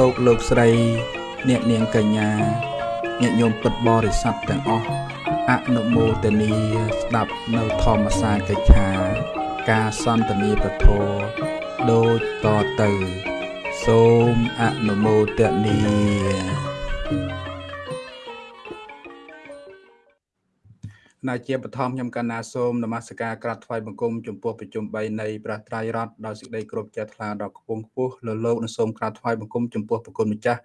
លោកលោកស្រី អ្នកនាងកញ្ញាញាតិញោមពិតបរិស័ទទាំងអស់អនុមោទនីស្ដាប់នៅធម្មសាកិច្ឆា ការសន្ទនាពធដូចតទៅ សូមអនុមោទនី ណាជាបឋមខ្ញុំកណ្ណាសូមនមស្ការក្រាបថ្វាយបង្គំចំពោះប្រជុំ3នៃព្រះត្រៃរតដោយសេចក្តីគោរពជ្រះថ្លាដល់គង់ខ្ពស់លើលោកនិងសូមក្រាបថ្វាយបង្គំចំពោះប្រគុណម្ចាស់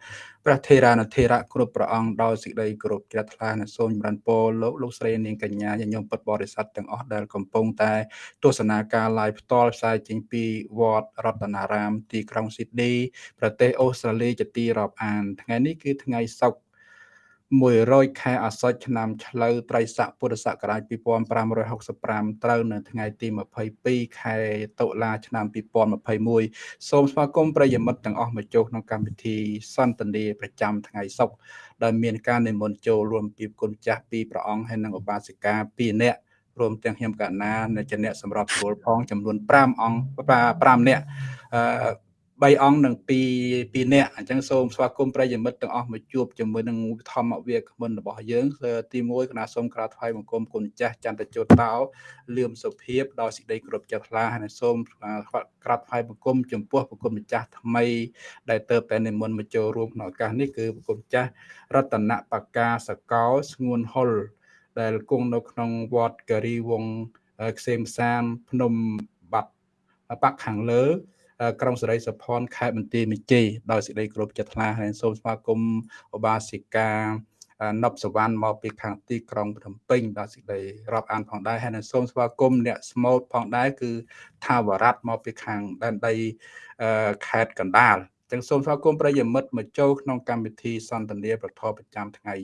ព្រះថេរានុថេរៈគ្រប់ព្រះអង្គដោយសេចក្តីគោរពជ្រះថ្លានិងសូមចម្រើនពរលោកលោកស្រីនាងកញ្ញាញញោមពុទ្ធបរិស័ទទាំងអស់ដែលកំពុងតែទស្សនាការ live ផ្ទាល់ផ្សាយចេញពីវត្តរតនារាមទីក្រុងស៊ីដនីប្រទេសអូស្ត្រាលីជាទីរាប់អានថ្ងៃនេះគឺថ្ងៃសុក្រ 100ខែអាសត់ឆ្នាំឆ្លូវត្រីស័កពុរសករាជ2565ត្រូវនៅថ្ងៃទី22ខែតុលាឆ្នាំ2021សូមស្វាគមន៍ប្រិយមិត្តទាំងអស់មកចូលក្នុងកម្មវិធីសន្ទនាប្រចាំថ្ងៃសុក្រដែលមានការនិមន្តចូលរួមពីគុណចាស់ពីព្រះអង្គហើយនិងឧបាសិកា2នាក់រួមទាំងខ្ញុំកណានិងជាអ្នកសម្របសម្រួលផងចំនួន5អង្គ5នាក់អឺ 3អង្គនិង2 2នាក់អញ្ចឹងសូមស្វាគមន៍ប្រិយមិត្តទាំងអស់មកជួបជាមួយនឹងធម្មវាគ្មិនរបស់យើងទី1គណៈសូមក្រាបថ្វាយបង្គំគុណចាស់ចន្ទជោតតោលឿមសុភាពដោយសេចក្តីគោរពចិត្តថ្លាហើយសូមក្រាបថ្វាយបង្គំចំពោះប្រគុណម្ចាស់ថ្មី ដែលទៅតែនិមន្តមកចូលរួមក្នុងឱកាសនេះគឺប្រគុណម្ចាស់រតនបកាសកោស្ងួនហុលដែលគង់នៅក្នុងវត្តការីវងខ្សែមសានភ្នំបាត់បាក់ខាងលើ ក្រុងសេរីសុផនខេត្តបន្ទាយមានជ័យដោយសេចក្តីគោរពចិត្តថ្លាហើយសូមស្វាគមន៍ឧបាសិកានប់សវណ្ណមកពីខាងទីក្រុងភ្នំពេញដល់សេចក្តីរាប់អានផងដែរហើយនឹងសូមស្វាគមន៍អ្នកស្មូតផងដែរគឺថាវរៈមកពីខាងដែនដីខេត្តកណ្ដាលចឹងសូមស្វាគមន៍ប្រិយមិត្តមកចូលក្នុងកម្មវិធីសន្ទនាប្រធមប្រចាំថ្ងៃ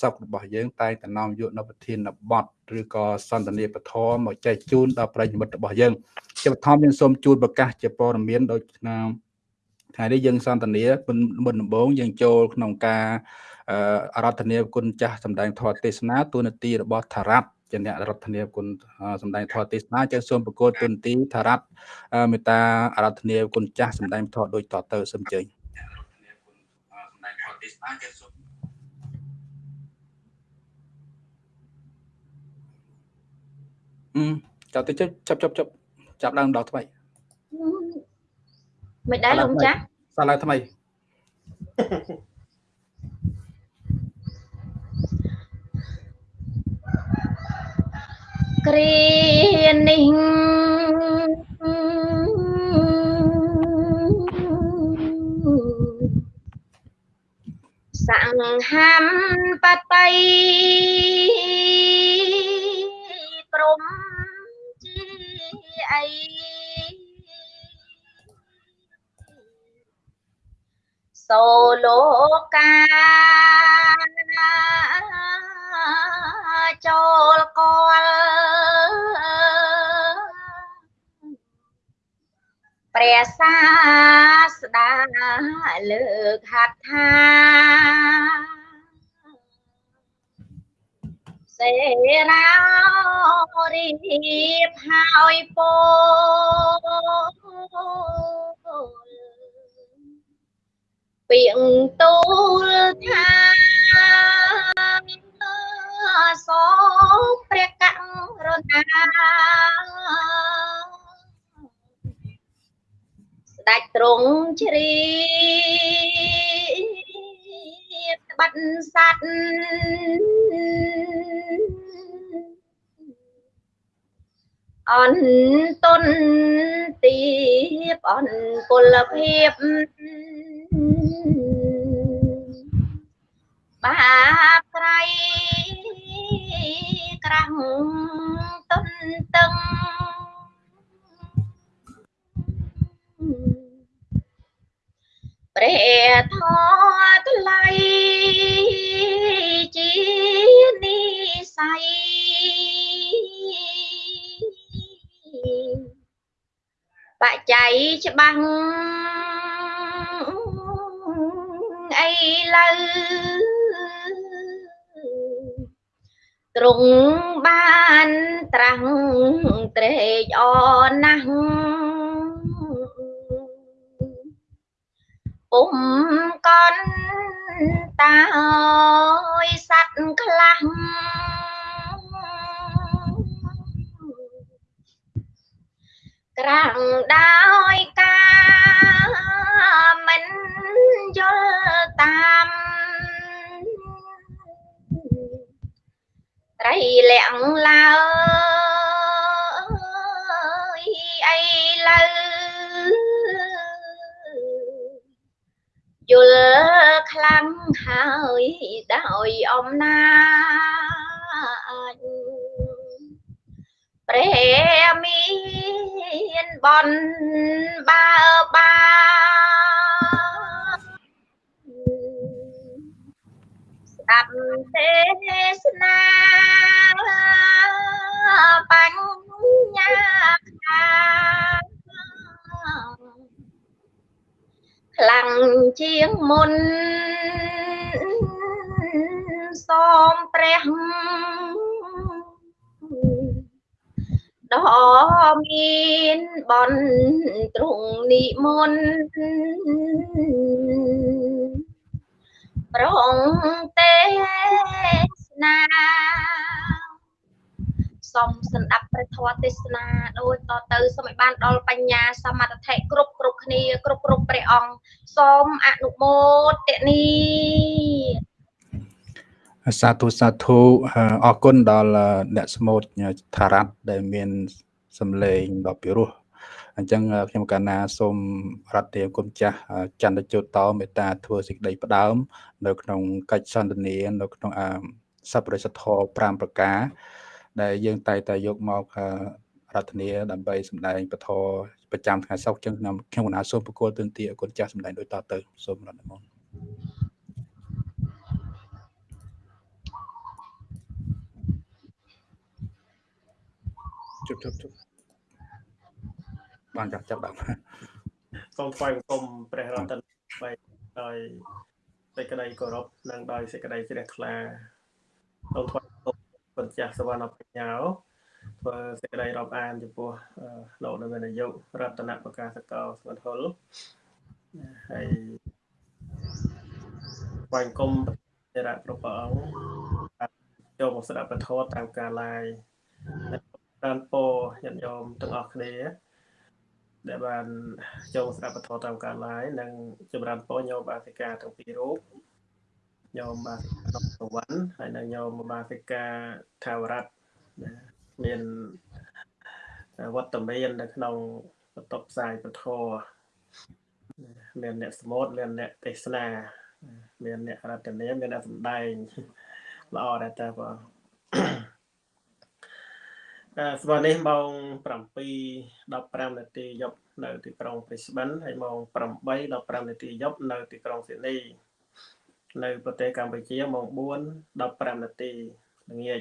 សពរបស់យើងតែងតែនាំយកនៅប្រធានបទឬក៏សន្ទនាពធមកចែកជូនដល់ប្រិយមិត្តរបស់យើង ជាបឋមយើងសូមជូនប្រកាសជាព័ត៌មានដូចឆ្នាំថ្ងៃនេះយើងសន្ទនាមុនដំបូងយើងចូលក្នុងការអរតនាគុណចាស់សម្ដែងធម៌ទេសនាទូនាទីរបស់ថារ៉ាត់ជាអ្នករដ្ឋនាគុណសម្ដែងធម៌ទេសនាចឹងសូមប្រកួតទូនាទីថារ៉ាត់មេត្តាអរតនាគុណចាស់សម្ដែងធម៌ដូចតទៅសូមជើញសម្ដែងធម៌ទេសនាចឹងសូមអឺចាប់ទៅចាប់ចាប់ចាប់ ចាប់ឡើងដល់ថ្មីមិនដែរលោកចាស់សាឡើងថ្មីគ្រានេះសង្ហាំបតីព្រំ អីសូលោកាចូលកលព្រះសាស្តាលើកហាត់ថា សេរារីបហើយពោពីងទូលថាសូមព្រះករុណាស្ដេចទ្រង់ជ្រា បបាត់សัตว์អន្តនទីបអនពលភាពបាបក្រៃក្រាំងទុនតឹង ព្រះធម៌ថ្លៃជានិស័យបច្ច័យច្បាស់អីលើទ្រង់បានត្រាំងត្រេកអរណាស់ ពុំកន់តាអើយសัตว์ខ្លះក្រាំងដោយការមិនយល់តាមត្រីលាក់ឡើយអីលើ យល់ខ្លាំងហើយដោយអំណាចព្រះមានបនបើបាស្ដាប់ទេសនាបញ្ញាខា ខ្លាំងជាងមុនសូមព្រះដ៏មានបនទ្រង់និមន្តប្រងទេសនា សូមស្ដាប់ព្រះធម៌ទេសនាដូចតទៅសូមឲ្យបានដល់បញ្ញាសមត្ថៈគ្រប់គ្រប់គ្នាគ្រប់គ្រប់ព្រះអង្គសូមអនុមោទនីសាធុសាធុអរគុណដល់អ្នកស្មូតថារ៉ាត់ដែលមានសម្លេងដ៏ពិរោះអញ្ចឹងខ្ញុំកាណាសូមរតនាគុណចាស់ចន្ទជោតមេត្តាធ្វើសេចក្តីផ្ដើម នៅក្នុងកិច្ចសន្ទនានៅក្នុងសព្វរិសធម៌5ប្រការ ដែលយើងតែតែយកមករតនាដើម្បីសម្ដែងពធប្រចាំថ្ងៃសុក្រចឹងខ្ញុំខ្ញុំកណាសូមប្រគល់ទន្ទាគុណចាស់សម្ដែងដូចតទៅសូមរតនាមកជប់ជប់ជប់បានចាប់ចាប់ដល់សូមថ្វាយបង្គំព្រះរតនបីដោយសេចក្តីគោរពនិងដោយសេចក្តីជ្រះថ្លាសូមថ្វាយបង្គំ ពុទ្ធចាស់សវណ្ណបញ្ញាធ្វើសេចក្តីរាប់អានចំពោះលោកនៅនាយករតនប្រកាសកោស្វន្ធុលហើយថ្វាយបង្គំព្រះរៈគ្រប់ព្រះអង្គចូលមកស្ដាប់ពធតាមការឡាយបានពោញាតិញោមទាំងអស់គ្នាដែលបានចូលស្ដាប់ពធតាមការឡាយនិងចម្រើនពរញោមបាសិកាទាំងពីររូប ញោមបាសិកាសវណ្ណហើយនិងញោមបាសិកាថាវរៈមានវត្តមាននៅក្នុងបន្ទប់ផ្សាយពធមានអ្នកសមុទ្រមានអ្នកទេសនា មានអ្នករតនាមានអ្នកសម្ដែងល្អដែរតើបងស្មើនេះម៉ោង7:15នាទីយប់នៅទីក្រុង Brisbane ហើយម៉ោង8:15នាទីយប់នៅទីក្រុង Sydney នៅ ប្រទេសកម្ពុជាម៉ោង4:15នាទីល្ងាច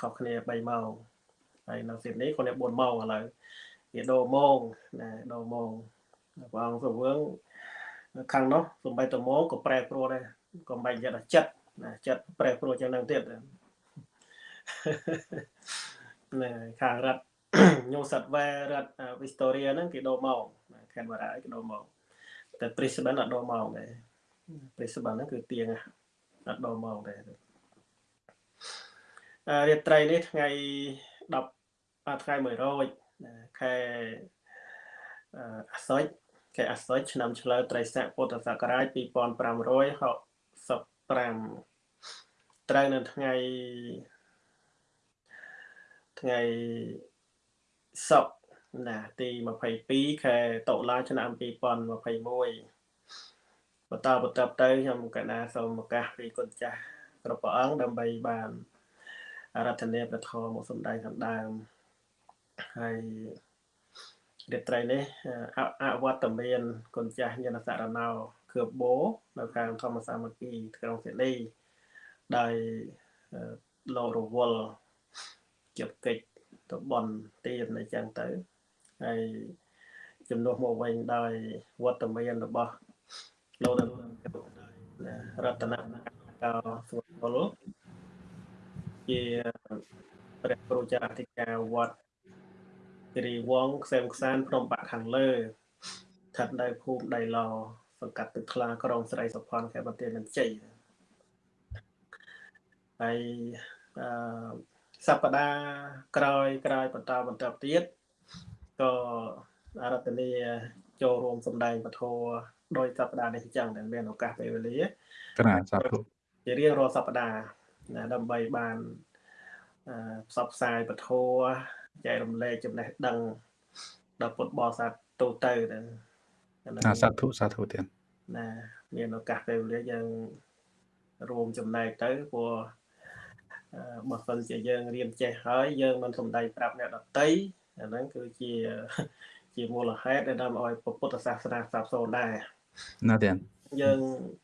ខុសគ្នា3ម៉ោងហើយនៅ Sydney គាត់4ម៉ោងឥឡូវវាដូរម៉ោងណាដូរម៉ោងព្រះអង្គសវឿងខាងនោះសំបីតម៉ោងក៏ប្រែប្រួលដែរក៏មិនយល់ចិត្តណាចិត្តប្រែប្រួលចឹងនឹងទៀតណាខាងរដ្ឋ New South Wales រដ្ឋ Victoria ហ្នឹងគេដូរម៉ោង Canberra គេដូរម៉ោងតែ Brisbane អត់ដូរម៉ោងដែរ Brisbane ហ្នឹងគឺទៀងអត់ដូរម៉ោងដែររាត្រីនេះថ្ងៃ10ថ្ងៃ100ខែអាសត់ខែអាសត់ឆ្នាំឆ្លូវត្រីស័កពុទ្ធសករាជ2565ត្រូវនៅថ្ងៃថ្ងៃសុកណាទី22ខែតុលាឆ្នាំ2021 បន្តបន្តទៅខ្ញុំកណាសូមឱកាសពីគុណចាស់គ្រប់ព្រះអង្គដើម្បីបានអារាធនាព្រះធម៌មកសំដែងខាងដើមហើយរាត្រីនេះអវត្តមានគុណចាស់ញាណសារណោខឿបោនៅខាងធម្មសាមគ្គីក្រុងសេនីដោយលោករវល់ជាប់កិច្ចទៅបនទៀនអញ្ចឹងទៅហើយជំនួសមកវិញដោយវត្តមានរបស់ លោករតនកោសុពលជាព្រះគ្រូចារអធិការវត្តគិរីវងខ្សែមខ្សានភ្នំបាក់ខាងលើស្ថិតនៅភូមិដៃឡសង្កាត់ទឹកថ្លាក្រុងស្រីសុផាន់ខេត្តបន្ទាយមានជ័យហើយអឺសប្តាហ៍ក្រោយក្រោយបន្តបន្តទៀតក៏អរតនីចូលរួមសម្ដែងពធ ដោយសប្តាហ៍នេះអញ្ចឹងដែលមានឱកាសពេលវេលាក្រាសាធុជារៀងរាល់សប្តាហ៍ណាដើម្បីបានផ្សព្វផ្សាយពធចែករំលែកចំណេះដឹងដល់ពុទ្ធបរិស័ទទូទៅទៅសាធុសាធុទៀតណាមានឱកាសពេលវេលាយើងរួមចំណែកទៅព្រោះបើសិនជាយើងរៀនចេះហើយយើងមិនសំដែងប្រាប់អ្នកដតីអាហ្នឹងគឺជាជាមូលហេតុដែលនាំឲ្យពុទ្ធសាសនាសាបសូន្យដែរ ណាទៀតយើង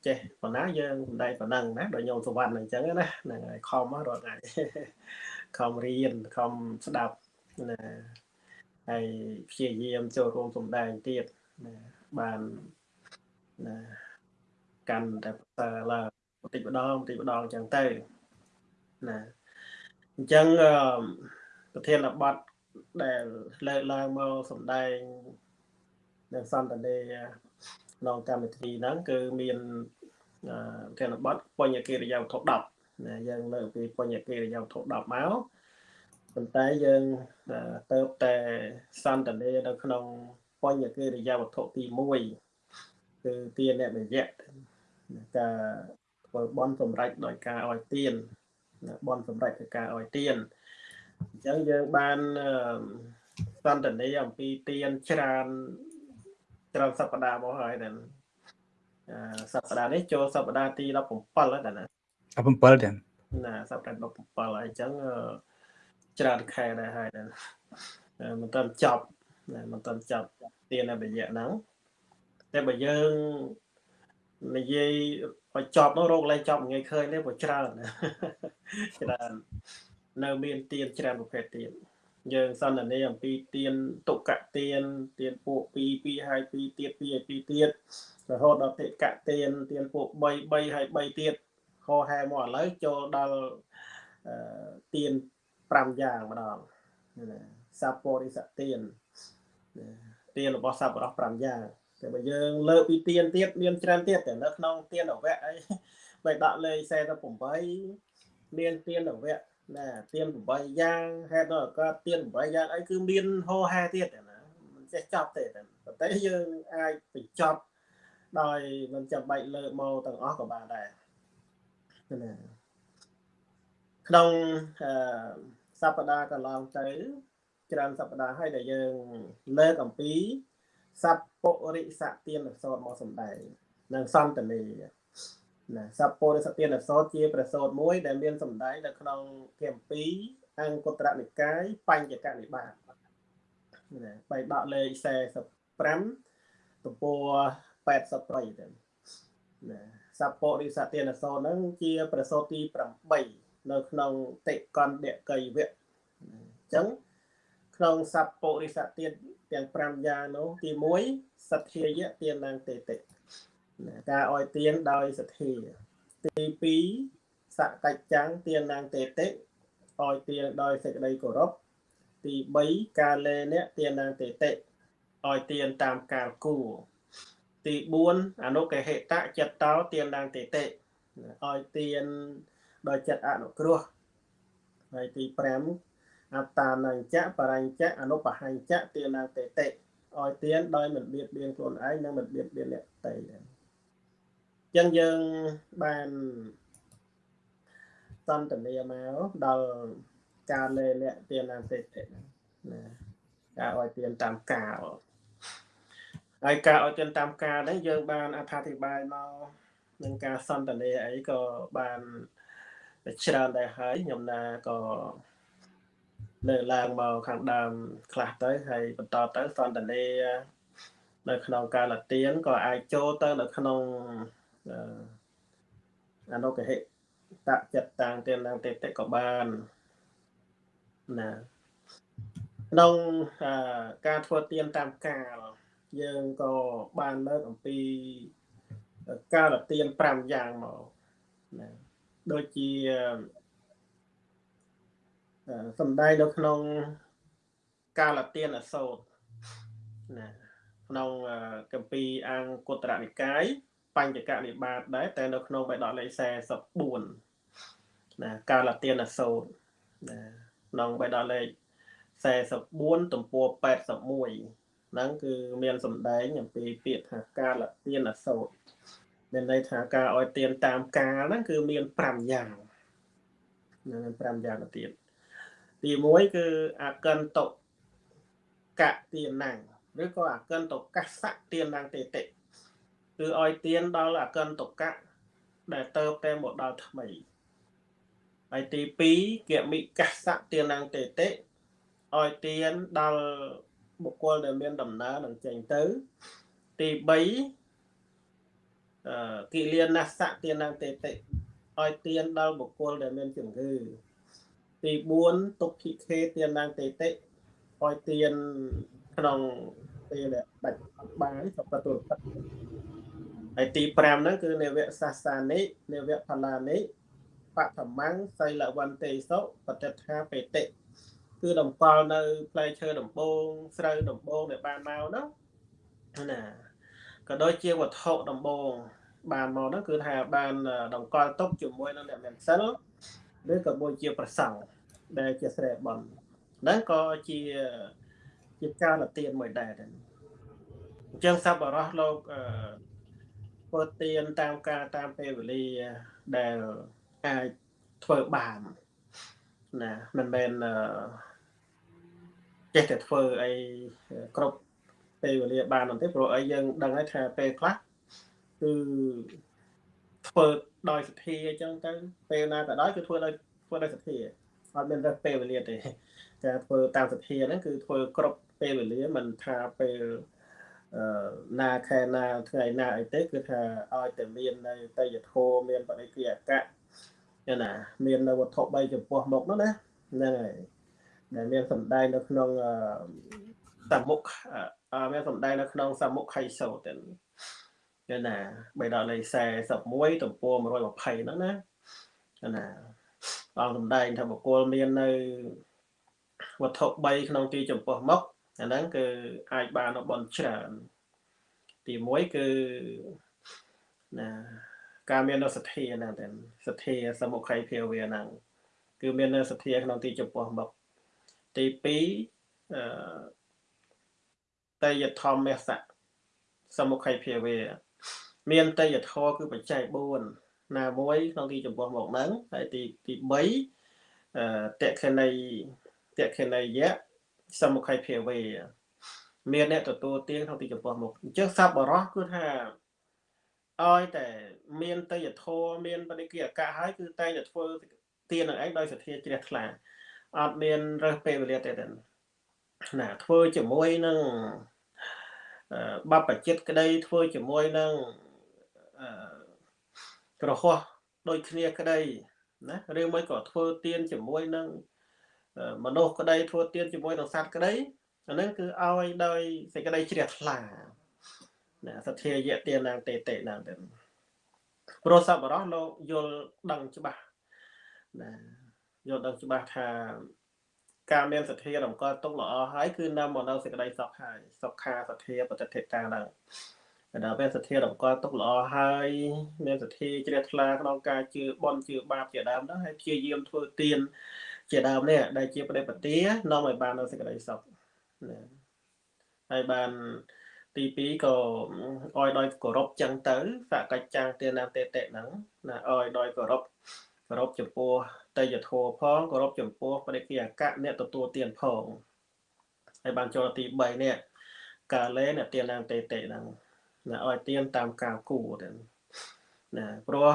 ចេះប៉ុណ្ណាយើងសំដែងប៉ុណ្ណឹងណាដោយញោមសវណ្ណអញ្ចឹងណាហ្នឹងហើយខំរាល់ថ្ងៃខំរៀនខំស្ដាប់ណាហើយព្យាយាមចូលរួមសំដែងទៀតណាបានណាកាន់តែផ្សើឡើងបន្តិចម្ដងបន្តិចម្ដងអញ្ចឹងទៅណាអញ្ចឹងប្រធានបទដែលលើកឡើងមកសំដែងនៅសន្តានេ ក្នុងកម្មវិធីហ្នឹងគឺមានប្រធានបទបញ្ញកិរិយាវត្ថុ10ណាយើងលើកពីបញ្ញកិរិយាវត្ថុ10មកប៉ុន្តែយើងទៅតែសន្តានេនៅក្នុងបញ្ញកិរិយាវត្ថុទី1គឺទានអ្នកវិយៈការធ្វើបន់សម្រេចដោយការឲ្យទានបន់សម្រេចដោយការឲ្យទានអញ្ចឹងយើងបានសន្តានាអំពីទានច្រើន ច្រើនសប្តាហ៍មកហើយដែរសប្តាហ៍នេះចូលសប្តាហ៍ទី17ហើយដែរណា17ទៀតណាសប្តាហ៍17ហើយអញ្ចឹងច្រើនខែដែរហើយដែរមិនទាន់ចប់មិនទាន់ចប់ទានរយៈហ្នឹងតែបើយើងនិយាយបើចប់នោះរោគលែងចប់ងាយឃើញទេព្រោះច្រើនច្រើននៅមានទៀនច្រើនប្រភេទទៀត យើងសន្ទនាអំពីទៀនទុកទៀនទៀនពួក2 2ហើយ2ទៀត2ហើយ2ទៀតរហូតដល់តិកទៀនទៀនពួក3 3ហើយ3ទៀតខហែមកឥឡូវចូលដល់ទៀន5យ៉ាងម្ដងសាពោរិសទៀនទៀនរបស់សប្បុរស5យ៉ាងតែបើយើងលើកពីទៀនទៀតមានច្រើនទៀតតែនៅក្នុងទៀនអវៈអីបើដាក់លេខ48មានទៀនអវៈ ណាទៀន8យ៉ាងហេតុដល់កើតទៀន8យ៉ាងអីគឺមានហោហែទៀតណាមិនចេះចប់ទេតែប៉ុន្តែយើងអាចបញ្ចប់ដោយមិនចាំបាច់លើកមកទាំងអស់ក៏បានដែរណាក្នុងអឺសប្តាហ៍កន្លងទៅច្រើនសប្តាហ៍ហើយដែលយើងលើកអំពីសัพពុរិសទានសោតមកសំដែងនិងសន្តានេ ណាសពរិសទានអសតជាប្រសោតមួយ ដែលមានសម្ដែងនៅក្នុងធម៌2អង្គត្រនិកាយបញ្ចកនិបាតណាបៃដកលេខ45ទំព័រ83ទៅណាសពរិសទានអសតហ្នឹងជាប្រសោតទី8នៅក្នុងតិកណ្ឌកៃវៈអញ្ចឹងក្នុងសពរិសទានទាំង5យ៉ាងនោះទី1សទ្ធាយៈទានឡើងទេតិ ការអោយទានដោយសទ្ធាទី2សកច្ចាំងទាននាងតេតិអោយទានដោយសេចក្តីគោរពទី3ការលេអ្នកទាននាងតេតិអោយទានតាមកាលគួរទី4អនុកហេតៈចិត្តតោទាននាងតេតិអោយទានដោយចិត្តអនុគ្រោះហើយទី5អត្តានញ្ចៈបរិញ្ចៈអនុបហញ្ចៈទានាតេតិឲ្យទានដោយមិនបៀតបៀនខ្លួនឯងនិងមិនបៀតបៀនអ្នកដទៃដែរ ចឹងយើងបានសន្ទនាមកដល់ការលេលាក់ទានាតេតិណាការឲ្យទានតាមកាលហើយការឲ្យទានតាមកាលនេះយើងបានអត្ថាធិប្បាយមកនឹងការសន្ទនាអីក៏បានច្រើនដែរហើយខ្ញុំណាក៏លើកឡើងមកខាងដើមខ្លះទៅហើយបន្តទៅសន្តានានៅក្នុងកាលទានក៏អាចចូលទៅនៅក្នុង អនុកហិតចិត្តតាំងទានឡើងទេតិក៏បានណាក្នុងការធ្វើទានតាមកាលយើងក៏បានលើកអំពីកាលទាន5យ៉ាងមកណាដូចជាសំដែងនៅក្នុងកាលទានអសោតណាក្នុងកម្ពីអង្គតរនិកាយ បញ្ចកនិបាតដែរតែនៅក្នុងបេដកលេខ44ណាកាលទានសូត្រណាក្នុងបេដកលេខ44ទំព័រ81ហ្នឹងគឺមានសម្ដែងអំពីពាក្យថាកាលទានសូត្រមានន័យថាការឲ្យទានតាមកាលហ្នឹងគឺមាន5យ៉ាងនឹង5យ៉ាងទៅទៀតទី1គឺអកិនតុកទានាងឬក៏អកិនតុកសៈទានាងទេតិ គឺឲ្យទានដល់អកិនតុកៈដែលទៅតែមកដល់ថ្មីហើយទី2គមិកសៈទានាងទេតិឲ្យទានដល់បុគ្គលដែលមានដំណើរនឹងចេញទៅ ទី3អឺគិលានសៈទានាងទេតិឲ្យទានដល់បុគ្គលដែលមានជំងឺទី4ទុក្ខិខេទានាងទេតិឲ្យទានក្នុងពេលដាច់បាយសពតុប ហើយទី5ហ្នឹងគឺនិវៈសាសានិនិវៈផលានិបឋមੰសីលវន្តិសុបតិថាបេតិគឺតម្កល់នៅផ្លែឈើដំបងស្រូវដំបងដែលបានមកហ្នឹងណាក៏ដូចជាវត្ថុដំបងបានមកហ្នឹងគឺថាបានតម្កល់ទុកជាមួយនឹងអ្នកមានសិលឬក៏មួយជាប្រសង់ដែលជាស្រែបន់ហ្នឹងក៏ជាជាការលទៀនមួយដែរអញ្ចឹងសប្បុរសលោកអឺ ធ្វើទៀនតាមការតាមពេលវេលាដែលអាចធ្វើបានណាមិនមែនអឺចេះតែធ្វើអីគ្រប់ពេលវេលាបាននោះទេព្រោះអីយើងដឹងហើយថាពេលខ្លះគឺធ្វើដោយសទ្ធាអញ្ចឹងទៅពេលណាក៏ដោយគឺធ្វើដោយធ្វើដោយសទ្ធាអត់មានរើសពេលវេលាទេការធ្វើតាមសទ្ធាហ្នឹងគឺធ្វើគ្រប់ពេលវេលាមិនថាពេលអឺ ណាខែណាថ្ងៃណាអីទេគឺថាឲ្យតែមាននៅតយធមមានបរិគិអកៈណាមាននៅវត្ថុ3ចំពោះមុខនោះណាហ្នឹងហើយដែលមានសម្ដែងនៅក្នុងសមុខមានសម្ដែងនៅក្នុងសមុខខៃសោទៅគឺណាបេដកលេខ41ទំព័រ120ហ្នឹងណាណាអង្គសម្ដែងថាបុគ្គលមាននៅវត្ថុ3ក្នុងទីចំពោះមុខ អាហ្នឹងគឺអាចបានបនច្រើន ទី1គឺណាការមាននៅសទ្ធាហ្នឹងតែសទ្ធាសមុខៃភាវៈហ្នឹងគឺមាននៅសទ្ធាក្នុងទីចំពោះមុខទី2អឺតយធម្មសៈសមុខៃភាវៈមានតយធរគឺបច្ច័យ4ណាមួយក្នុងទីចំពោះមុខហ្នឹងហើយទីទី3អឺតេខេណីតេខេណីយៈ សមុខៃភាវេមានអ្នកទទួលទានក្នុងទីចំពោះមុខអញ្ចឹងសัพបរោះគឺថាឲ្យតែមានតយធម៌មានបដិគិអកៈហើយគឺតែងតែធ្វើទាននឹងឯងដោយសទ្ធាជ្រះថ្លាអត់មានរើសពេលវេលាទេទេណាធ្វើជាមួយនឹងបបចិត្តក្តីធ្វើជាមួយនឹងក្រហោះដូចគ្នាក្តីណាឬមួយក៏ធ្វើទៀនជាមួយនឹង មនុស្សក្តីធ្វើទៀនជាមួយនឹងសត្វក្តីអាហ្នឹងគឺឲ្យដោយសេចក្តីជ្រះថ្លាណាសទ្ធាយៈទានាងតេតេណាងទៅព្រោះសពរោះលោកយល់ដឹងច្បាស់ណាយល់ដឹងច្បាស់ថាការមានសទ្ធារំកើទុកល្អហើយគឺនាំមកនៅសេចក្តីសុខហើយសុខាសទ្ធាបតិធិតាហ្នឹងដល់ពេលសទ្ធារំកើទុកល្អហើយមានសទ្ធាជ្រះថ្លាក្នុងការជឿបន់ជឿបាបជាដើមហ្នឹងហើយព្យាយាមធ្វើទាន ជាដើមនេះដែលជាបដិបទានាំឲ្យបាននៅសេចក្តីសុខណាហើយបានទី2ក៏អោយដោយគោរពចឹងទៅសកច្ចាំងទានាតេតិហ្នឹងណាអោយដោយគោរពគោរពចំពោះតយធោផងគោរពចំពោះបរិគិអកៈអ្នកទទួលទានផងហើយបានចូលទី3នេះកាលេអ្នកទានាតេតិហ្នឹងណាអោយទានតាមកាលគួរទៅណាព្រោះ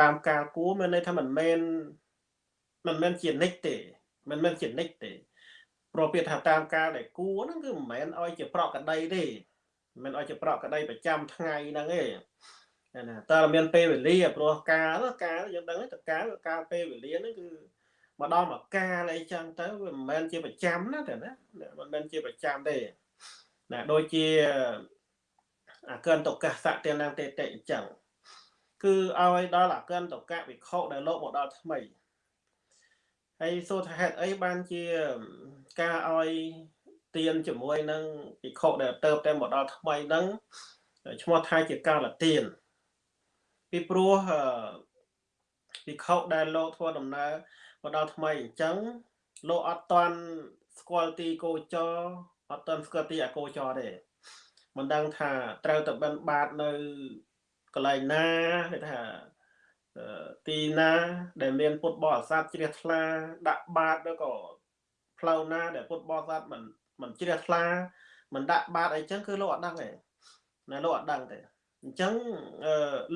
តាមកាលគួរមានន័យថាមិនមែន មិនមែនជានិច្ចទេ មិនមែនជានិច្ចទេព្រោះពាក្យថាតាមកាលដែលគួរហ្នឹងគឺមិនមែនឲ្យជាប្រកក្តីទេមិនឲ្យជាប្រកក្តីប្រចាំថ្ងៃហ្នឹងទេណាតើមានពេលវេលាព្រោះកាលកាលយើងដឹងតែកាលកាលពេលវេលាហ្នឹងគឺមកដល់មកកាលអីចឹងទៅវាមិនមែនជាប្រចាំណាតែណាមិនមែនជាប្រចាំទេណាដូចជាអាកិនតកសៈទានងតេតិអញ្ចឹងគឺឲ្យដល់អាកិនតកៈវិខុដែលលោកមកដល់ថ្មី ហើយសួរថាហេតុអីបានជាការឲ្យទៀនជាមួយនឹងពិខុដែលទៅតែមកដល់ថ្មីហ្នឹងឈ្មោះថាជាកាលទៀនពីព្រោះពិខុដែលលោកធ្វើដំណើរមកដល់ថ្មីអញ្ចឹងលោកអត់តាន់ស្គាល់ទីកោចរអត់តាន់ស្គាល់ទីអកោចរទេមិនដឹងថាត្រូវទៅបិណ្ឌបាតនៅកន្លែងណាគេថា ទីណាដែលមានពុទ្ធបរិស័ទជ្រះថ្លាដាក់បាតឬក៏ផ្លូវណា ដែលពុទ្ធបរិស័ទមិនមិនជ្រះថ្លាមិនដាក់បាតអីចឹងគឺលោកអត់ដឹងទេណាលោកអត់ដឹងទេអញ្ចឹង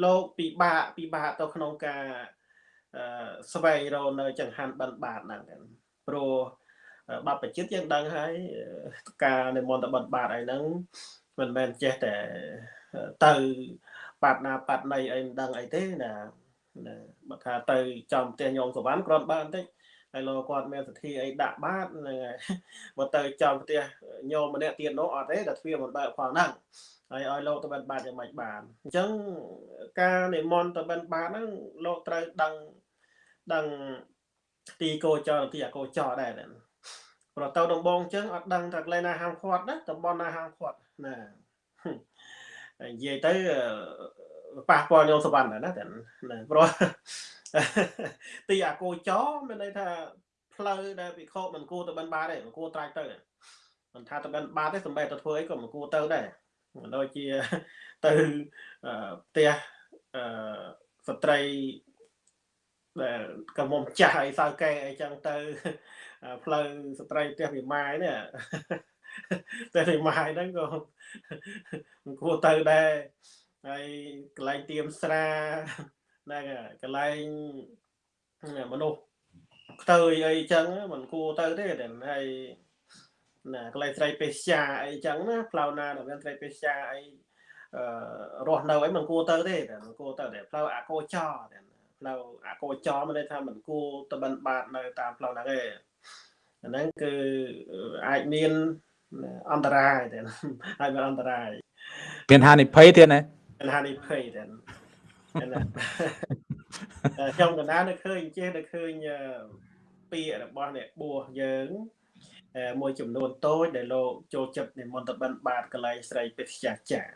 លោកពិបាកពិបាកទៅក្នុងការស្វែងរកនៅចង្ហាន់បិណ្ឌបាតហ្នឹងព្រោះបបជិតយើងដឹងហើយការនិមន្តបិណ្ឌបាតអីហ្នឹងមិនមែនចេះតែទៅបាត់ណាបាត់ណីអីមិនដឹងអីទេណា ណាបើថាទៅចំផ្ទះញោមសវណ្ណគ្រាន់បើបន្តិចហើយលោកគាត់មានសទ្ធាអីដាក់បាតហ្នឹងហើយបើទៅចំផ្ទះញោមម្នាក់ទៀតនោះអត់ទេតែទ្វារមិនបើកផងហ្នឹងហើយឲ្យលោកទៅបិណ្ឌបាតយ៉ាងម៉េចបានអញ្ចឹងការនិមន្តទៅបិណ្ឌបាតហ្នឹងលោកត្រូវដឹងដឹងទីកោចរទីអកោចរដែរប្រទៅដំបងអញ្ចឹងអត់ដឹងថាកន្លែងណាហាមឃាត់ណាតំបន់ណាហាមឃាត់ណានិយាយទៅ ប៉ះពាល់ញោមសវណ្ណណាតែព្រោះទីអាគោចមានន័យថាផ្លូវដែលវិខមិនគួរទៅបិណ្ឌបាតទេមិនគួរត្រាច់ទៅមិនថាទៅបិណ្ឌបាតទេសំបីទៅធ្វើអីក៏មិនគួរទៅដែរដូចជាទៅផ្ទះអឺស្ត្រីដែលកំមុំចាស់អីសៅកែអីចឹងទៅផ្លូវស្ត្រីផ្ទះវិម៉ាយនេះផ្ទះវិម៉ាយហ្នឹងក៏មិនគួរទៅដែរ ហើយកន្លែងទៀមស្រាហ្នឹងកន្លែងមនុស្សខ្ទើយអីចឹងមិនគួរទៅទេតែហើយណាកន្លែងស្រីពេស្យាអីចឹងណាផ្លូវណាដែលមានស្រីពេស្យាអីអឺរស់នៅអីមិនគួរទៅទេតែមិនគួរទៅតែផ្លូវអាកោចតែផ្លូវអាកោចមានន័យថាមិនគួរទៅបិណ្ឌបាតនៅតាមផ្លូវហ្នឹងទេអាហ្នឹងគឺអាចមានអន្តរាយតែអាចមានអន្តរាយមានហានិភ័យទៀតណាមាន ហានិភ័យតែខ្ញុំកណ្ដាលនៅឃើញចេះនៅឃើញពាក្យរបស់អ្នកបួសយើងមួយចំនួនតូចដែលលោកចូលចិត្តនិមន្តបិណ្ឌបាតកលែងស្រីពេទ្យាចារ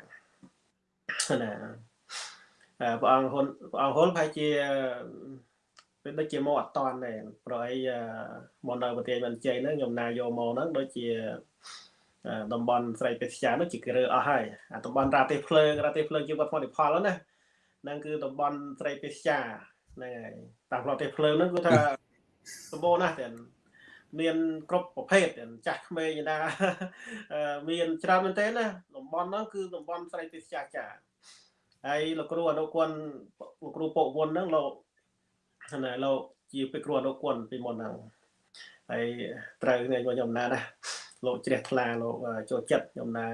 ណាព្រះអង្គហ៊ុនព្រះអង្គហ៊ុនប្រហែលជាពេលដូចជាមកអត់តាន់ដែរប្រអីមកនៅប្រទេសមិនជ័យហ្នឹងខ្ញុំណាយកមកហ្នឹងដូចជា តំបន់ស្រីពេទ្យានោះជាគ្រើអស់ហើយអាតំបន់រាទេសភ្លើងរាទេសភ្លើងជាវត្តផលិផលណាហ្នឹងគឺតំបន់ស្រីពេទ្យាហ្នឹងហើយតាមប្រទេសភ្លើងហ្នឹងគឺថាសម្បូរណាស់ទាំងមានគ្រប់ប្រភេទចាស់ក្មេងណាមានច្រើនមែនទេណាតំបន់ហ្នឹងគឺតំបន់ស្រីពេទ្យាចាហើយលោកគ្រូអនុគុណលោកគ្រូពុកវុនហ្នឹងលោកណាលោកជាពេគ្រូអនុគុណពីមុនហ្នឹងហើយត្រូវថ្ងៃខ្ញុំណាណា លោកជ្រះថ្លាលោកចូលចិត្តខ្ញុំណា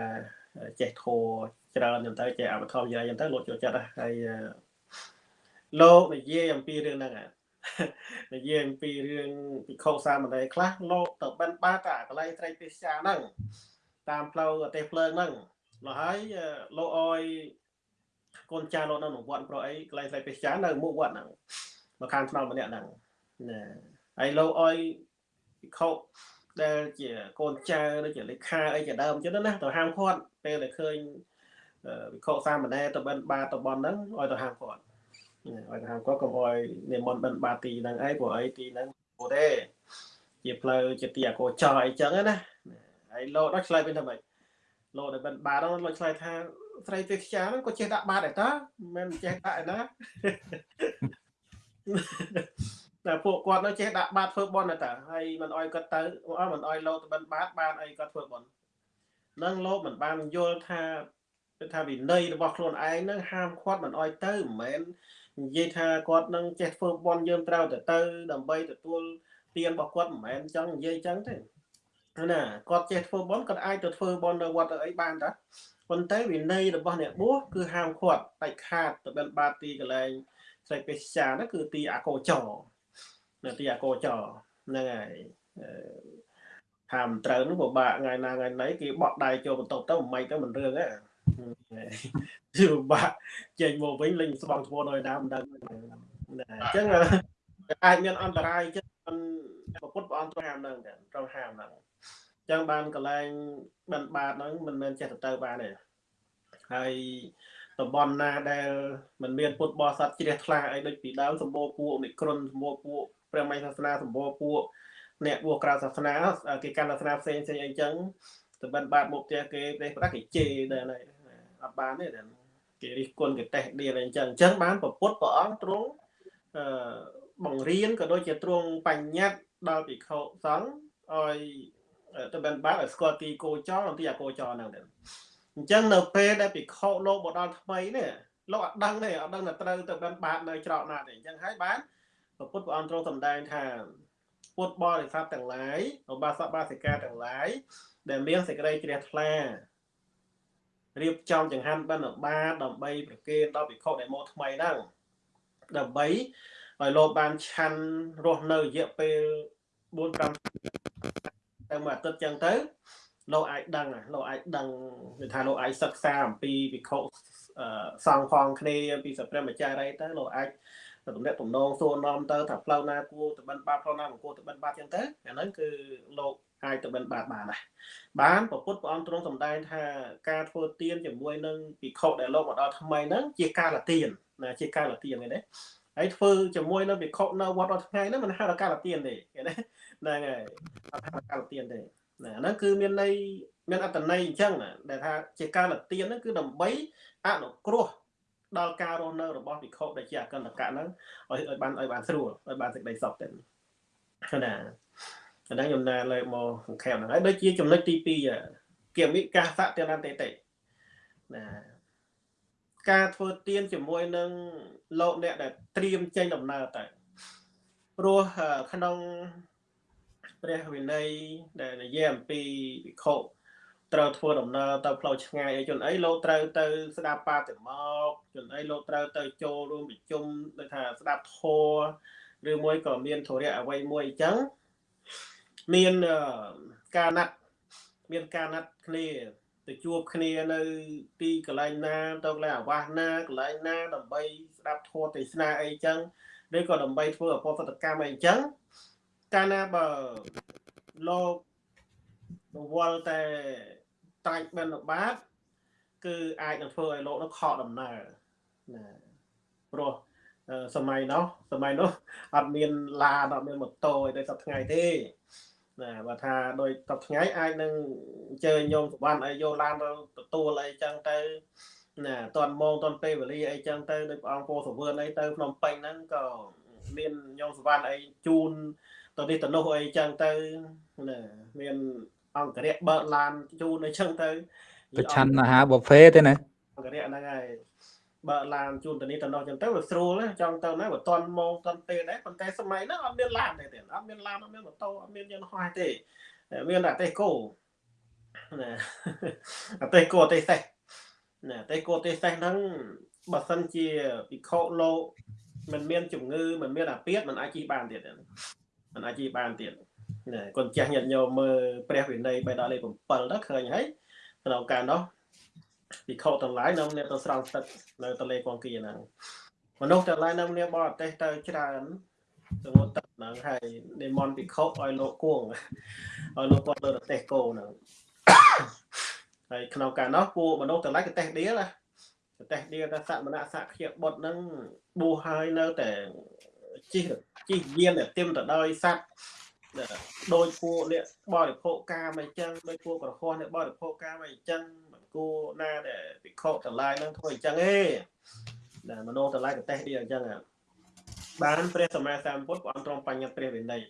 ចេះធោច្រើនខ្ញុំទៅចេះអបធមយាយខ្ញុំទៅលោកចូលចិត្តហើយលោកនិយាយអំពីរឿងហ្នឹងនិយាយអំពីរឿងពិខុសាមណេរខ្លះលោកទៅបិណ្ឌបាតអាកន្លែងត្រីពេស្យាហ្នឹងតាមផ្លូវអទេសភ្លើងហ្នឹងមកហើយលោកអោយកូនចាស់លោកនៅក្នុងវត្តប្រអីកន្លែងត្រីពេស្យានៅមុខវត្តហ្នឹងមកខាងថ្នល់ម្នាក់ហ្នឹងណាហើយលោកអោយពិខុ ដែលជាកូនចៅដូចជាលេខាអីជាដើមអញ្ចឹងណាទៅហាមគាត់ពេលដែលឃើញវិខសាមណែទៅបិណ្ឌបាតទៅបនហ្នឹងឲ្យទៅហាមគាត់ឲ្យទៅហាមគាត់កុំឲ្យនិមន្តបិណ្ឌបាតទីហ្នឹងអីព្រោះអីទីហ្នឹងព្រោះទេជាផ្លូវជាទីអកោចរអីចឹងណាហើយលោកដល់ឆ្លើយវិញថាម៉េចលោកដែលបិណ្ឌបាតហ្នឹងលោកឆ្លើយថាស្រីទេខ្យាហ្នឹងក៏ចេះដាក់បាតដែរតាមិនចេះដាក់ឯណា តែពួកគាត់នៅចេះដាក់បាតធ្វើបន់តែហើយមិនអោយគាត់ទៅអត់មិនអោយលោកទៅបិណ្ឌបាតបានអីគាត់ធ្វើបន់នឹងលោកមិនបានយល់ថាគឺថាវិន័យរបស់ខ្លួនឯងនឹងហាមឃាត់មិនអោយទៅមិនមែននិយាយថាគាត់នឹងចេះធ្វើបន់យើងត្រូវទៅទៅ ដើម្បីទទួលទានរបស់គាត់មិនមែនចង់និយាយចឹងទេណាគាត់ចេះធ្វើបន់គាត់អាចទៅធ្វើបន់នៅវត្តទៅអីបានតាប៉ុន្តែវិន័យរបស់អ្នកបួសគឺហាមឃាត់ដាច់ខាតទៅបិណ្ឌបាតទីកន្លែងស្រីពេជ្រានោះគឺទីអាកោចរ នៅទីអាកោចរហ្នឹងហើយថាមិនត្រូវនោះពិបាកថ្ងៃណាថ្ងៃណីគេបក់ដៃចូលបន្ទប់ទៅមិនទៅមិនរឿងទេគឺពិបាកចេញមកវិញលេងស្បង់ស្បួនឲ្យដើមមិនដឹងអញ្ចឹងអាចមានអន្តរាយចឹងមិនពុទ្ធព្រះអង្គត្រូវហាមហ្នឹងត្រូវហាមហ្នឹងចឹងបានកន្លែងបិណ្ឌបាតហ្នឹងមិនមែនចេះទៅទៅបានទេហើយតំបន់ណាដែលមិនមានពុទ្ធបរិស័ទជ្រះថ្លាអីដូចពីដើមសម្បូរពួកនិក្រុនសម្បូរពួក ព្រះមហាសាសនាសម្បូរពួកអ្នកបួសក្រៅសាសនាគេកាន់សាសនាផ្សេងផ្សេងអីចឹងទៅបិណ្ឌបាតមកផ្ទះគេប្រេះប្រាស់គេជេរដែរអត់បានទេគេរិះគន់គេតេះដៀលអីចឹងអញ្ចឹងបានប្រពុតព្រះអង្គទ្រង់អឺបង្រៀនក៏ដូចជាទ្រង់បញ្ញត្តិដល់ភិក្ខុសង្ឃឲ្យទៅបិណ្ឌបាតឲ្យស្គាល់ទីគោចរនិងទីអគោចរហ្នឹងដែរអញ្ចឹងនៅពេលដែលភិក្ខុលោកមកដល់ថ្មីនេះលោកអត់ដឹងទេអត់ដឹងថាត្រូវទៅបិណ្ឌបាតនៅច្រកណាទេអញ្ចឹងហើយបាន ព្រះពុទ្ធព្រះអង្គទ្រង់សម្ដែងថាពុទ្ធបរិស័ទទាំងឡាយឧបាសកបាសិកាទាំងឡាយដែលមានសេចក្តីជ្រះថ្លារៀបចំចង្ហាន់បិណ្ឌបាតដើម្បីប្រគេនដល់ភិក្ខុដែលមកថ្មីហ្នឹងដើម្បីឲ្យលោកបានឆាន់រស់នៅរយៈពេល4 5ទៅមួយអាទិត្យចឹងទៅលោកអាចដឹងលោកអាចដឹងគឺថាលោកអាចសិក្សាអំពីវិខុសង្ឃផងគ្នាពីសព្រះម្ចាស់អីទៅលោកអាច ទំនាក់ទំនងសួរនាំទៅថាផ្លូវណាគួរទៅបិណ្ឌបាតផ្លូវណាមិនគួរទៅបិណ្ឌបាតចឹងទៅអាហ្នឹងគឺលោកអាចទៅបិណ្ឌបាតបានដែរបានប្រពុតព្រះអង្គទ្រង់សម្ដែងថាការធ្វើទានជាមួយនឹងភិក្ខុដែលលោកមកដល់ថ្មីហ្នឹងជាការលទានណាជាការលទានហ្នឹងណាហើយធ្វើជាមួយនឹងភិក្ខុនៅវត្តដល់ថ្ងៃហ្នឹងមិនហៅថាការលទានទេឃើញទេហ្នឹងហើយអត់ហៅថាការលទានទេណាហ្នឹងគឺមានន័យមានអត្តន័យអញ្ចឹងណាដែលថាជាការលទានហ្នឹងគឺដើម្បីអនុគ្រោះ ដល់ការរស់នៅរបស់ភិក្ខុដែលជាអកន្តកៈហ្នឹងឲ្យឲ្យបានឲ្យបានស្រួលឲ្យបានសេចក្តីសុខទៅណាអាហ្នឹងខ្ញុំណាលើកមកសង្ខេបហ្នឹងហើយដូចជាចំណុចទី2គិមិកាសៈតេនតេតេណាការធ្វើទៀនជាមួយនឹងលោកអ្នកដែលត្រៀមចេញដំណើរទៅព្រោះក្នុងព្រះវិន័យដែលនិយាយអំពីវិខុ ត្រូវធ្វើដំណើរទៅផ្លូវឆ្ងាយអីជនអីលោកត្រូវទៅស្ដាប់បាតិមកជនអីលោកត្រូវទៅចូលរួមប្រជុំដូចថាស្ដាប់ធម៌ឬមួយក៏មានធរៈអ្វីមួយអញ្ចឹងមានការណាត់មានការណាត់គ្នាទៅជួបគ្នានៅទីកន្លែងណាទៅកន្លែងអាវាសណាកន្លែងណាដើម្បីស្ដាប់ធម៌ទេសនាអីចឹងឬក៏ដើម្បីធ្វើអបសតកម្មអីចឹងកាលណាបើលោករវល់តែ តាច់បិណ្ឌបាតគឺអាចនឹងធ្វើឲ្យលោកនោះខកដំណើរណាព្រោះសម័យនោះសម័យនោះអត់មានឡានអត់មានម៉ូតូអីដូចសប្តាហ៍ថ្ងៃទេណាបើថាដោយតបថ្ងៃអាចនឹងអញ្ជើញញោមសវណ្ណអីយកឡានទៅទទួលអីចឹងទៅណាតន់ម៉ោងតន់ពេលវេលាអីចឹងទៅដោយព្រះអង្គពោសវឿនអីទៅភ្នំពេញហ្នឹងក៏មានញោមសវណ្ណអីជូនទៅនេះទៅនោះអីចឹងទៅណាមាន អង្គរៈបើកឡានជូនអីចឹងទៅប្រឆាន់អាហារប៊ូហ្វេទេណាអង្គរៈហ្នឹងហើយបើឡានជូនទៅនេះទៅនោះចឹងទៅវាស្រួលចង់ទៅណាបើតន់ម៉ោងតន់ពេលដែរប៉ុន្តែសម័យហ្នឹងអត់មានឡានទេអត់មានឡានអត់មានម៉ូតូអត់មានយន្តហោះទេមានតែតេកូណាអតេកូអតេសេះណាតេកូអតេសេះហ្នឹងបើសិនជាពិខុលោកមិនមានជំងឺមិនមានអាពាធមិនអាចជិះបានទៀតមិនអាចជិះបានទៀតណា គាត់ចាស់ញាតិញោមមើលព្រះវិន័យបេដកលេខ7ទៅឃើញហើយក្នុងការនោះពិខុទាំងឡាយនៅអ្នកទៅស្រង់ទឹកនៅទន្លេកងគីហ្នឹងមនុស្សទាំងឡាយនៅនាបរទេសទៅច្រើនទៅមកទឹកហ្នឹងហើយនិមន្តពិខុឲ្យលោកគួងឲ្យលោកគាត់លើប្រទេសគោហ្នឹងហើយក្នុងការនោះពួកមនុស្សទាំងឡាយក៏តេះដៀលណាតេះដៀលថាសមណៈសក្យបុត្រហ្នឹងបួសហើយនៅតែជិះជិះយានតែទឹមទៅដោយសัตว์ ដោយពួកអ្នកបរិភោគកាមអីចឹងដោយពួកក្រហមអ្នកបរិភោគកាមអីចឹងគួរណាដែលពិខុតម្លាយនឹងធ្វើអញ្ចឹងទេដែលមនោតម្លាយប្រទេសនេះអញ្ចឹងបានព្រះសម្មាសម្ពុទ្ធព្រះអង្គទ្រង់បញ្ញត្តិព្រះវិន័យ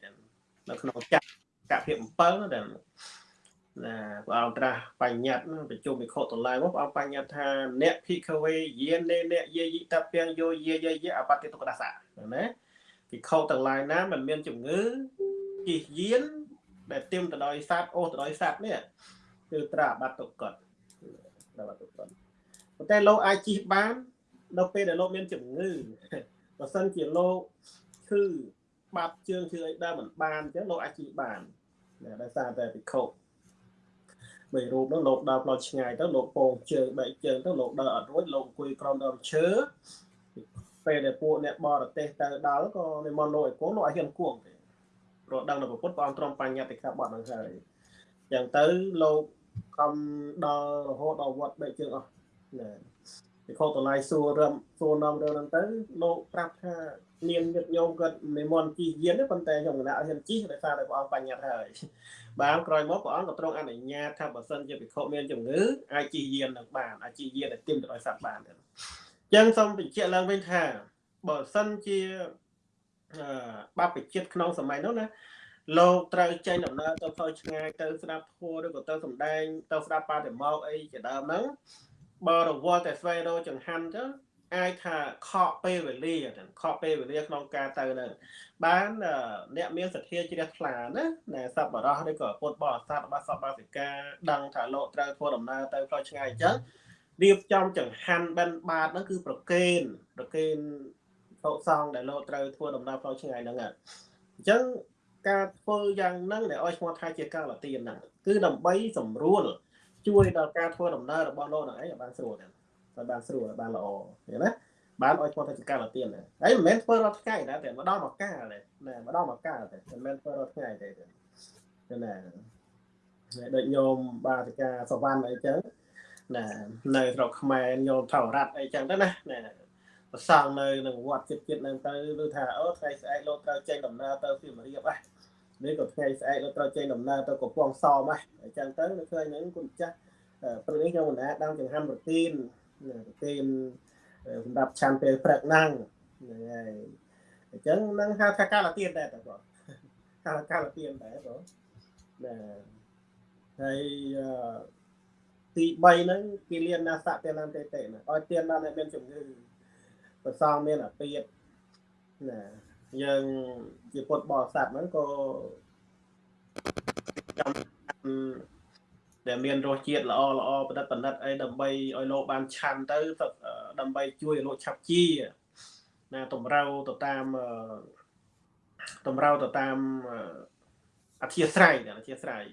នៅក្នុងចក្រកភាព7ដែលណាព្រះអង្គត្រាស់បញ្ញត្តិប្រជុំវិខុតម្លាយមកព្រះអង្គបញ្ញត្តិថាអ្នកភិក្ខវេយានេអ្នកយាយិតពាំងយោយាយយៈអបតិទុក្កដាសៈណាភិក្ខុទាំងឡាយណាមិនមានជំងឺ ជិះយាន ដែលទៀមទៅដោយសត្វអូសទៅដោយសត្វនេះគឺត្រាបាត់ទុក្កត់ដល់អត់ទាន់ប៉ុន្តែលោកអាចជិះបាននៅពេលដែលលោកមានជំងឺបើសិនជាលោកឈឺបាត់ជើងឈឺអីដើមមិនបានអញ្ចឹងលោកអាចជិះបានដោយសារតែពិខុបីរូបនោះលោកដើរផ្លូវឆ្ងាយទៅលោកពងជើងបែកជើងទៅលោកដើរអត់រួចលោកអង្គុយក្រោមដើមឈើពេលដែលពួកអ្នកបរទេសទៅដល់ក៏និមន្តលោកឲ្យគង់លោកឲ្យហ៊ានគង់ទេព្រោះដឹងនៅពុទ្ធព្រះអង្គទ្រង់បញ្ញត្តិខាបត់ហ្នឹងហើយចឹងទៅលោកខំដល់រហូតដល់វត្តបែកជើងអស់ណាពីខុសតម្លៃសួររំសួរនាំរឿងហ្នឹងទៅលោកប្រាប់ថាមានញាតិញោមគាត់និមន្តជិះយានទេប៉ុន្តែខ្ញុំគណៈអត់ហ៊ានជិះដោយសារតែព្រះអង្គបញ្ញត្តិហើយបានក្រោយមកព្រះអង្គក៏ទ្រង់អនុញ្ញាតថាបើសិនជាភិក្ខុមានជំងឺអាចជិះយាននឹងបានអាចជិះយានឲ្យទាមទៅឲ្យសត្វបានអញ្ចឹងសូមបញ្ជាក់ឡើងវិញថាបើសិនជា បព្វជិតក្នុងសម័យនោះណាលោកត្រូវចេញដំណើរទៅផ្លូវឆ្ងាយទៅស្ដាប់ធម៌ឬក៏ទៅសំដែងទៅស្ដាប់បាតិមោកអីជាដើមហ្នឹងបើរវល់តែស្វែងរកចង្ហាន់ទៅអាចថាខកពេលវេលាខកពេលវេលាក្នុងការទៅនៅបានអ្នកមានសទ្ធាជ្រះថ្លាណាណែសពបរោះឬក៏ពុទ្ធបរិស័ទរបស់សពបាសិកាដឹងថាលោកត្រូវធ្វើដំណើរទៅផ្លូវឆ្ងាយអញ្ចឹងរៀបចំចង្ហាន់បិណ្ឌបាតហ្នឹងគឺប្រកេនប្រកេន ភោគសង្ឃដែលលោកត្រូវធ្វើដំណើរផ្លូវឆ្ងាយហ្នឹងអញ្ចឹងការធ្វើយ៉ាងហ្នឹងដែលឲ្យឈ្មោះថាជាកាលទានហ្នឹងគឺដើម្បីសម្រួល ជួយដល់ការធ្វើដំណើររបស់លោកហ្នឹងឯងឲ្យបានស្រួលទៅបានស្រួលបានល្អឃើញណាបានឲ្យឈ្មោះថាជាកាលទានហើយមិនមែនធ្វើរាល់ថ្ងៃណាតែម្ដងមកកាលណាម្ដងមកកាលតែមិនមែនធ្វើរាល់ថ្ងៃទេណាដូចញោមបាតិកាសវណ្ណអីចឹងណានៅស្រុកខ្មែរញោមថោរ៉ាត់អីចឹងទៅណាណា ប្រសងនៅនឹងវត្តចិត្តចិត្តនឹងទៅឬថាអូថ្ងៃស្អែកលោកត្រូវចេញដំណើរទៅសៀមរាបហ៎នេះក៏ថ្ងៃស្អែកលោកត្រូវចេញដំណើរទៅកំពង់សោមហ៎អញ្ចឹងទៅនៅឃើញហ្នឹងគុណចាស់ព្រឹកនេះខ្ញុំបណ្ដាដាំចង្ហាន់ប្រទីនប្រទីនសម្រាប់ឆាន់ពេលព្រឹកហ្នឹងហ្នឹងហើយអញ្ចឹងនឹងហៅថាកាលទានដែរតើបងហៅកាលទានដែរបងណាហើយទី3ហ្នឹងគេលៀនណាសៈទាននតេតេណាឲ្យទានដល់អ្នកមានជំងឺ ប្រសងមានអាពាតណាយើងជាពុទ្ធបរិស័ទហ្នឹងក៏ចាំដែលមានរសជាតិល្អល្អប្រណិតប្រណិតអីដើម្បីឲ្យលោកបានឆាន់ទៅដើម្បីជួយឲ្យលោកឆាប់ជាណាតម្រូវទៅតាមតម្រូវទៅតាមអធិស្រ័យអធិស្រ័យ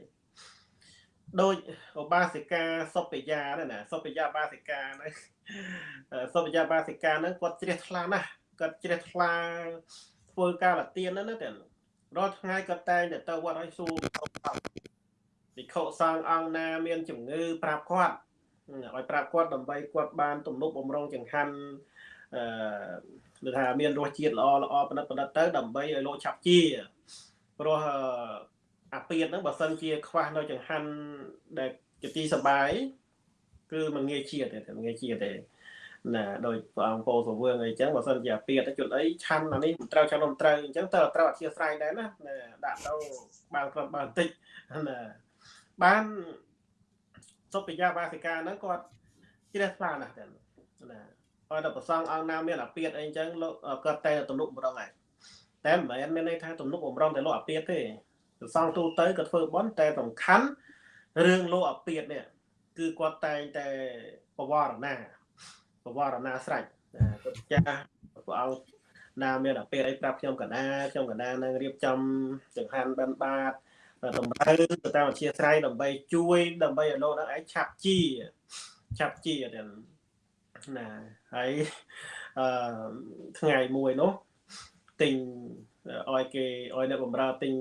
ដូចឧបាសិកាសុបយាណាសុបយាបាសិកាហ្នឹងសុបយាបាសិកាហ្នឹងគាត់ជ្រះថ្លាណាស់គាត់ជ្រះថ្លាធ្វើការលទៀនហ្នឹងណាតែរាល់ថ្ងៃគាត់តែងតែទៅវត្តឲ្យសួរភិក្ខុសង្ឃអង្គណាមានជំងឺប្រាប់គាត់ឲ្យប្រាប់គាត់ដើម្បីគាត់បានទំនុកបំរុងចង្ហាន់អឺគឺថាមានរសជាតិល្អល្អប្រណិតប្រណិតទៅដើម្បីឲ្យលោកឆាប់ជាព្រោះ អាពៀតហ្នឹងបើសិនជាខ្វះនៅចង្ហាន់ដែលជាទីសបាយគឺមិនងាយជាតិទេមិនងាយជាតិទេណាដោយព្រះអង្គពោសវឿងអីចឹងបើសិនជាអាពៀតជុលអីឆាន់អានេះមិនត្រូវឆាន់មិនត្រូវអញ្ចឹងតើត្រូវអធិស្ឋានដែរណាដាក់ទៅបានក្រុមបានតិចណាបានសុភិយាបាសិកាហ្នឹងគាត់ជ្រះថ្លាណាស់ទៅណាអត់ទៅប្រសងអង្គណាមានអាពៀតអីចឹងលោកគាត់តែទំនុកម្ដងហើយតែមិនមែនមានន័យថាទំនុកបំរុងតែលោកអាពៀតទេ ប្រសងទូទៅក៏ធ្វើបន់តែសំខាន់រឿងលោកអាពាតនេះគឺគាត់តែងតែបវរណាបវរណាស្រេចគាត់ចាស់ព្រះអង្គណាមានអាពាតអីប្រាប់ខ្ញុំកណាខ្ញុំកណានឹងរៀបចំចង្ហាន់បិណ្ឌបាតតម្រូវទៅតាមអធិស្ឋានដើម្បីជួយដើម្បីឲ្យលោកនឹងឯងឆាប់ជាឆាប់ជាទៅណាហើយអឺថ្ងៃមួយនោះទិញ ឲ្យគេឲ្យអ្នកបំរើទិញ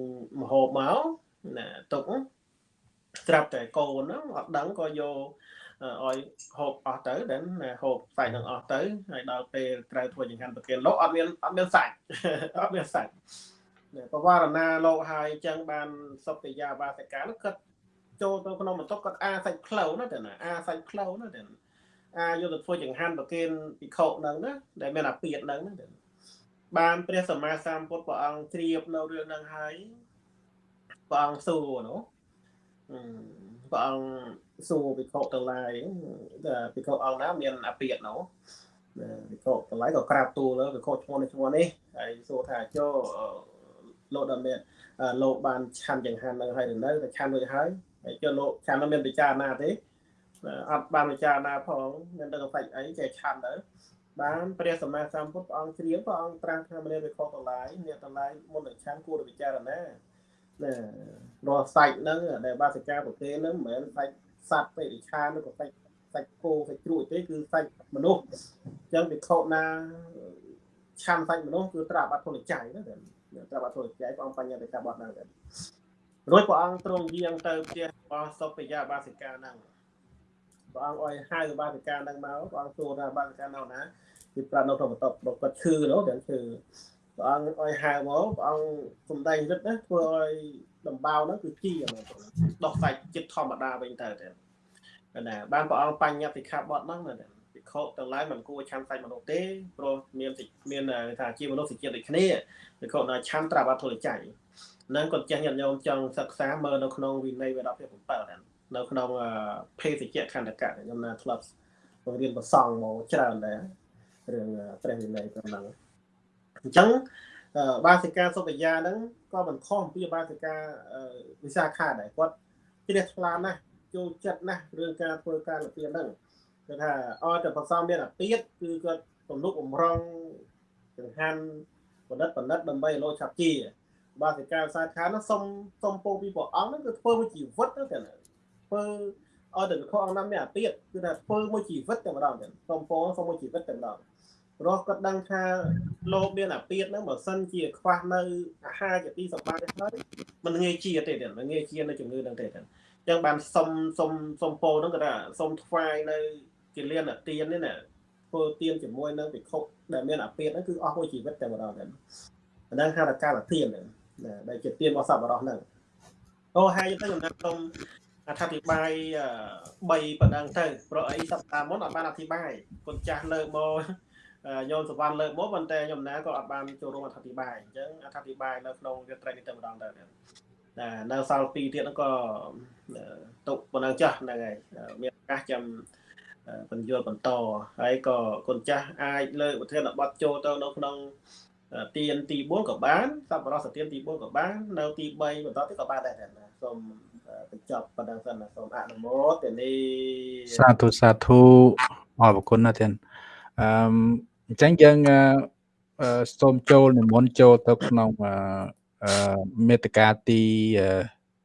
ម្ហូបមកណាទុកស្រាប់តែកូនហ្នឹងអត់ដឹងក៏យកឲ្យហូបអស់ទៅដែលណាហូបសាច់នឹងអស់ទៅហើយដល់ពេលត្រូវធ្វើចង្ហាន់ប្រគេនលោកអត់មានអត់មានសាច់អត់មានសាច់បវរណាលោកហើយអញ្ចឹងបានសុពយាវាសិកានោះគាត់ចូលទៅក្នុងបន្ទប់គាត់អាសាច់ផ្លូវណាតែណាអាសាច់ផ្លូវណាតែអាយកទៅធ្វើចង្ហាន់ប្រគេនភិក្ខុហ្នឹងណាដែលមានអាពាតហ្នឹងណា បានព្រះសម្មាសម្ពុទ្ធព្រះអង្គជ្រាបនៅរឿងហ្នឹងហើយព្រះអង្គសួរនោះព្រះអង្គសួរភិក្ខុទាំងឡាយភិក្ខុអង្គណាមានអាពាតនោះភិក្ខុទាំងឡាយក៏ក្រាបទូលភិក្ខុឈ្មោះនេះឈ្មោះនេះហើយសួរថាចូលលោកដល់មានលោកបានឆាន់ចង្ហាន់នៅហើយនៅតែឆាន់រួចហើយហើយចុះលោកឆាន់នៅមានពិចារណាទេអត់បានពិចារណាផងមានដឹងសាច់អីចេះឆាន់ទៅ បានព្រះសម្មាសម្ពុទ្ធព្រះអង្គជ្រាបព្រះអង្គត្រាស់ថាមនាវិខតម្លាយអ្នកតម្លាយមុននឹងឆាន់គួរពិចារណាណារាល់សាច់ហ្នឹងដែលបាសិកាប្រគេហ្នឹងមិនមែនសាច់សត្វពេរិឆានឬក៏សាច់សាច់គោសាច់ជ្រូកទេគឺសាច់មនុស្សអញ្ចឹងវិខណាឆាន់សាច់មនុស្សគឺត្រាបាត់ធនចៃណាត្រាប់អត់ធ្វើចែកព្រះអង្គបញ្ញត្តិការបត់ហ្នឹងណារួចព្រះអង្គទ្រង់យាងទៅផ្ទះរបស់សុបយាបាសិកាហ្នឹងព្រះអង្គឲ្យហៅបាសិកាហ្នឹងមកព្រះអង្គសួរថាបាសិកានៅណា គឺប្រាប់នៅក្នុងបន្ទប់គាត់ឈឺនោះទាំងឈឺព្រះអង្គឲ្យហៅមកព្រះអង្គសំដែងរិទ្ធណាធ្វើឲ្យដំបៅហ្នឹងគឺជីដោះសាច់ចិត្តធម្មតាវិញទៅតែណាបានព្រះអង្គបញ្ញត្តិសិក្ខាបទហ្នឹងណាភិក្ខុទាំងឡាយមិនគួរឆាន់សាច់មនុស្សទេព្រោះមានមានថាជាមនុស្សសេចក្ដីដូចគ្នាភិក្ខុណាឆាន់ត្រាប់អត់ធ្វើចៃនឹងគាត់ចេះញាតិញោមចង់សិក្សាមើលនៅក្នុងវិន័យវេដក7នៅក្នុងភេសជ្ជៈខណ្ឌកៈខ្ញុំណាធ្លាប់បង្រៀនប្រសងមកច្រើនដែរ រឿងព្រះវិន័យប៉ុណ្ណឹងអញ្ចឹងបាសិកាសុបយាហ្នឹងក៏មិនខុសពីបាសិកាវិសាខាដែរគាត់ជ្រះថ្លាណាស់ចូលចិត្តណាស់រឿងការធ្វើការលៀនហ្នឹងគឺថាអត់តែប្រសំមានអាពាតគឺគាត់ទំនុកបំរុងចង្ហាន់បណ្ឌិតបណ្ឌិតដើម្បីលោឆាប់ជាបាសិកាសាខានោះសុំសុំពោពីព្រះអង្គហ្នឹងគឺធ្វើមួយជីវិតទៅតែធ្វើឲ្យតែខអង្គណាមានអាពាតគឺថាធ្វើមួយជីវិតតែម្ដងសុំពោសុំមួយជីវិតតែម្ដង ព្រោះគាត់ដឹងថាលោកមានអាពាតហ្នឹងបើសិនជាខ្វះនៅអាហារជាទីសម្បត្តិហើយมันងាយជាទេទេมันងាយជានៅជំងឺហ្នឹងទេទេអញ្ចឹងបានសុំសុំសុំពោហ្នឹងគាត់ថាសុំថ្វាយនៅជាលៀនអាទៀននេះណាធ្វើទៀនជាមួយនឹងពិខុដែលមានអាពាតហ្នឹងគឺអស់មួយជីវិតតែម្ដងតែហ្នឹងហៅថាកាលទៀនហ្នឹងដែលជាទៀនរបស់សប្បុរសហ្នឹងអូហើយទៅខ្ញុំខ្ញុំអធិប្បាយ3ប៉ុណ្ណឹងទៅព្រោះអីសប្តាហ៍មុនអត់បានអធិប្បាយគុណចាស់លើកមក ញោមសវណ្ណលើកមកប៉ុន្តែខ្ញុំណាក៏អត់បានចូលរួមអធិប្បាយអញ្ចឹងអធិប្បាយនៅក្នុងវាត្រេកនេះតែម្ដងទៅតែនៅសល់2ទៀតហ្នឹងក៏ទុកប៉ុណ្ណឹងចាស់ហ្នឹងហើយមានឱកាសចាំបញ្យល់បន្តហើយក៏គុណចាស់អាចលើកប្រធានបទចូលទៅនៅក្នុងទៀនទី4ក៏បានសប្បុរសទៀនទី4ក៏បាននៅទី3បន្តទៀតក៏បានដែរណាសូមបញ្ចប់ប៉ុណ្ណឹងសិនណាសូមអនុមោទនីសាធុសាធុអរគុណណាស់ទៀត អឺអញ្ចឹងយើងសូមចូលនិមន្តចូលទៅក្នុងអឺមេតកាទី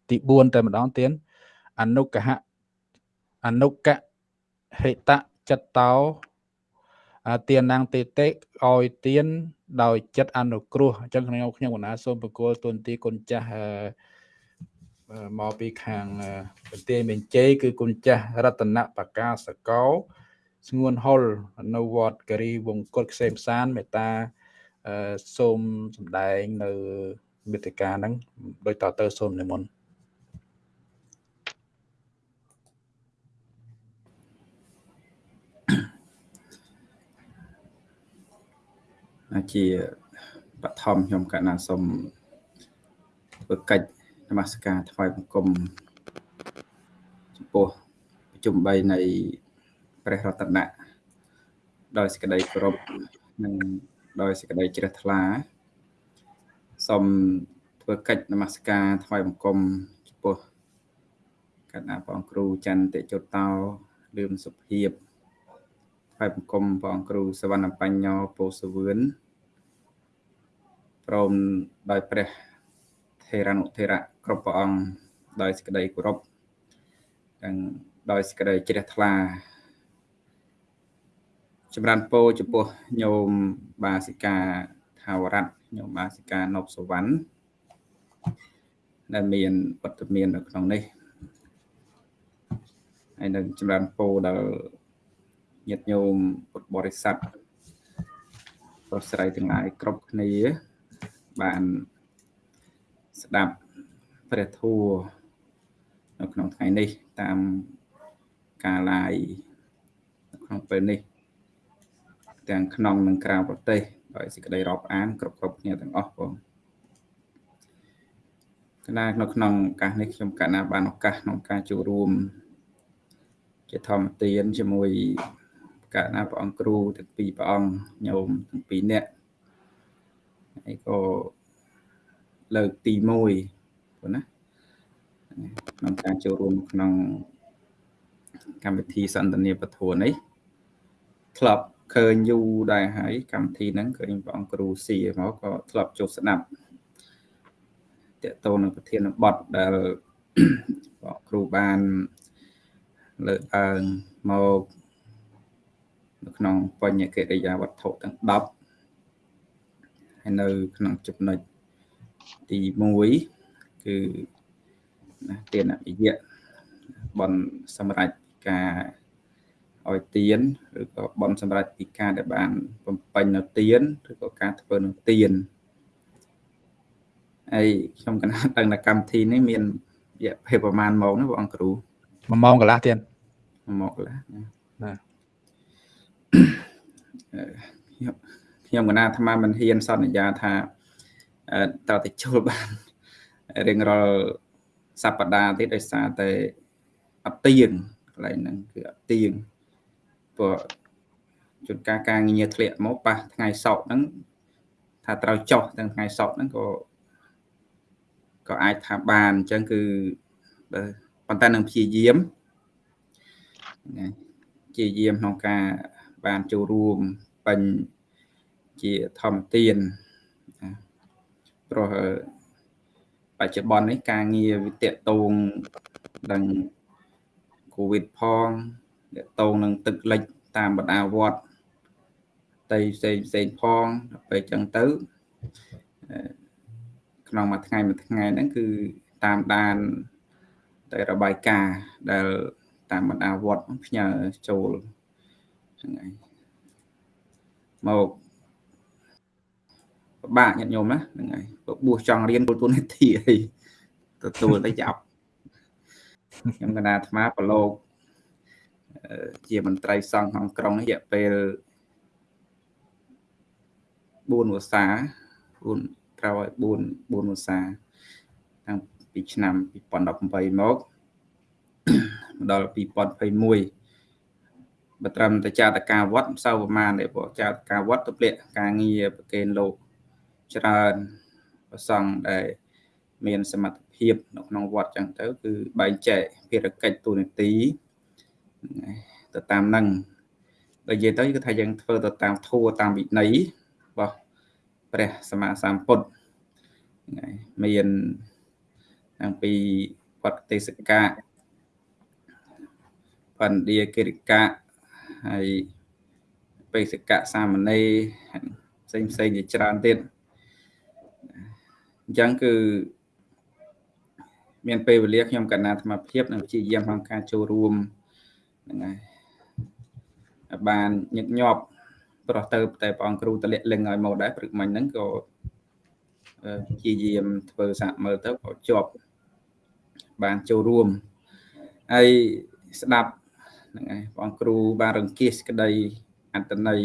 ទី4តែម្ដងទៀតអនុកហៈអនុកហេតចិត្តតោទានណាំងទេតិឲ្យទាន ដោយចិត្តអនុគ្រោះអញ្ចឹងខ្ញុំខ្ញុំកណាសូមបកគលទុនទីគុណចាស់មកពីខាងប្រទេសមេជ័យគឺគុណចាស់រតនបកាសកោ ស្ងួនហុលនៅវត្តការីវង្គតខ្សែមសានមេតាសូមសម្ដែងនៅមេតិកាហ្នឹងដោយតទៅសូមនិមន្តជាបឋមខ្ញុំកណាសូមធ្វើកិច្ចនមស្ការថ្វាយបង្គំចំពោះប្រជុំ3នៃ ព្រះរតនៈដោយសេចក្តីគោរពនិងដោយសេចក្តីជ្រះថ្លាសូមធ្វើកិច្ចនមស្ការថ្វាយបង្គំចំពោះកណ្ដាព្រះអង្គគ្រូច័ន្ទតិចុតោលឿនសុភាពថ្វាយបង្គំព្រះអង្គគ្រូសវណ្ណបញ្ញោពោសវឿនព្រមដោយព្រះថេរានុថេរៈគ្រប់ព្រះអង្គដោយសេចក្តីគោរពនិងដោយសេចក្តីជ្រះថ្លា ចម្រើនពរចំពោះញោមបាសិកាថាវរៈញោមបាសិកានប់សវណ្ណដែលមានវត្តមាននៅក្នុងនេះហើយនឹងចម្រើនពរដល់ញាតិញោមពុទ្ធបរិស័ទប្រុសស្រីទាំងឡាយគ្រប់គ្នាបានស្ដាប់ព្រះធម៌នៅក្នុងថ្ងៃនេះតាមការ live នៅក្នុងពេលនេះ ទាំងក្នុងនិងក្រៅប្រទេសដោយសេចក្តីរាប់អានគ្រប់គ្រប់គ្នាទាំងអស់បងកណានៅក្នុងឱកាសនេះខ្ញុំកណាបានឱកាសក្នុងការចូលរួម ជាធម្មទានជាមួយកណាព្រះអង្គគ្រូទាំងពីរព្រះអង្គញោមទាំងពីរនាក់ហើយក៏លើកទី1ព្រោះណាក្នុងការចូលរួមក្នុងកម្មវិធីសន្ទនាពធនេះធ្លាប់ ឃើញយូរដែរហើយកម្មវិធីហ្នឹងឃើញព្រះអង្គគ្រូស៊ីមកក៏ធ្លាប់ចូលស្ដាប់តកតូននឹងប្រធានបទដែលព្រះគ្រូបានលើកឡើងមកនៅក្នុងបញ្ញកិរិយាវត្ថុទាំង10ហើយនៅក្នុងចំណុចទី1គឺណាទានអភិយៈបនសម្រាប់ការ ឲ្យទៀនឬក៏បនសម្រាប់ពីការដែលបានបំពេញនៅទៀនឬក៏ការធ្វើនៅទៀនហើយខ្ញុំកណាត់ដឹងថាកម្មវិធីនេះមានរយៈពេលប្រហែលម៉ោងណាបងគ្រូ1ម៉ោងកន្លះទៀត1ម៉ោងកន្លះណាខ្ញុំខ្ញុំកណាអាត្មាមិនហ៊ានសន្យាថាអឺតើទៅចូលបានរៀងរាល់សប្តាហ៍ទៀតដោយសារតែអត់ទៀងកន្លែងហ្នឹងគឺអត់ទៀង ព្រោះជួនកាលការងារធ្លាក់មកប៉ះថ្ងៃសៅរ៍ហ្នឹងថាត្រូវចុះទាំងថ្ងៃសៅរ៍ហ្នឹងក៏ក៏អាចថាបានអញ្ចឹងគឺបើប៉ុន្តែនឹងព្យាយាមណាព្យាយាមក្នុងការបានចូលរួមពេញជាធម្មទានណាព្រោះបច្ចុប្បន្ននេះការងារវាតកតងនឹងកូវីដផង តកតងនឹងទឹកលិចតាមបណ្ដាវត្តតៃផ្សេងផ្សេងផងដល់ពេលចឹងទៅក្នុងមួយថ្ងៃមួយថ្ងៃហ្នឹងគឺតាមដានតែរបាយការណ៍ដែលតាមបណ្ដាវត្តផ្ញើចូលហ្នឹងហើយមកពិបាកញាតិញោមណាហ្នឹងហើយបួសចង់រៀនពលទូនីតិអីទទួលទៅចាប់ខ្ញុំកណាអាត្មាប្រឡូក ជាមន្ត្រីសង្ឃក្នុងក្រុងនេះរយៈពេល4វស្សា4ត្រូវឲ្យ4 4វស្សាតាំងពីឆ្នាំ2018មកដល់2021បើត្រឹមតែចាតកាវត្តមិនសូវប្រមាណទេព្រោះចាតកាវត្តទៅលាក់ការងារប្រកេនលោកច្រើនប្រសង់ដែលមានសមត្ថភាពនៅក្នុងវត្តចឹងទៅគឺបែងចែកភារកិច្ចទូនាទី ទៅតាមនឹងបើនិយាយទៅគឺថាយើងធ្វើទៅតាមធัวតាមវិន័យរបស់ព្រះសម្មាសម្ពុទ្ធមានតាំងពីវត្តទេសកៈបណ្ឌាគិរិកៈហើយបេសកៈសាមណេរផ្សេងផ្សេងជាច្រើនទៀតអញ្ចឹងគឺមានពេលវេលាខ្ញុំកណ្ណាអាត្មាភាពនិងព្យាយាមក្នុងការចូលរួម ហ្នឹងហើយបានញឹកញាប់ប្រោះទៅតែព្រះអង្គគ្រូតលាក់លឹងឲ្យមកដែរព្រឹកមិញហ្នឹងក៏ព្យាយាមធ្វើសាកមើលទៅក៏ជាប់បានចូលរួមហើយស្ដាប់ហ្នឹងហើយព្រះអង្គគ្រូបានរង្គៀសក្តីអត្តន័យ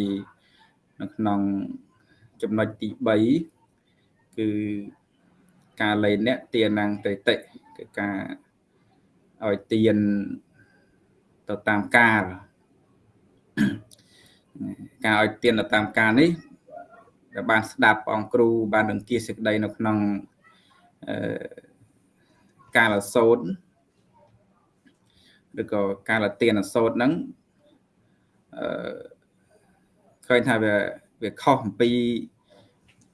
នៅក្នុងចំណុចទី3គឺការលែងអ្នកទានាងតេតិគឺការឲ្យទៀន ទៅតាមកាលការឲ្យទៀនទៅតាមកាលនេះដែលបានស្ដាប់ព្រះអង្គគ្រូបានរង្គៀសសេចក្តីនៅក្នុងអឺការអសោតឬក៏ការលទៀនអសោតហ្នឹងអឺឃើញថាវាវាខុសអំពី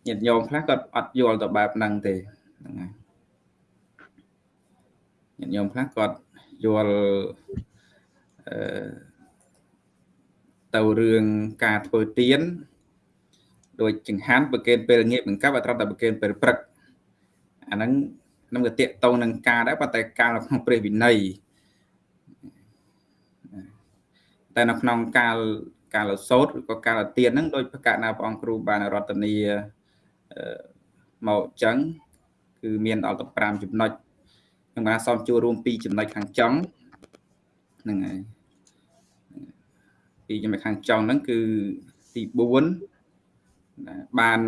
ញាតិញោមខ្លះគាត់អត់យល់ទៅបែបហ្នឹងទេហ្នឹងហើយញាតិញោមខ្លះគាត់យល់អឺ ទៅរឿងការធ្វើទៀនដោយចង្ហាន់ប្រកេនពេលងាកបង្កាប់អត់ត្រូវតែប្រកេនពេលព្រឹកអាហ្នឹងនឹងក៏តាកតងនឹងការដែរប៉ុន្តែការនៅក្នុងព្រះវិន័យតែនៅក្នុងកាលកាលសោតឬក៏កាលទៀនហ្នឹងដោយប្រកាសណាព្រះអង្គគ្រូបានរតនីមកចឹងគឺមានដល់ទៅ5ចំណុចខ្ញុំបានសូមចូលរួម2ចំណុចខាងចុងហ្នឹងហើយ ពីចំណុចខាងចុងហ្នឹងគឺទី4បាន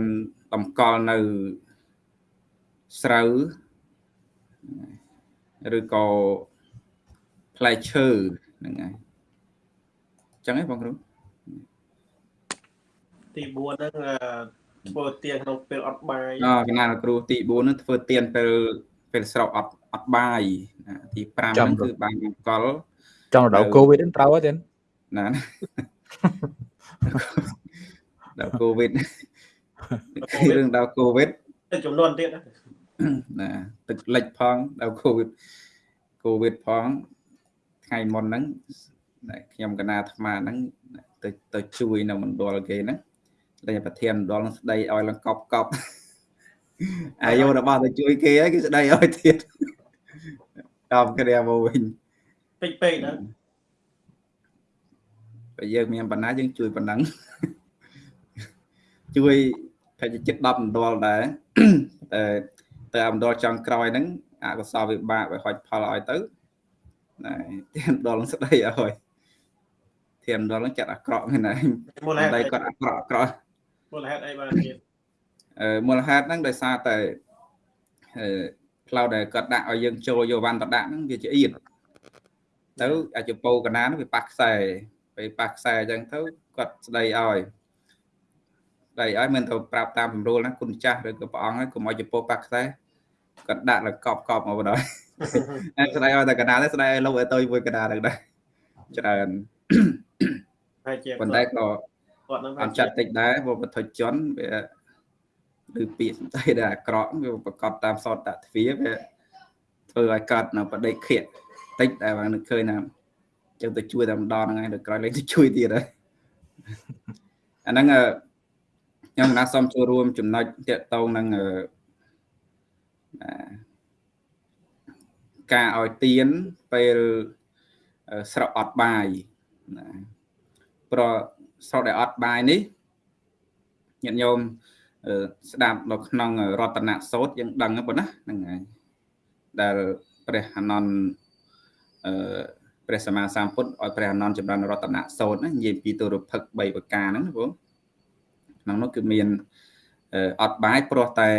តម្កល់នៅស្រូវឬក៏ផ្លែឈើហ្នឹងហើយចឹងហ៎បងគ្រូទី4ហ្នឹងធ្វើទៀនក្នុងពេលអត់បាយអកណាគ្រូទី4ហ្នឹងធ្វើទៀនពេលពេលស្រោបអត់អត់បាយទី5ហ្នឹងគឺបានបង្កល់ចង់ដល់កូវីដហ្នឹងត្រូវទេ ណាដល់កូវីដរឿងដល់កូវីដចំនួនទៀតណាទឹកលិចផងដល់កូវីដកូវីដផងថ្ងៃមុនហ្នឹងខ្ញុំកណាអាត្មាហ្នឹងទៅទៅជួយនៅមណ្ឌលគេហ្នឹងលេងប្រធានមណ្ឌលស្ដីឲ្យឡើងកប់កប់អាយុរបស់ទៅជួយគេហើយគេស្ដីឲ្យទៀតដល់គ្នាមកវិញពេកពេកណា បើយើងមានបណ្ណាយើងជួយប៉ុណ្ណឹងជួយតែចិត្ត10ម្ដលដែរតែតែម្ដលចុងក្រោយហ្នឹងអកុសលវិបាកវាហុចផលឲ្យទៅណែទៀមដលនឹងស្ដីឲ្យទៀមដលនឹងចាត់អាក្រក់មែនហើយមូលហេតុតែអីគាត់អាក្រក់អាក្រក់មូលហេតុអីបានទៀតអឺមូលហេតុហ្នឹងដោយសារតែអឺផ្លូវដែលគាត់ដាក់ឲ្យយើងចូលយកវ៉ាន់តដាក់ហ្នឹងវាជាអៀតទៅអាចពោកណាហ្នឹងវាប៉ះខ្សែ ពេលប៉ះខ្សែអញ្ចឹងទៅគាត់ស្ដីឲ្យស្ដីឲ្យមិនទៅប្រាប់តាមពរួលណាគុណចាស់ឬក៏ព្រះអង្គហ្នឹងកុំឲ្យចពោប៉ះខ្សែគាត់ដាក់លើកប់កប់មកបណ្ដោយហើយស្ដីឲ្យតែកណាដែរស្ដីឲ្យលោកឲ្យទៅមួយកណាហ្នឹងដែរច្រើនហើយជាប៉ុន្តែក៏គាត់នឹងអត់ចាត់តិចដែរព្រោះបទជនវាឬពាក្យសម្ដីដែលអាក្រក់វាប្រកបតាមសតតទ្វាវាធ្វើឲ្យកើតនៅបដិខិតតិចតែបាននឹកឃើញណា ចឹងទៅជួយតែម្ដងហ្នឹងហើយទៅក្រោយលេងទៅជួយទៀតហើយអាហ្នឹងអឺខ្ញុំណាសូមចូលរួមចំណុចតាក់ទងនឹងអឺអាការឲ្យទៀនពេលអឺស្រកអត់បាយណាប្រស្រកដែលអត់បាយនេះញាតិញោមអឺស្ដាប់នៅក្នុងរតនសូត្រយើងដឹងហ្នឹងប៉ុណ្ណាហ្នឹងហើយដែលព្រះអានន្ទអឺ ព្រះសម្មាសម្ពុទ្ធឲ្យព្រះអានន្ទចម្រើនរតនសូត្រហ្នឹងនិយាយពីទុរភឹក3ប្រការហ្នឹងណាបងក្នុងនោះគឺមានអឺអត់បាយព្រោះតែ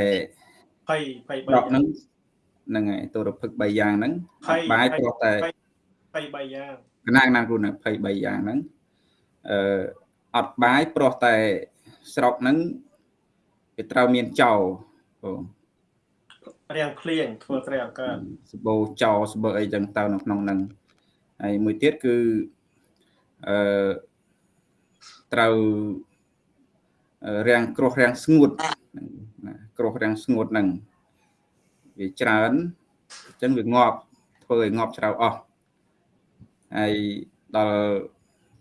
ភ័យភ័យដកហ្នឹងហ្នឹងហើយទុរភឹក3យ៉ាងហ្នឹងអត់បាយព្រោះតែភ័យ3យ៉ាងកណាកណាគ្រូនៅ23យ៉ាងហ្នឹងអឺអត់បាយព្រោះតែស្រុកហ្នឹងវាត្រូវមានចោលបងរាងភ្លៀងធ្វើស្រីអង្កើតសបោចោលសបើអីចឹងទៅនៅក្នុងហ្នឹង ហើយមួយទៀតគឺអឺត្រូវអឺរាំងគ្រោះរាំងស្ងួតហ្នឹងណាគ្រោះរាំងស្ងួតហ្នឹងវាច្រើនអញ្ចឹងវាងាប់ធ្វើឲ្យងាប់ច្រៅអស់ហើយដល់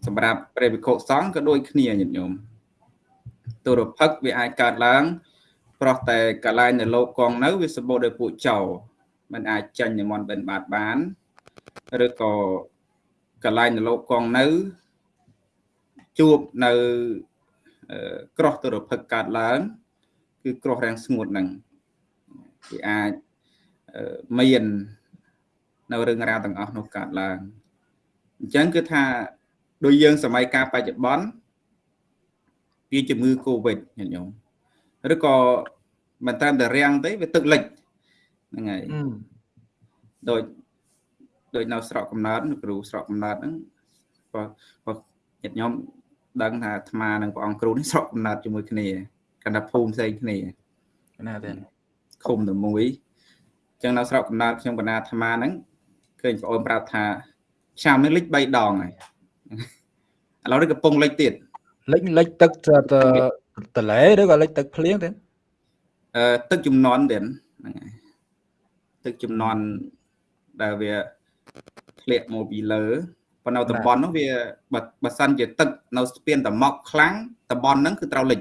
សម្រាប់ព្រះវិខុសង្ឃក៏ដូចគ្នាញាតិញោមទុរភឹកវាអាចកើតឡើងព្រោះតែកន្លែងនៅលោកកងនៅវាសម្បូរដោយពួកចោរมันអាចចាញ់និមន្តបិណ្ឌបាតបាន ឬក៏កន្លែងនៅលោកកងនៅ ជួបនៅអឺក្រោះទុរភឹកកើតឡើង គឺក្រោះរាំងស្ងួតហ្នឹងវាអាចអឺមាននៅរឿងរ៉ាវទាំងអស់នោះកើតឡើងអញ្ចឹងគឺថាដូចយើងសម័យកាលបច្ចុប្បន្នវាជំងឺ Covid ញាតិញោមឬក៏មិនត្រឹមតែរាំងទេវាទឹកលិចហ្នឹងហើយដូច ដូចនៅស្រុកកំណើតនៅគ្រូស្រុកកំណើតហ្នឹងបើបើញាតិញោមដឹងថាអាត្មានិងព្រះអង្គគ្រូនេះស្រុកកំណើតជាមួយគ្នាកណ្ដាភូមិផ្សេងគ្នាណាទេឃុំតែមួយអញ្ចឹងនៅស្រុកកំណើតខ្ញុំកណ្ដាអាត្មាហ្នឹងឃើញបងអូនប្រាប់ថាឆ្នាំនេះលិច3ដងហើយឥឡូវនេះកំពុងលិចទៀតលិចលិចទឹកទៅតលេឬក៏លិចទឹកភ្លៀងទេអឺទឹកជំនន់ទៀតហ្នឹងហើយទឹកជំនន់ដែលវា ធ្លាក់មកពីលើប៉ុន្តែតំបន់នោះវាបើបើសិនជាទឹកនៅស្ពានតមកខ្លាំងតំបន់ហ្នឹងគឺត្រូវលិច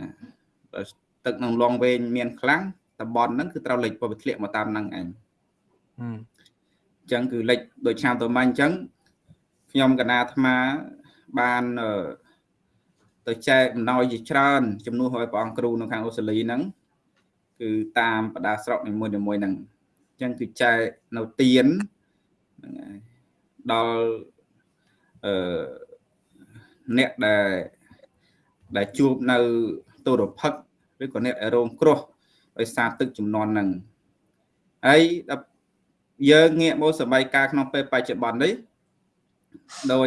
ណាបើទឹកក្នុងឡងវែងមានខ្លាំងតំបន់ហ្នឹងគឺត្រូវលិចព្រោះវាធ្លាក់មកតាមហ្នឹងឯងហឹមអញ្ចឹងគឺលិចដូចឆ្នាំទៅមកអញ្ចឹងខ្ញុំកណាអាត្មាបានអឺទៅចែកអំណោយជាច្រើនជំនួសឲ្យព្រះអង្គគ្រូនៅខាងអូស្ត្រាលីហ្នឹងគឺតាមបដាស្រុកនីមួយៗហ្នឹងអញ្ចឹងគឺចែកនៅទៀន ហ្នឹងហើយដល់អឺអ្នកដែលដែលជួបនៅទុរភិកឬក៏អ្នកដែលរងគ្រោះដោយសារទឹកជំនន់ហ្នឹងហើយដល់យើងងាកមកសម័យកាលក្នុងពេលបច្ចុប្បន្ននេះដោយ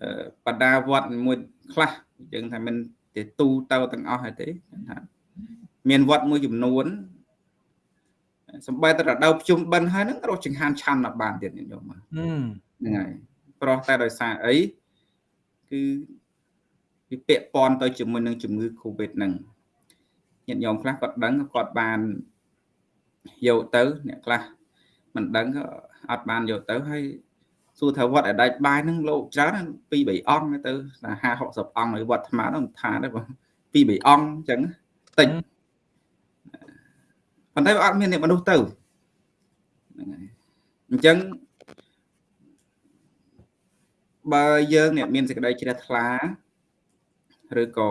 អឺបដាវត្តមួយខ្លះយើងថាមិនទេទូទៅទាំងអស់ហើយទេថាមានវត្តមួយចំនួន សំបីតែរដូវភ្ជុំបិណ្ឌហើយហ្នឹងរកចង្ហាន់ឆាន់ដល់បានទៀតញោមហឹមហ្នឹងហើយប្រោះតែដោយសារអីគឺវាពាក់ព័ន្ធទៅជាមួយនឹងជំងឺ Covid ហ្នឹងញាតិញោមខ្លះគាត់ដឹងគាត់បានយកទៅអ្នកខ្លះមិនដឹងក៏អត់បានយកទៅហើយសួរថាវត្តអដាច់បាយហ្នឹងលោកច្រើនពីរបីអង្គទៅថា50 60អង្គនៅវត្តអាត្មានោះមិនថាទេបងពីរបីអង្គអញ្ចឹងតិច ប៉ុន្តែវាអត់មានអ្នកមនុស្សទៅហ្នឹងហើយអញ្ចឹងបើយើងអ្នកមានសេចក្តីជ្រះថ្លាឬក៏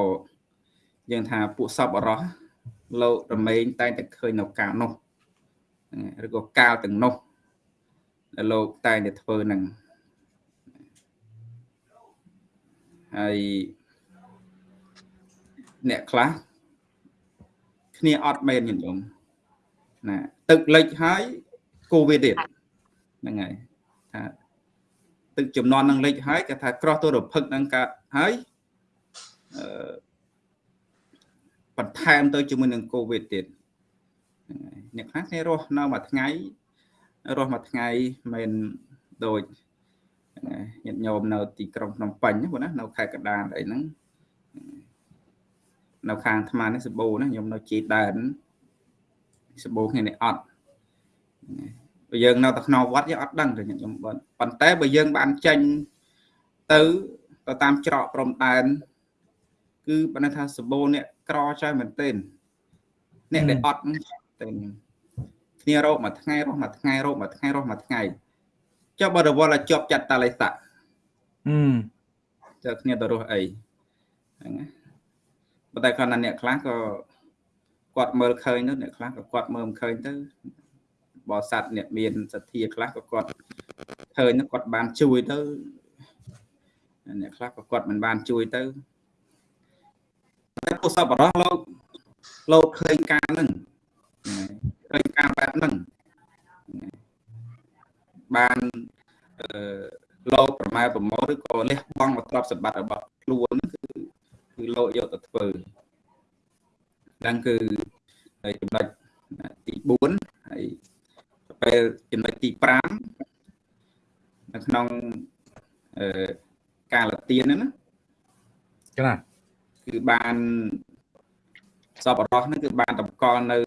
យើងថាពួកសពអរោះលោករមែងតែងតែឃើញនៅកាលនោះឬក៏កាលទាំងនោះដែលលោកតែងតែធ្វើនឹងហើយអ្នកខ្លះគ្នាអត់មែនញញោម ណាទឹកលិចហើយកូវីដទៀតហ្នឹងហើយថាទឹកចំនួននឹងលិចហើយគេថាក្រោះទៅរភឹកនឹងកើតហើយអឺបន្ថែមទៅជាមួយនឹងកូវីដទៀតអ្នកខ្លះគេរស់នៅមួយថ្ងៃរស់មួយថ្ងៃមិនដូចញាតិញោមនៅទីក្រុងភ្នំពេញបងណានៅខេត្តកណ្ដាលអីហ្នឹងនៅខាងអាត្មានេះសបោណាខ្ញុំនៅជីដែន សបោគ្នានេះអត់បើយើងនៅតែក្នុងវត្តយើងអត់ដឹងទេខ្ញុំប៉ុន្តែបើយើងបានចេញទៅទៅតាមច្រកព្រំដែនគឺបើថាសបោនេះក្រចាស់មែនទែនអ្នកដែលអត់តែគ្នារោគមួយថ្ងៃរស់មួយថ្ងៃរោគមួយថ្ងៃរស់មួយថ្ងៃចុះបើរវល់ឲ្យជាប់ចាត់តាលិស័កអឺចុះគ្នាទៅរស់អីហ្នឹងណាប៉ុន្តែគាត់ណាអ្នកខ្លះក៏ គាត់មើលឃើញទៅអ្នកខ្លះក៏គាត់មើលមិនឃើញទៅបរិស័ទអ្នកមានសទ្ធាខ្លះក៏គាត់ឃើញគាត់បានជួយទៅអ្នកខ្លះក៏គាត់មិនបានជួយទៅតែពុទ្ធសពរោះលោកលោកឃើញការហ្នឹងឃើញការបែបហ្នឹងបានអឺលោកប្រម៉ែប្រមោឬក៏លះបង់មកទ្រព្យសម្បត្តិរបស់ខ្លួនគឺគឺលោកយកទៅធ្វើ ហ្នឹងគឺចំណុចទី4ហើយពេលចំណុចទី5នៅក្នុងអឺការលាទៀនហ្នឹងណាចាគឺបានសពរោះហ្នឹងគឺបានតម្កល់នៅ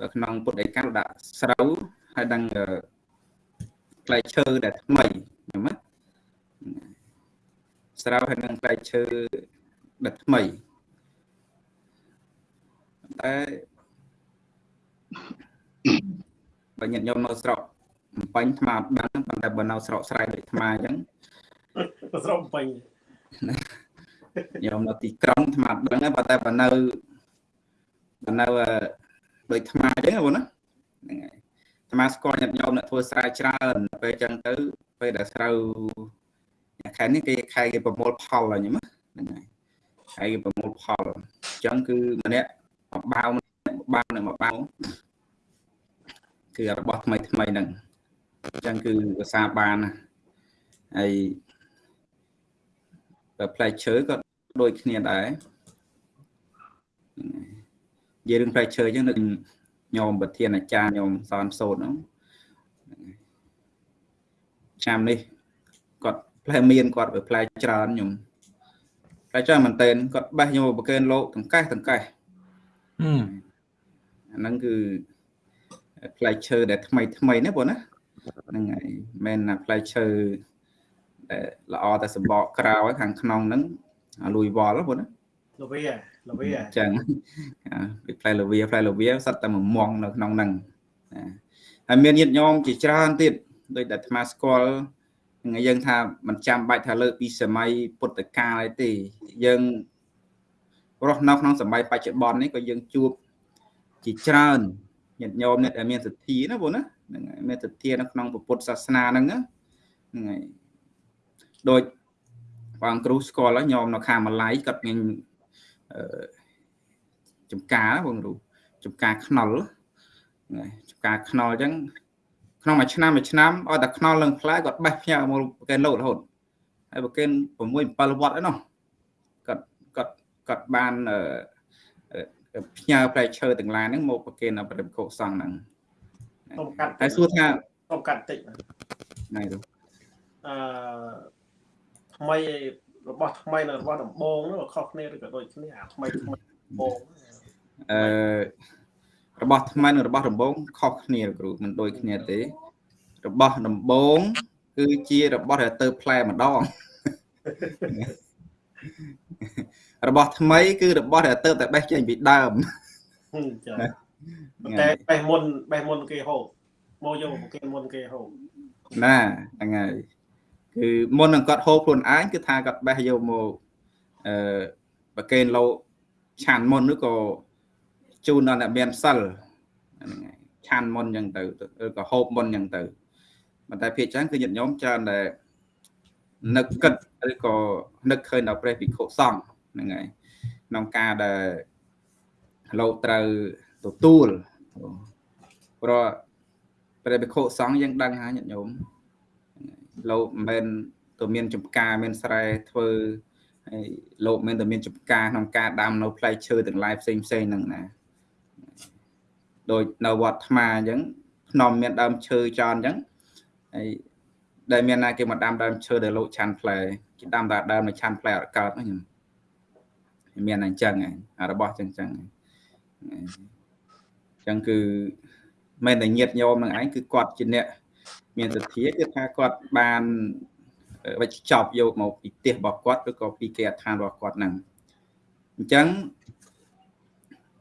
នៅក្នុងពុទ្ធដីកាដាក់ស្រូវហើយដឹងផ្លែឈើដែលថ្មីខ្ញុំណាស្រូវហើយនឹងផ្លែឈើដែលថ្មី តែបើញាតិញោមនៅស្រុកបំពេញថ្មអត់ដឹងប៉ុន្តែបើនៅស្រុកស្រែដូចថ្មអញ្ចឹងស្រុកបំពេញញោមនៅទីក្រុងថ្មអត់ដឹងប៉ុន្តែបើនៅបើនៅដូចថ្មអញ្ចឹងបងណាហ្នឹងហើយថ្មស្គាល់ញាតិញោមអ្នកធ្វើស្រែច្រើនពេលអញ្ចឹងទៅពេលដែលស្រូវខែនេះគេខែគេប្រមូលផលហើយហ្នឹងហើយខែគេប្រមូលផលអញ្ចឹងគឺម្នាក់ បាវបាវនឹងបាវគឺរបស់ថ្មីថ្មីហ្នឹងអញ្ចឹងគឺភាសាបានណាហើយបើផ្លែឈើក៏ដូចគ្នាដែរនិយាយរឿងផ្លែឈើអញ្ចឹងនឹងញោមប្រធានអាចារ្យញោមសនសូត្រហ្នឹងឆ្នាំនេះគាត់ផ្លែមានគាត់បើផ្លែច្រើនញោមផ្លែច្រើនមែនតើគាត់បេះញោមប្រកេនលោកតង្កេះតង្កេះ អាហ្នឹងគឺផ្លែឈើដែលថ្មីថ្មីណាបងណាហ្នឹងហើយមិនណាផ្លែឈើដែលល្អតែសម្បកក្រៅខាងក្នុងហ្នឹងលួយវល់បងណាលវីលវីចឹងពីផ្លែលវីផ្លែលវីសត្វតែមួយមងនៅក្នុងហ្នឹងហើយមានញាតិញោមជាច្រើនទៀតដោយតែអាត្មាស្គាល់យើងថាមិនចាំបាច់ថាលើកពីសម័យពុទ្ធកាលទេយើង រស់នៅក្នុងសម័យបច្ចុប្បន្ននេះក៏យើងជួបជាច្រើនញាតិញោមអ្នកដែលមានសទ្ធាណាបងណាហ្នឹងហើយមានសទ្ធានៅក្នុងពុទ្ធសាសនាហ្នឹងហ្នឹងហើយដូចបងគ្រូស្គាល់ហើយញោមនៅខាងម៉ាឡៃគាត់មានអឺចំការបងគ្រូចំការខ្នុលចំការខ្នុលអញ្ចឹងក្នុងមួយឆ្នាំមួយឆ្នាំឲ្យតែខ្នុលនឹងផ្លែគាត់បេះផ្ញើមកប្រកេនលោករហូតហើយប្រកេន6 7វត្តឯណោះគាត់ គាត់គាត់បានផ្ញើផ្លែឈើទាំងឡាយហ្នឹងមកប្រកេនដល់ព្រះភិក្ខុសង្ឃហ្នឹងសុំកាត់ហើយសួរថាសុំកាត់តិចណៃទៅអឺថ្មីរបស់ថ្មីនិងរបស់ដំបងនោះខុសគ្នាឬក៏ដូចគ្នាអាថ្មីថ្មីដំបងអឺរបស់ថ្មីនិងរបស់ដំបងខុសគ្នាគ្រូមិនដូចគ្នាទេ របស់ដំបងគឺជារបស់ដែលទៅផ្លែម្ដង របស់ថ្មីគឺរបស់ដែលទៅតែបេះចេញពីដើមចាតែបេះមុនបេះមុនគេហូបមកយកប្រគេនមុនគេហូបណាហ្នឹងហើយគឺមុននឹងគាត់ហូបខ្លួនឯងគឺថាគាត់បេះយកមកអឺប្រគេនលោកឆាន់មុនឬក៏ជូនដល់អ្នកមានសិលហ្នឹងហើយឆាន់មុនអញ្ចឹងទៅឬក៏ហូបមុនអញ្ចឹងទៅប៉ុន្តែភាគច្រើនគឺញាតិញោមច្រើនតែនឹកគិតឬក៏នឹកឃើញដល់ព្រះភិក្ខុសង្ឃ ហ្នឹងហើយក្នុងការដែលលោកត្រូវទទួលព្រោះព្រះភិក្ខុសង្ឃយើងដឹងហើយញាតិញោមលោកមិនមែនទៅមានចំការមានស្រែធ្វើហើយលោកមិនតែមានចំការក្នុងការដាំនៅផ្លែឈើទាំងឡាយផ្សេងផ្សេងហ្នឹងណាដូចនៅវត្តថ្មអញ្ចឹងភ្នំមានដើមឈើចោលអញ្ចឹងហើយដែលមានណាគេមកដាំដើមឈើដែលលោកឆាន់ផ្លែគេដាំតែដើមមកឆាន់ផ្លែអត់កើតហ្នឹង មានអញ្ចឹងហើយរបស់អញ្ចឹងអញ្ចឹងអញ្ចឹងគឺមិនតែញាតញោមនឹងឯងគឺគាត់ជាអ្នកមានសទ្ធាគឺថាគាត់បានវិច្ចប់យកមកពីផ្ទះរបស់គាត់ឬក៏ពីគេអដ្ឋានរបស់គាត់ហ្នឹងអញ្ចឹង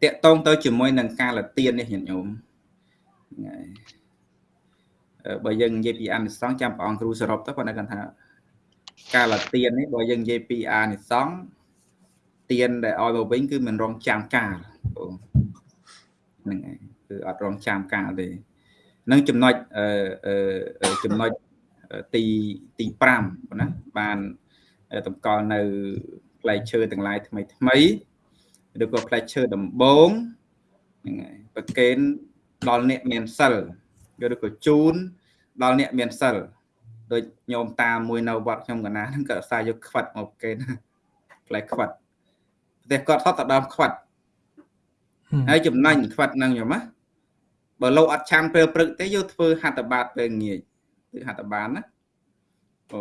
តកតងទៅជាមួយនឹងការលទៀននេះញាតិញោមហ្នឹងហើយបើយើងនិយាយពីអានិសង្ឃចាំព្រះអង្គគ្រូសរុបទៅគាត់គាត់ថាការលទៀននេះបើយើងនិយាយពីអានិសង្ឃ ទៀនដែលឲ្យមកវិញគឺមិនរងចាំកាលហ្នឹងហើយគឺអត់រងចាំកាលទេនឹងចំណុចអឺចំណុចទីទី5ណាបានតម្កល់នៅផ្លែឈើទាំងឡាយថ្មីថ្មីឬក៏ផ្លែឈើដំបងហ្នឹងហើយប្រកេនដល់អ្នកមានសិលឬក៏ជូនដល់អ្នកមានសិលដូចញោមតាមួយនៅវត្តខ្ញុំកណាហ្នឹងក៏អាសាយកខ្វិតមកប្រកេនផ្លែខ្វិត ប្រទេសគាត់ហត់ទៅដើមខ្វិតហើយចំណេញខ្វិតហ្នឹងញោមណាបើលោកអត់ឆាន់ពេលព្រឹកទេយកធ្វើហត្ថបាតពេលងាយគឺហត្ថបានណាអូ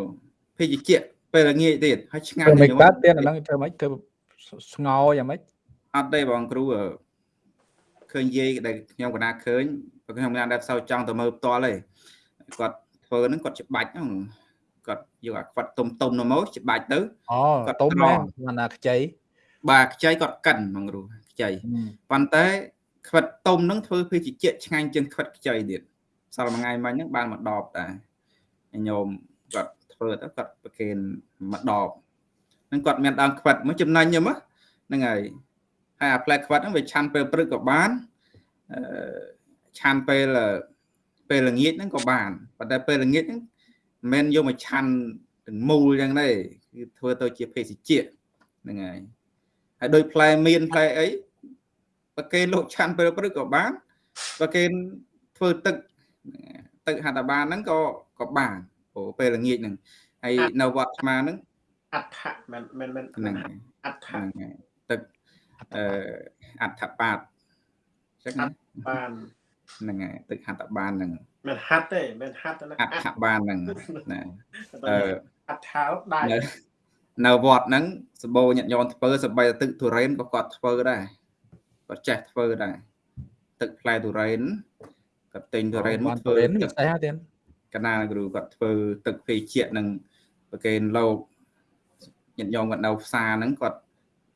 ភេទជ្ជៈពេលល្ងាចទៀតហើយឆ្ងាញ់មិនកើតទៀតអាហ្នឹងធ្វើម៉េចធ្វើស្ងោយ៉ាងម៉េចអត់ទេបងគ្រូឃើញយាយដែលខ្ញុំកណាឃើញបើខ្ញុំណាដែលផ្សោចង់ទៅមើលផ្ទាល់ទេគាត់ធ្វើហ្នឹងគាត់ច្បាច់ហ្នឹងគាត់យកអាខ្វាត់ទុំទុំនោះមកច្បាច់ទៅអូគាត់ទុំហ្នឹងណាខ្ចី បាទខ្ចីគាត់កិនបងគ្រូខ្ចីប៉ុន្តែខ្វិតទុំហ្នឹងធ្វើភេសជ្ជៈឆ្ងាញ់ជាងខ្វិតខ្ចីទៀតសល់មួយថ្ងៃមិញហ្នឹងបានមកដបតាញោមគាត់ធ្វើទៅគាត់ប្រគេនមកដបហ្នឹងគាត់មានដើមខ្វិតមកចំណេញហ្នឹងហ្នឹងហើយហើយអាផ្លែខ្វិតហ្នឹងវាឆាន់ពេលព្រឹកក៏បានអឺឆាន់ពេលពេលល្ងាចហ្នឹងក៏បានប៉ុន្តែពេលល្ងាចហ្នឹងមិនមែនយកមកឆាន់ទាំងមូលចឹងទេគឺធ្វើទៅជាភេសជ្ជៈហ្នឹងហើយ ហើយដោយផ្លែមៀនផ្លែអីប្រគេនលោកឆាន់ពេលព្រឹកក៏បានប្រគេនធ្វើទឹកទឹកហត្ថបានហ្នឹងក៏ក៏បានព្រោះពេលល្ងាចហ្នឹងហើយនៅវត្តស្មាហ្នឹងអដ្ឋមិនមិនមិនហ្នឹងអដ្ឋទឹកអឺអដ្ឋបាតចឹងបានហ្នឹងហើយទឹកហត្ថបានហ្នឹងមិនហាត់ទេមិនហាត់ទេអដ្ឋបានហ្នឹងណាអឺអដ្ឋោដៃ នៅវត្តហ្នឹងសបោញាតញោមធ្វើសបីទឹកទុរេនក៏គាត់ធ្វើដែរគាត់ចេះធ្វើដែរទឹកផ្លែទុរេនគាត់ទិញទុរេនមកធ្វើទឹកស្អីហ่าទៀតកណាគ្រូគាត់ធ្វើទឹកភេជ្ជៈនឹងប្រកេនលោកញាតិញោមគាត់នៅផ្សារហ្នឹងគាត់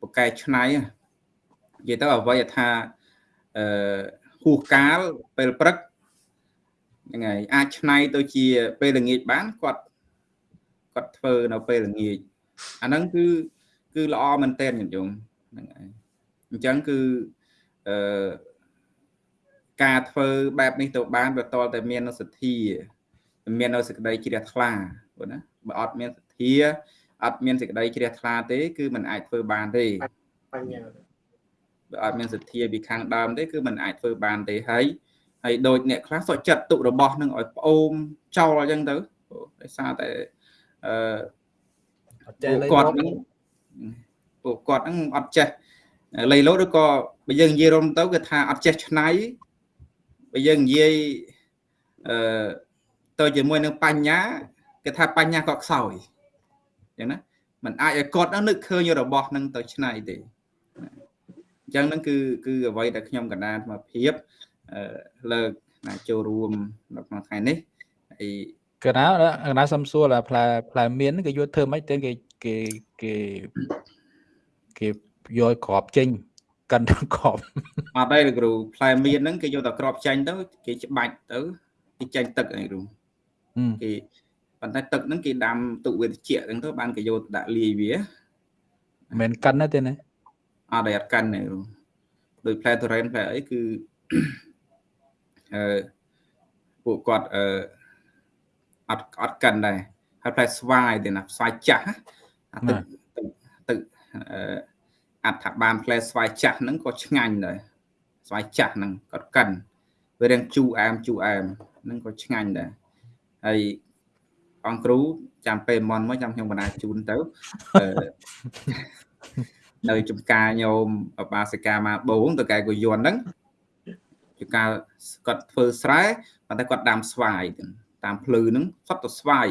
ប្រកែឆ្នៃនិយាយទៅអ្វីថាអឺហួសកាលពេលព្រឹកហ្នឹងហើយអាចឆ្នៃទៅជាពេលល្ងាចបានគាត់គាត់ធ្វើនៅពេលល្ងាច អាហ្នឹងគឺគឺល្អមែនតើញាតិញោមហ្នឹងហើយអញ្ចឹងគឺអឺការធ្វើបែបនេះទៅបានវាតលតែមានសទ្ធាមាននៅសេចក្តីជ្រះថ្លាបងណាបើអត់មានសទ្ធាអត់មានសេចក្តីជ្រះថ្លាទេ គឺมันអាចធ្វើបានទេបញ្ញាបើអត់មានសទ្ធាពីខាងដើមទេគឺมันអាចធ្វើបានទេហើយហើយដូចអ្នកខ្លះសុខចិត្តទុករបស់នឹងឲ្យប្អូនចោលអញ្ចឹងទៅដោយសារតែអឺ គាត់នឹងពួកគាត់ហ្នឹងអត់ចេះលៃលោឬក៏បើយើងនិយាយរំទៅគឺថាអត់ចេះឆ្នៃបើយើងនិយាយអឺទៅជាមួយនឹងបញ្ញាគេថាបញ្ញាក៏ខ្សោយអញ្ចឹងណាมันអាចឲ្យគាត់នឹងនឹកឃើញរបស់នឹងទៅឆ្នៃទេអញ្ចឹងហ្នឹងគឺគឺអ្វីដែលខ្ញុំកណ្ដាលអាភិបលើកណាចូលរួមនៅក្នុងថ្ងៃនេះហើយ កណ្ដាលកណ្ដាលសំសួរផ្លែផ្លែមៀនគេយកធ្វើម៉េចទៅគេគេគេគេយកក្របចេញកាន់ក្របអត់ទេលោកគ្រូផ្លែមៀនហ្នឹងគេយកតែក្របចាញ់ទៅគេច្បាច់ទៅគេចេញទឹកឯងគ្រូហឹមគេប៉ុន្តែទឹកហ្នឹងគេដាំទុកវាត្រជាក់ហ្នឹងទៅបានគេយកទៅដាក់លាយវាមិនកិនណាទេណាអត់ដែលអត់កាន់ទេគ្រូដោយផ្លែទុរេនផ្លែអីគឺអឺពួកគាត់អឺ អត់អត់កាន់ដែរហើយផ្លែស្វាយទេណាស្វាយចាស់ណាអាទឹកទឹកទឹកអឺអត្ថបានផ្លែស្វាយចាស់ហ្នឹងក៏ឆ្ងាញ់ដែរស្វាយចាស់ហ្នឹងគាត់កាន់វារាងជូរអែមជូរអែមហ្នឹងក៏ឆ្ងាញ់ដែរហើយអង្គគ្រូចាំពេលមន់មកចាំខ្ញុំបណ្ដាជូនទៅអឺនៅចំការញោមអបាសិកាមកបងតកែកុយន់ហ្នឹងចំការគាត់ធ្វើស្រែប៉ុន្តែគាត់ដាំស្វាយទៅ តាមភ្លឺហ្នឹងសុទ្ធតែស្វាយ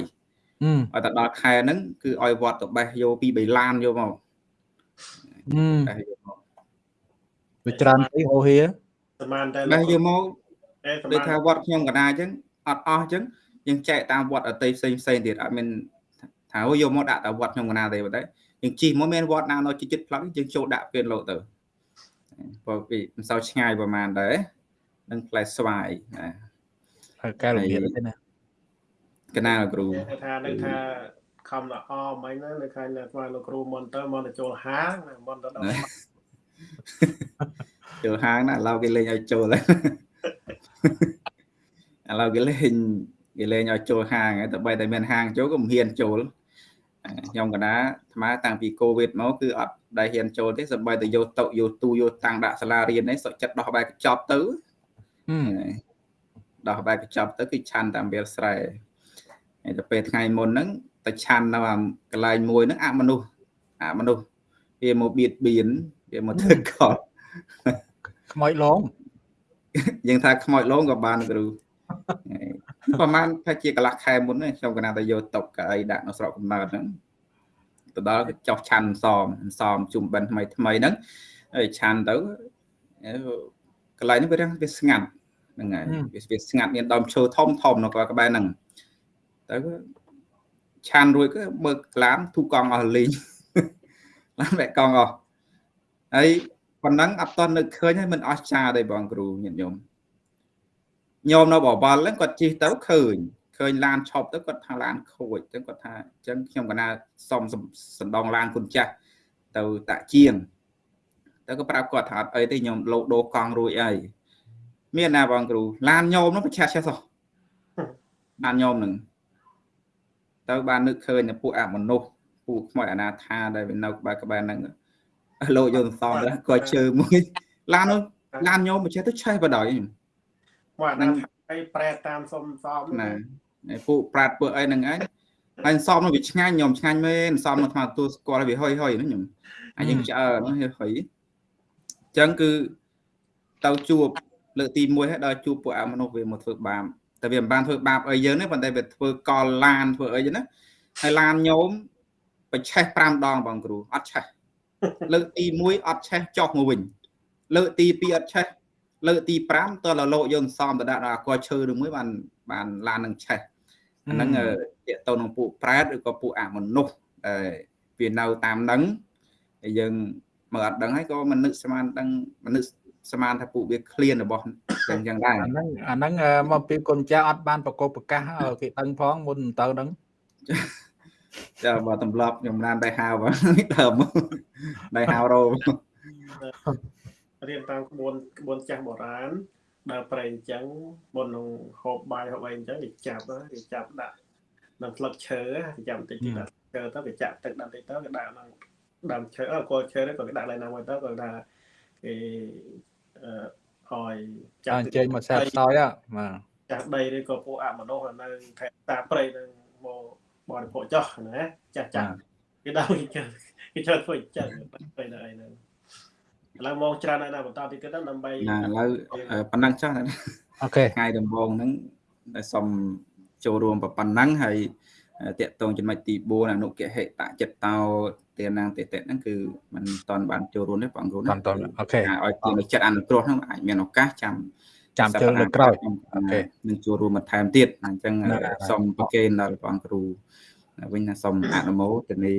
ហឹមឲ្យតែដល់ខែហ្នឹងគឺឲ្យវត្តទៅបេះយកពី3ឡានយកមកហឹមបេះយកមកវាច្រើនពេកអូហៀសមានតែបេះយកមកអេសដូចមានថាវត្តខ្ញុំកណ្ដាលអញ្ចឹងអត់អស់អញ្ចឹងយើងចែកតាមវត្តអតីតផ្សេងផ្សេងទៀតអត់មានថាអូយកមកដាក់តែវត្តខ្ញុំកណ្ដាលទេប៉ុន្តែយើងជិះមកមានវត្តណានៅជិតជិតផ្លូវយើងចូលដាក់ពេលលោទៅព្រោះពីមិនសូវឆ្ងាយប្រហែលដែរនឹងផ្លែស្វាយណាហើយកែរបៀបទេណា កណាលគ្រូគេថានឹងថាខំល្អមិញណានៅខាងអ្នកស្វាយលោកគ្រូមុនទៅមុនទៅចូលហាងណាមុនទៅដល់ចូលហាងណាឥឡូវគេលេងឲ្យចូលហើយឥឡូវគេលេងគេលេងឲ្យចូលហាងហើយតែបីតែមានហាងចូលក៏មិនហ៊ានចូលខ្ញុំកណាអាត្មាតាំងពីកូវីដមកគឺអត់ដែលហ៊ានចូលទេសម្បីតែយកតុយកទូយកតាំងដាក់សាលារៀននេះសុខចិត្តដោះបែកកញ្ចប់ទៅហឹមដោះបែកកញ្ចប់ទៅគឺឆាន់តាមវាលស្រែ ហើយទៅពេលថ្ងៃមុនហ្នឹងទៅឆាន់នៅអាកន្លែងមួយហ្នឹងអមនុស្សអមនុស្សវាមកបៀតបៀនវាមកធ្វើកត់ខ្មោចឡងយើងថាខ្មោចលងក៏បានគ្រូប្រហែលថាជាកន្លះខែមុនហ្នឹងខ្ញុំកណាតែយកតុកកៅអីដាក់នៅស្រុកកំណើតហ្នឹងទៅដល់ក៏ចោះឆាន់សមសមជុំបិណ្ឌថ្មីថ្មីហ្នឹងហើយឆាន់ទៅអឺកន្លែងនេះវារាំងវាស្ងាត់ហ្នឹងហើយវាវាស្ងាត់មានដើមឈើធំធំនៅក្បែរហ្នឹង ទៅក៏ឆាន់រួចក៏បើកឡានទូកង់អស់លេងឡានបែកកង់អស់ហើយប៉ុណ្ណឹងអត់តន់នឹកឃើញហើយមិនអស់ចាទេបងគ្រូញាតិញោមញោមនៅបបលហ្នឹងគាត់ជិះទៅឃើញឃើញឡានឈប់ទៅគាត់ថាឡានខូចអញ្ចឹងគាត់ថាអញ្ចឹងខ្ញុំកណាសុំសណ្ដងឡានគុណចាស់ទៅតាក់ជាងទៅក៏ប្រាប់គាត់ថាអត់អីទេខ្ញុំលោដូរកង់រួចអីមានណាបងគ្រូឡានញោមហ្នឹងប្រឆាស់ឆេះសោះឡានញោមហ្នឹង ទៅបាននឹកឃើញតែពួកអមនុស្សពួកខ្មោចអនាថាដែលវានៅក្បែរក្បែរហ្នឹងលោកយកសំទៅគាត់ជើមួយឡាននោះឡានញោមប្រឆេះទៅឆេះបដ ாய் មកអាហ្នឹងឲ្យប្រែតាមសុំសមណាឯពួកប្រាតពួកអីហ្នឹងឯងហើយសំនោះវាឆ្ងាញ់ខ្ញុំឆ្ងាញ់មែនសំនោះថ្មទទួលស្គាល់វាហុយហុយហ្នឹងខ្ញុំអាយើងឆ្អើហ្នឹងហុយអញ្ចឹងគឺទៅជួបលើកទី1ហើយដល់ជួបពួកអមនុស្សវាមកធ្វើបាប តែវាមិនបានធ្វើបាបអីយើងទេប៉ុន្តែវាធ្វើកលឡានធ្វើអីចឹងណាហើយឡានញោមបច្ឆេះ5ដងបងគ្រូអត់ឆេះលើកទី1អត់ឆេះចុះមកវិញលើកទី2អត់ឆេះលើកទី5តើលលោកយើងសំទៅដាក់ដល់អាកឈើនឹងមួយបានបានឡាននឹងឆេះអាហ្នឹងតកតទៅនឹងពួកប្រែតឬក៏ពួកអមនុស្សដែលវានៅតាមហ្នឹងហើយយើងមើលអត់ដឹងហើយក៏មិននឹកស្មានដឹងមិននឹក ស្មានថាពួកវាឃ្លានរបស់ចឹងចឹងដែរអាហ្នឹងអាហ្នឹងមកពីគុណចាស់អត់បានប្រកបប្រកាសឲ្យគេដឹងផងមុនទៅហ្នឹងចាបើទម្លាប់ខ្ញុំបានដៃហៅបងដើមដៃហៅរោរៀនតាមក្បួនក្បួនចាស់បុរាណដើរប្រេងអញ្ចឹងមុននឹងហូបបាយហូបអីអញ្ចឹងគេចាប់គេចាប់ដាក់នៅផ្លឹកឈើគេចាប់បន្តិចទៀតដាក់ឈើទៅគេចាក់ទឹកដាក់បន្តិចទៅគេដាក់ក្នុងដើមឈើអើគល់ឈើទៅក៏គេដាក់ឡើងណាមួយទៅក៏ថាគេអឺ ឲ្យចាអញ្ជើញមកសែបសោយបាទចាស់ដីឬក៏ពួកអមនុស្សនៅខេត្តតាព្រៃនឹងមកបរិភោគចោះណាចាស់ចាស់គេដល់គេជើគេជើធ្វើអញ្ចឹងទៅនៅអីហ្នឹងឥឡូវមកច្រើនហើយណាបន្តទីទៀតដើម្បីណាឥឡូវប៉ុណ្ណឹងចុះអូខេថ្ងៃដំបូងហ្នឹងដែលសូមចូលរួមប៉ុណ្ណឹងហើយតកតងចំណុចទី4អនុគហិតចិត្តតោ ទានាងតេតិហ្នឹងគឺมันតន់បានចូលរួមទេបងគ្រូតណាន់តន់អូខេឲ្យទានចិត្តអនុគ្រោះហ្នឹងអាចមានឱកាសចាំចាំជើងលើកក្រោយអូខេនឹងចូលរួមបន្ថែមទៀតអញ្ចឹងណាស់ណាស់សូមប្រគេនដល់បងគ្រូវិញណាសូមអនុមោទនី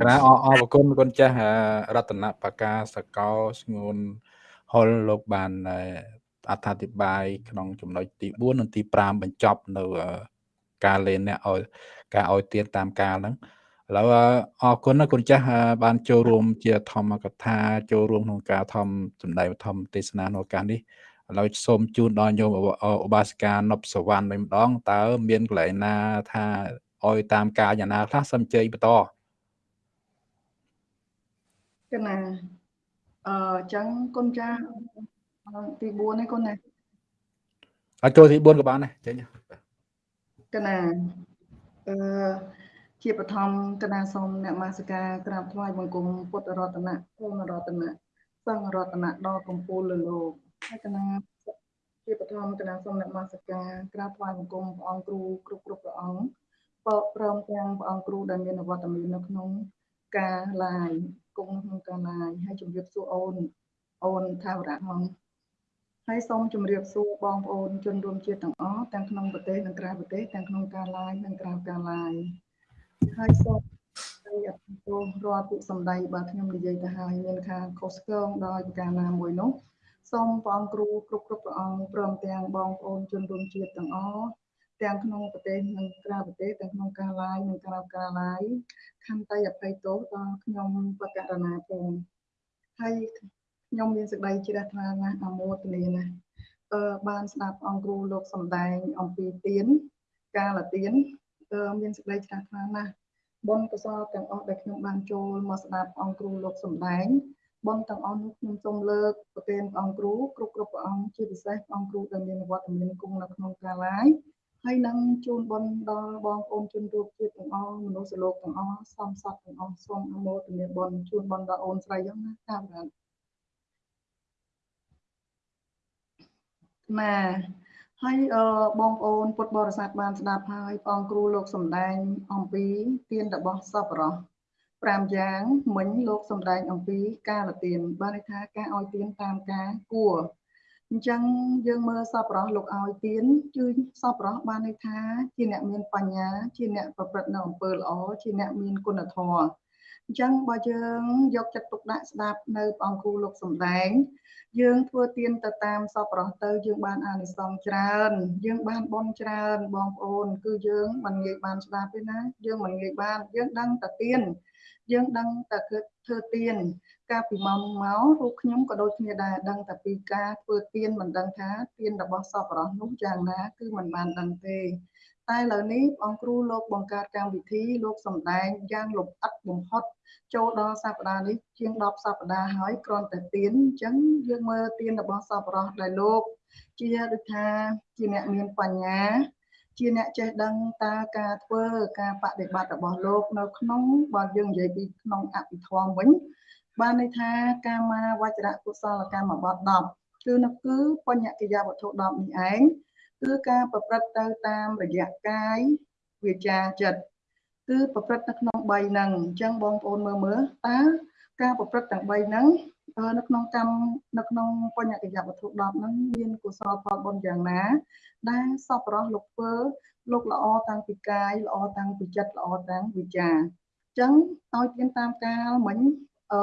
ក្រាអរអរគុណគុណចាស់រតនបកាសកោស្ងួនហុលលោកបានអត្ថាធិប្បាយក្នុងចំណុចទី4និងទី5បញ្ចប់នៅការលេនអ្នកឲ្យការឲ្យទៀនតាមកាលហ្នឹង ឥឡូវអរគុណណាគុណចាស់បានចូលរួមជាធម្មកថាចូលរួមក្នុងការធម្មសម្ដែងធម្មទេសនានៅឱកាសនេះឥឡូវសូមជូនដល់ញោមឧបាសិកានប់សវណ្ណវិញម្ដងតើមានកន្លែងណាថាឲ្យតាមការយ៉ាងណាខ្លះសូមជ័យបន្តកណាអឺអញ្ចឹងគុណចាស់ទី4នេះគុណណាអត់ចូលទី4ក៏បានដែរចេញកណាអឺ ជាបឋមកណាសូមអ្នកមាសិកាក្រាបថ្វាយបង្គំពុទ្ធរតនៈគុណរតនៈសង្ឃរតនៈដល់កម្ពុជាលើលោកហើយកណាជាបឋមកណាសូមអ្នកមាសិកាក្រាបថ្វាយបង្គំព្រះអង្គគ្រូគ្រប់គ្រប់ព្រះអង្គព្រមទាំងព្រះអង្គគ្រូដែលមានអវត្តមាននៅក្នុងការឡាយគង់ក្នុងការឡាយហើយជម្រាបសួរអូនអូនថាវរៈហងហើយសូមជម្រាបសួរបងប្អូនជនរួមជាតិទាំងអស់ទាំងក្នុងប្រទេសនិងក្រៅប្រទេសទាំងក្នុងការឡាយនិងក្រៅការឡាយ ហើយសូមអរគុណរាល់ពាក្យសម្ដីបើខ្ញុំនិយាយទៅហើយមានខាងខុសឆ្គងដោយប្រការណាមួយនោះសូមព្រះអង្គគ្រូគ្រប់គ្រប់ព្រះអង្គព្រមទាំងបងប្អូនជនរួមជាតិទាំងអស់ទាំងក្នុងប្រទេសនិងក្រៅប្រទេសទាំងក្នុងការឡាយនិងក្រៅការឡាយខន្តីអភ័យទោសដល់ខ្ញុំបកករណាផងហើយខ្ញុំមានសេចក្តីជ្រះថ្លាណាស់អមោទនាណាស់អឺបានស្ដាប់អង្គគ្រូលោកសំដែងអំពីទៀនកាលទៀន អឺមានសេចក្តីជ្រះថ្លាណាស់បុណ្យកុសលទាំងអស់ដែលខ្ញុំបានចូលមកស្ដាប់អង្គគ្រូលោកសំដែងបុណ្យទាំងអស់នោះខ្ញុំសូមលើកប្រទានព្រះអង្គគ្រូគ្រប់គ្រប់ព្រះអង្គជាពិសេសព្រះអង្គគ្រូដែលមានវត្តមានគង់នៅក្នុងកាលាយហើយនឹងជូនបុណ្យដល់បងប្អូនជនរួមជាតិទាំងអស់មនុស្សលោកទាំងអស់សំស័កទាំងអស់សូមអនុមោទនាបុណ្យជូនបុណ្យដល់អូនស្រីយ៉ាងណាតាមរាណា ហើយអឺបងប្អូនពុទ្ធបរិស័ទបានស្ដាប់ហើយបងគ្រូលោកសំដែងអំពីទានរបស់សពរោះ5យ៉ាងមិញលោកសំដែងអំពីការលទានបានន័យថាការឲ្យទានតាមការគួរអញ្ចឹងយើងមើលសពរោះលោកឲ្យទានគឺសពរោះបានន័យថាជាអ្នកមានបញ្ញាជាអ្នកប្រព្រឹត្តនៅអំពើល្អជាអ្នកមានគុណធម៌ អញ្ចឹងបើយើងយកចិត្តទុកដាក់ស្ដាប់នៅអង្គគ្រូលោកសំដែង យើងធ្វើទានទៅតាមសពរោះទៅយើងបានអានិសង្សច្រើន យើងបានបន់ច្រើនបងប្អូន គឺយើងមិនងាយបានស្ដាប់ទេណាយើងមិនងាយបានយើងដឹងតែទានយើងដឹងតែគឺធ្វើទៀនកាលពីម៉ោងមករូបខ្ញុំក៏ដូចគ្នាដែរដឹងតែពីការធ្វើទៀនមិនដឹងថាទៀនរបស់សពរស់នោះយ៉ាងណាគឺមិនបានដឹងទេ តែឥឡូវនេះអង្គគ្រូលោកបង្កើតកម្មវិធីលោកសម្ដែងយ៉ាងលម្អិតបំផុតចូលដល់សប្តាហ៍នេះជាង10សប្តាហ៍ហើយគ្រាន់តែទៀនអញ្ចឹងយើងមើលទៀនរបស់សពរស់ដែលលោក ជាដូចថាជាអ្នកមានបញ្ញា ជាអ្នកចេះដឹងតើការធ្វើការបដិបត្តិរបស់លោកនៅក្នុងបើយើងនិយាយពីក្នុងអភិធម្មវិញបានន័យថាកាមាវចរៈកុសលកម្មបទ10គឺនោះគឺបញ្ញកិយាវត្ថុ10នេះឯង គឺការប្រព្រឹត្តទៅតាមរយៈកាយវាចាចិត្តគឺប្រព្រឹត្តនៅក្នុង3ហ្នឹងអញ្ចឹងបងប្អូនមើលមើលតើការប្រព្រឹត្តទាំង3ហ្នឹងនៅក្នុងកម្មនៅក្នុងបញ្ញកិយវត្ថុ10ហ្នឹងមានកុសលផលបុណ្យយ៉ាងណា ដែលសពរស់លោកធ្វើលោកល្អតាំងពីកាយល្អតាំងពីចិត្តល្អតាំងវិចារអញ្ចឹងឲ្យទៀនតាមកាលមិញអឺ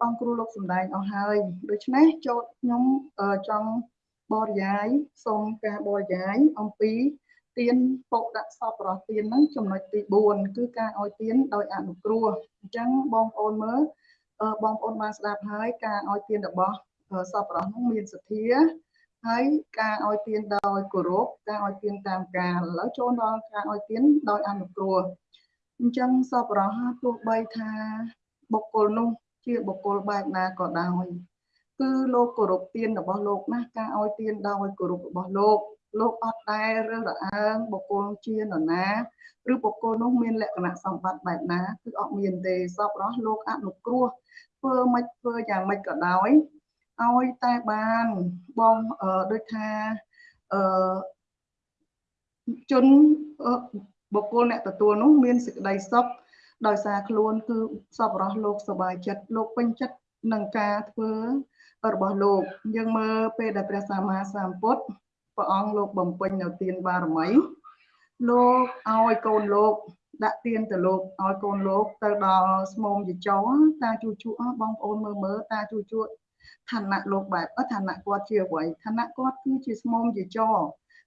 បងគ្រូលោកសំដែងអស់ហើយដូច្នេះចូលខ្ញុំចង់ បរិយាយសូមការបរិយាយអំពីទៀនពុកដាក់សពរស់ទៀនហ្នឹងចំណុចទី4គឺការឲ្យទៀនដោយអនុគ្រោះអញ្ចឹងបងប្អូនមើលបងប្អូនបានស្ដាប់ហើយការឲ្យទានរបស់សពរស់នោះមានសទ្ធាហើយការឲ្យទានដោយគោរពការឲ្យទានតាមការឥឡូវចូលដល់ការឲ្យទានដោយអនុគ្រោះអញ្ចឹងសពរស់ទោះបីថាបុគ្គលនោះជាបុគ្គលបែបណាក៏ដោយ គឺលោកគោរពទានរបស់លោកណាការឲ្យទានដោយគោរពរបស់លោកលោកអត់ដែលរើសរអើងបុគ្គលជានរណាឬបុគ្គលនោះមានលក្ខណៈសម្បត្តិបែបណាគឺអត់មានទេសពរស់លោកអនុគ្រោះធ្វើមិនធ្វើយ៉ាងម៉េចក៏ដោយឲ្យតែបានបងដូចថាអឺជនបុគ្គលអ្នកទទួលនោះមានសេចក្តីសុខដោយសារខ្លួនគឺសពរស់លោកសบายចិត្តលោកពេញចិត្តនឹងការធ្វើ របស់លោកយើងមើលពេលដែលព្រះសម្មាសម្ពុទ្ធព្រះអង្គលោកបំពេញនៅទានបារមីលោកឲ្យកូនលោកដាក់ទៀនទៅលោកឲ្យកូនលោកទៅដល់ស្មុំយចោតាជួជួបងប្អូនមើលមើលតាជួជួឋានៈលោកបែបឋានៈគាត់ជាអ្វីឋានៈគាត់គឺជាស្មុំយចោ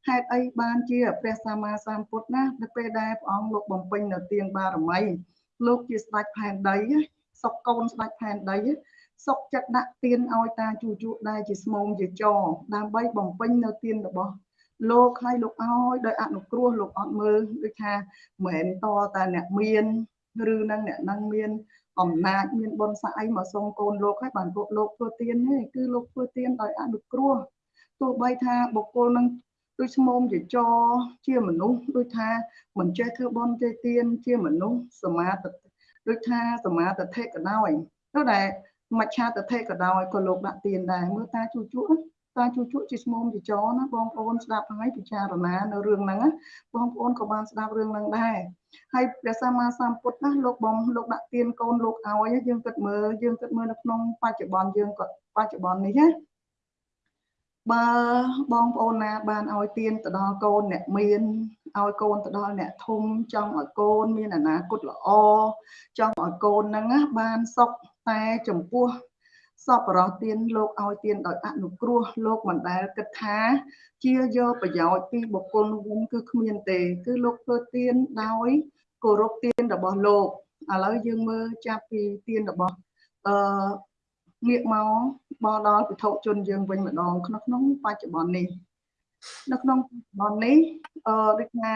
ហេតុអីបានជាព្រះសម្មាសម្ពុទ្ធណានៅពេលដែលព្រះអង្គលោកបំពេញនៅទានបារមីលោកជាស្ដេចផែនដីសុកកូនស្ដេចផែនដី សុកចិត្តដាក់ទៀនឲ្យតាជួជួដែលជាស្មុំជាចរដើម្បីបំពេញនៅទៀនរបស់លោកឲ្យលោកឲ្យដោយអនុគ្រោះលោកអត់មើលដូចថាមិនមែនតតែអ្នកមានឬនឹងអ្នកនឹងមានអំណាចមានបុណ្យស័ក្តិអីមកសុំកូនលោកឲ្យបានពួកលោកធ្វើទៀនទេគឺលោកធ្វើទៀនដោយអនុគ្រោះទោះបីថាបុគ្គលនឹងដូចស្មុំជាចជាមនុស្សដូចថាមិនចេះធ្វើបន់ចេះទៀនជាមនុស្សសមាទិដូចថាសមាទិដ្ឋិក៏ដោយទៅដែល មច្ឆាទិដ្ឋិក៏ដោយក៏លោកដាក់ទៀនដែរមើលតាជួជួតាជួជួជាស្មុំជាចណាបងប្អូនស្ដាប់ហើយពិចារណានៅរឿងហ្នឹងបងប្អូនក៏បានស្ដាប់រឿងហ្នឹងដែរហើយព្រះសម្មាសម្ពុទ្ធណាលោកបងលោកដាក់ទៀនកូនលោកឲ្យយើងគិតមើលយើងគិតមើលនៅក្នុងបច្ចុប្បន្នយើងក៏បច្ចុប្បន្ននេះណា បើបងប្អូនណាបានឲ្យទៀនទៅដល់កូនអ្នកមានឲ្យកូនទៅដល់អ្នកធំចង់ឲ្យកូនមានអនាគតល្អចង់ឲ្យកូនហ្នឹងបានសុខតែចំពោះសពរោះទៀនលោកឲ្យទៀនដោយអនុគ្រោះលោកមិនដែលគិតថា ជាយកប្រយោជន៍ពីបុគ្គលនោះវិញគឺគ្មានទេ គឺលោកធ្វើទៀនដោយគោរពទៀនរបស់លោកឥឡូវយើងមើលចាប់ពីទៀនរបស់អឺ ងាកមកបដល់ពិធជនយើងវិញម្ដងក្នុងក្នុងបច្ចុប្បន្ននេះនៅក្នុងបច្ចុប្បន្ននេះអឺដូចថា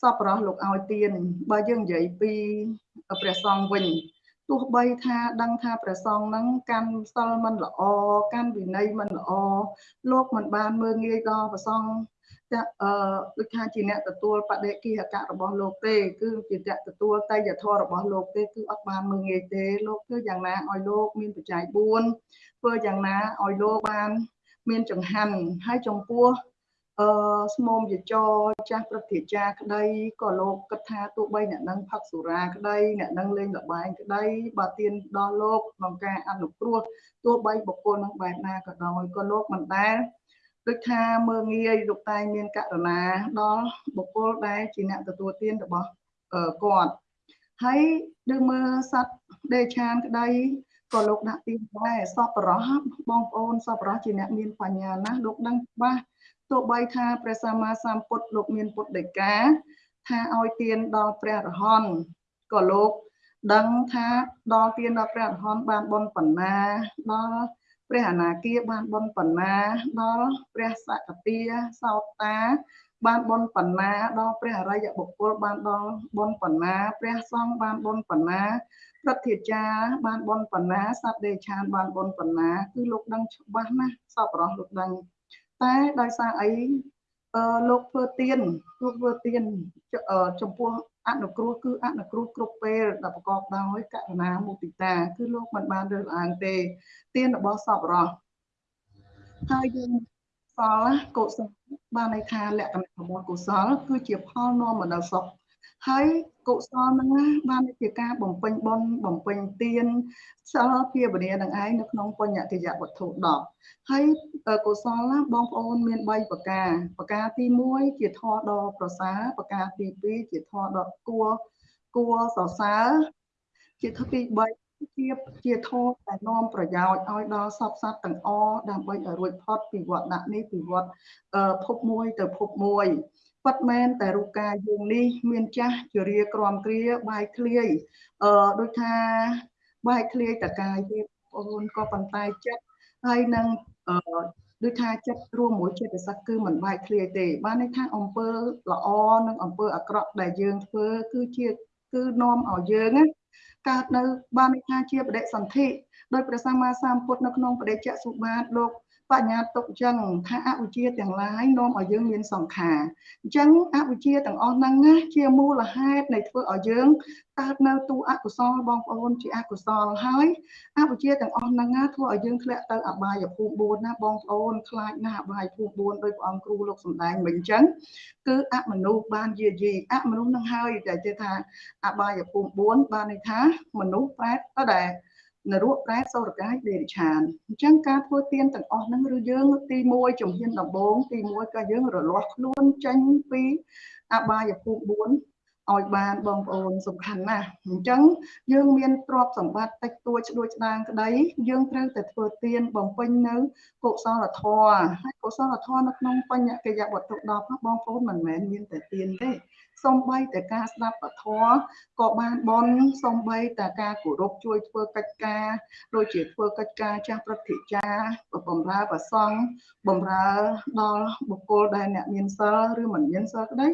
សពរោះលោកឲ្យទៀនបើយើងនិយាយពីព្រះសង្ឃវិញទោះបីថាដឹងថាព្រះសង្ឃនឹងកាន់សិលមិនល្អកាន់វិន័យមិនល្អលោកមិនបានមើងងាយដល់ព្រះសង្ឃចា អឺដូចថាជាអ្នកទទួលបដិគិហកៈរបស់លោកទេ គឺជាអ្នកទទួលតៃយធម៌របស់លោកទេគឺអត់បានមើងងាយទេលោកធ្វើយ៉ាងណាឲ្យលោកមានបច្ច័យ4ធ្វើយ៉ាងណាឲ្យលោកបានមានចង្ហាន់ហើយចំពោះអឺស្មុំយចចាស់ព្រឹទ្ធាចារ្យក្តីក៏លោកគិតថាទោះបីអ្នកនឹងផឹកសុរាក្តីអ្នកនឹងលេងលបែងក្តីបើទៀនដល់លោកក្នុងការអនុគ្រោះទោះបីបុគ្គលនឹងបែបណាក៏ដោយក៏លោកមិនដែល ដូចថាមើងងាយលោកតែងមានករណាដល់បុគ្គលដែលជាអ្នកទទួលទានរបស់គាត់ហើយដូចមើលសត្វដេឆានក្តីក៏លោកដាក់ទីដែរសពរោះបងប្អូនសពរោះជាអ្នកមានបញ្ញាណាស់លោកដឹងច្បាស់ទោះបីថាព្រះសម្មាសម្ពុទ្ធលោកមានពុទ្ធដីកាថាឲ្យទានដល់ព្រះរហន្តក៏លោកដឹងថាដល់ទានដល់ព្រះរហន្តបានបុណ្យប៉ុណ្ណាដល់ ព្រះអនាគាបានបុណ្យប៉ុណ្ណាដល់ព្រះសកតាសោតា បានបុណ្យប៉ុណ្ណាដល់ព្រះអរិយបុគ្គលបានដល់បុណ្យប៉ុណ្ណាព្រះសង្ឃបានបុណ្យប៉ុណ្ណាព្រឹទ្ធាចារ្យបានបុណ្យប៉ុណ្ណាសត្វដេឆានបានបុណ្យប៉ុណ្ណាគឺលោកដឹងច្បាស់ណាស់សពរស់លោកដឹងតែដោយសារអីអឺលោកធ្វើទៀនលោកធ្វើទៀនចំពោះ អនុគ្រោះគឺអនុគ្រោះគ្រប់ពេលដែលប្រកបដោយករណាមុទិតា គឺលោកមិនបានរើសអើងទេទៀនរបស់សពរស់ហើយយើងសល់កុសលបានន័យថាលក្ខណៈរបស់កុសល គឺជាផលនាំមកដល់សុខ ហើយកុសលហ្នឹងបានជាការបំពេញបុណ្យបំពេញទានសិលភាវនានឹងឯងនៅក្នុងបញ្ញតិយវត្ថុ10ហើយកុសលណាបងប្អូនមាន3ប្រការប្រការទី1ជាធម៌ដ៏ប្រសើរប្រការទី2ជាធម៌ដ៏គួរគួរសរសើរជាធម៌ទី3ជាជាធម៌ដែលនាំប្រយោជន៍ឲ្យដល់សពសត្វទាំងអស់ដើម្បីឲ្យរួចផុតពីវត្តដាក់នេះពីវត្តភពមួយទៅភពមួយ ពិតមែនតែរូបកាយយើងនេះមានចាស់ជារាក្រំគ្រាបាយធ្លាយអឺដូចថាបាយធ្លាយតកាយទេបងប្អូនក៏ប៉ុន្តែចិត្តហើយនឹងអឺដូចថាចិត្តរួមមួយចិត្តសឹកគឺមិនបែកធ្លាយទេ បានន័យថាអំពើល្អនិងអំពើអាក្រក់ដែលយើងធ្វើគឺជាគឺនាំឲ្យយើងកើតនៅបានន័យថាជាបដិសន្ធិដោយព្រះសម្មាសម្ពុទ្ធនៅក្នុងបដិច្ចសុបាទលោក បញ្ញាទុកអញ្ចឹងថាអវិជ្ជាទាំងឡាយនាំឲ្យយើងមានសង្ខារអញ្ចឹងអវិជ្ជាទាំងអស់ហ្នឹងណាជាមូលហេតុនៃធ្វើឲ្យយើងកើតនៅទូអកុសលបងប្អូនជាអកុសលហើយអវិជ្ជាទាំងអស់ហ្នឹងណាធ្វើឲ្យយើងធ្លាក់ទៅអបាយភូមិ4ណាបងប្អូនខ្លាចណាស់អបាយភូមិ4ដោយព្រះអង្គគ្រូលោកសំដែងមិញអញ្ចឹងគឺអមនុស្សបានយាយីអមនុស្សនឹងហើយតែគេថាអបាយភូមិ4បានន័យថាមនុស្សប្រែតទៅដែរ នរកប្រែសូរកាយដេរិឆានអញ្ចឹងការធ្វើទៀនទាំងអស់ហ្នឹងឬយើងទី1ជំហានដំបូងទី1ក៏យើងរលាស់ខ្លួនចេញពីអបាយភូមិ4ឲ្យបានបងប្អូនសំខាន់ណាស់អញ្ចឹងយើងមានទ្រព្យសម្បត្តិតិចតួចដូចស្ដាងក្តីយើងត្រូវតែធ្វើទានបំពេញនៅកុសលធម៌ហើយកុសលធម៌នៅក្នុងបញ្ញកិយវត្ថុ10បងប្អូនមិនមែនមានតែទានទេ សំបីតែការស្ដាប់ពធក៏បានបនសំបីតែការគោរពជួយធ្វើកិច្ចការដូចជាធ្វើកិច្ចការចាស់ព្រឹទ្ធាចារ្យបំរើប្រសង់បំរើដល់បុគ្គលដែលអ្នកមានសិលឬមិនមានសិលក្តី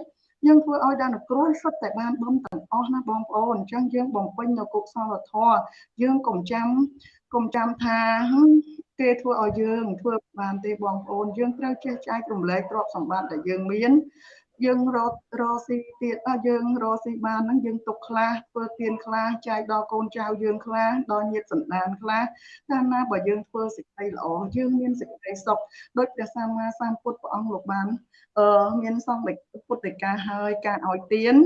យើងធ្វើឲ្យដល់គ្រោះសុទ្ធតែបានបំទាំងអស់ណាបងប្អូនអញ្ចឹងយើងបំពេញនៅកុសលធម៌យើងកុំចាំកុំចាំថាគេធ្វើឲ្យយើងធ្វើបានទេបងប្អូនយើងត្រូវចេះចែករំលែកទ្រព្យសម្បត្តិដែលយើងមាន យើងរករកស៊ីទៀតយើងរកស៊ីបានហ្នឹងយើងទុកខ្លះធ្វើទៀនខ្លះចែកដល់កូនចៅយើងខ្លះដល់ញាតិសន្តានខ្លះកាលណាបើយើងធ្វើសេចក្តីល្អយើងមានសេចក្តីសុខដោយព្រះសម្មាសម្ពុទ្ធព្រះអង្គលោកបានអឺមានសង្ឃពុទ្ធិកាហើយការឲ្យទៀន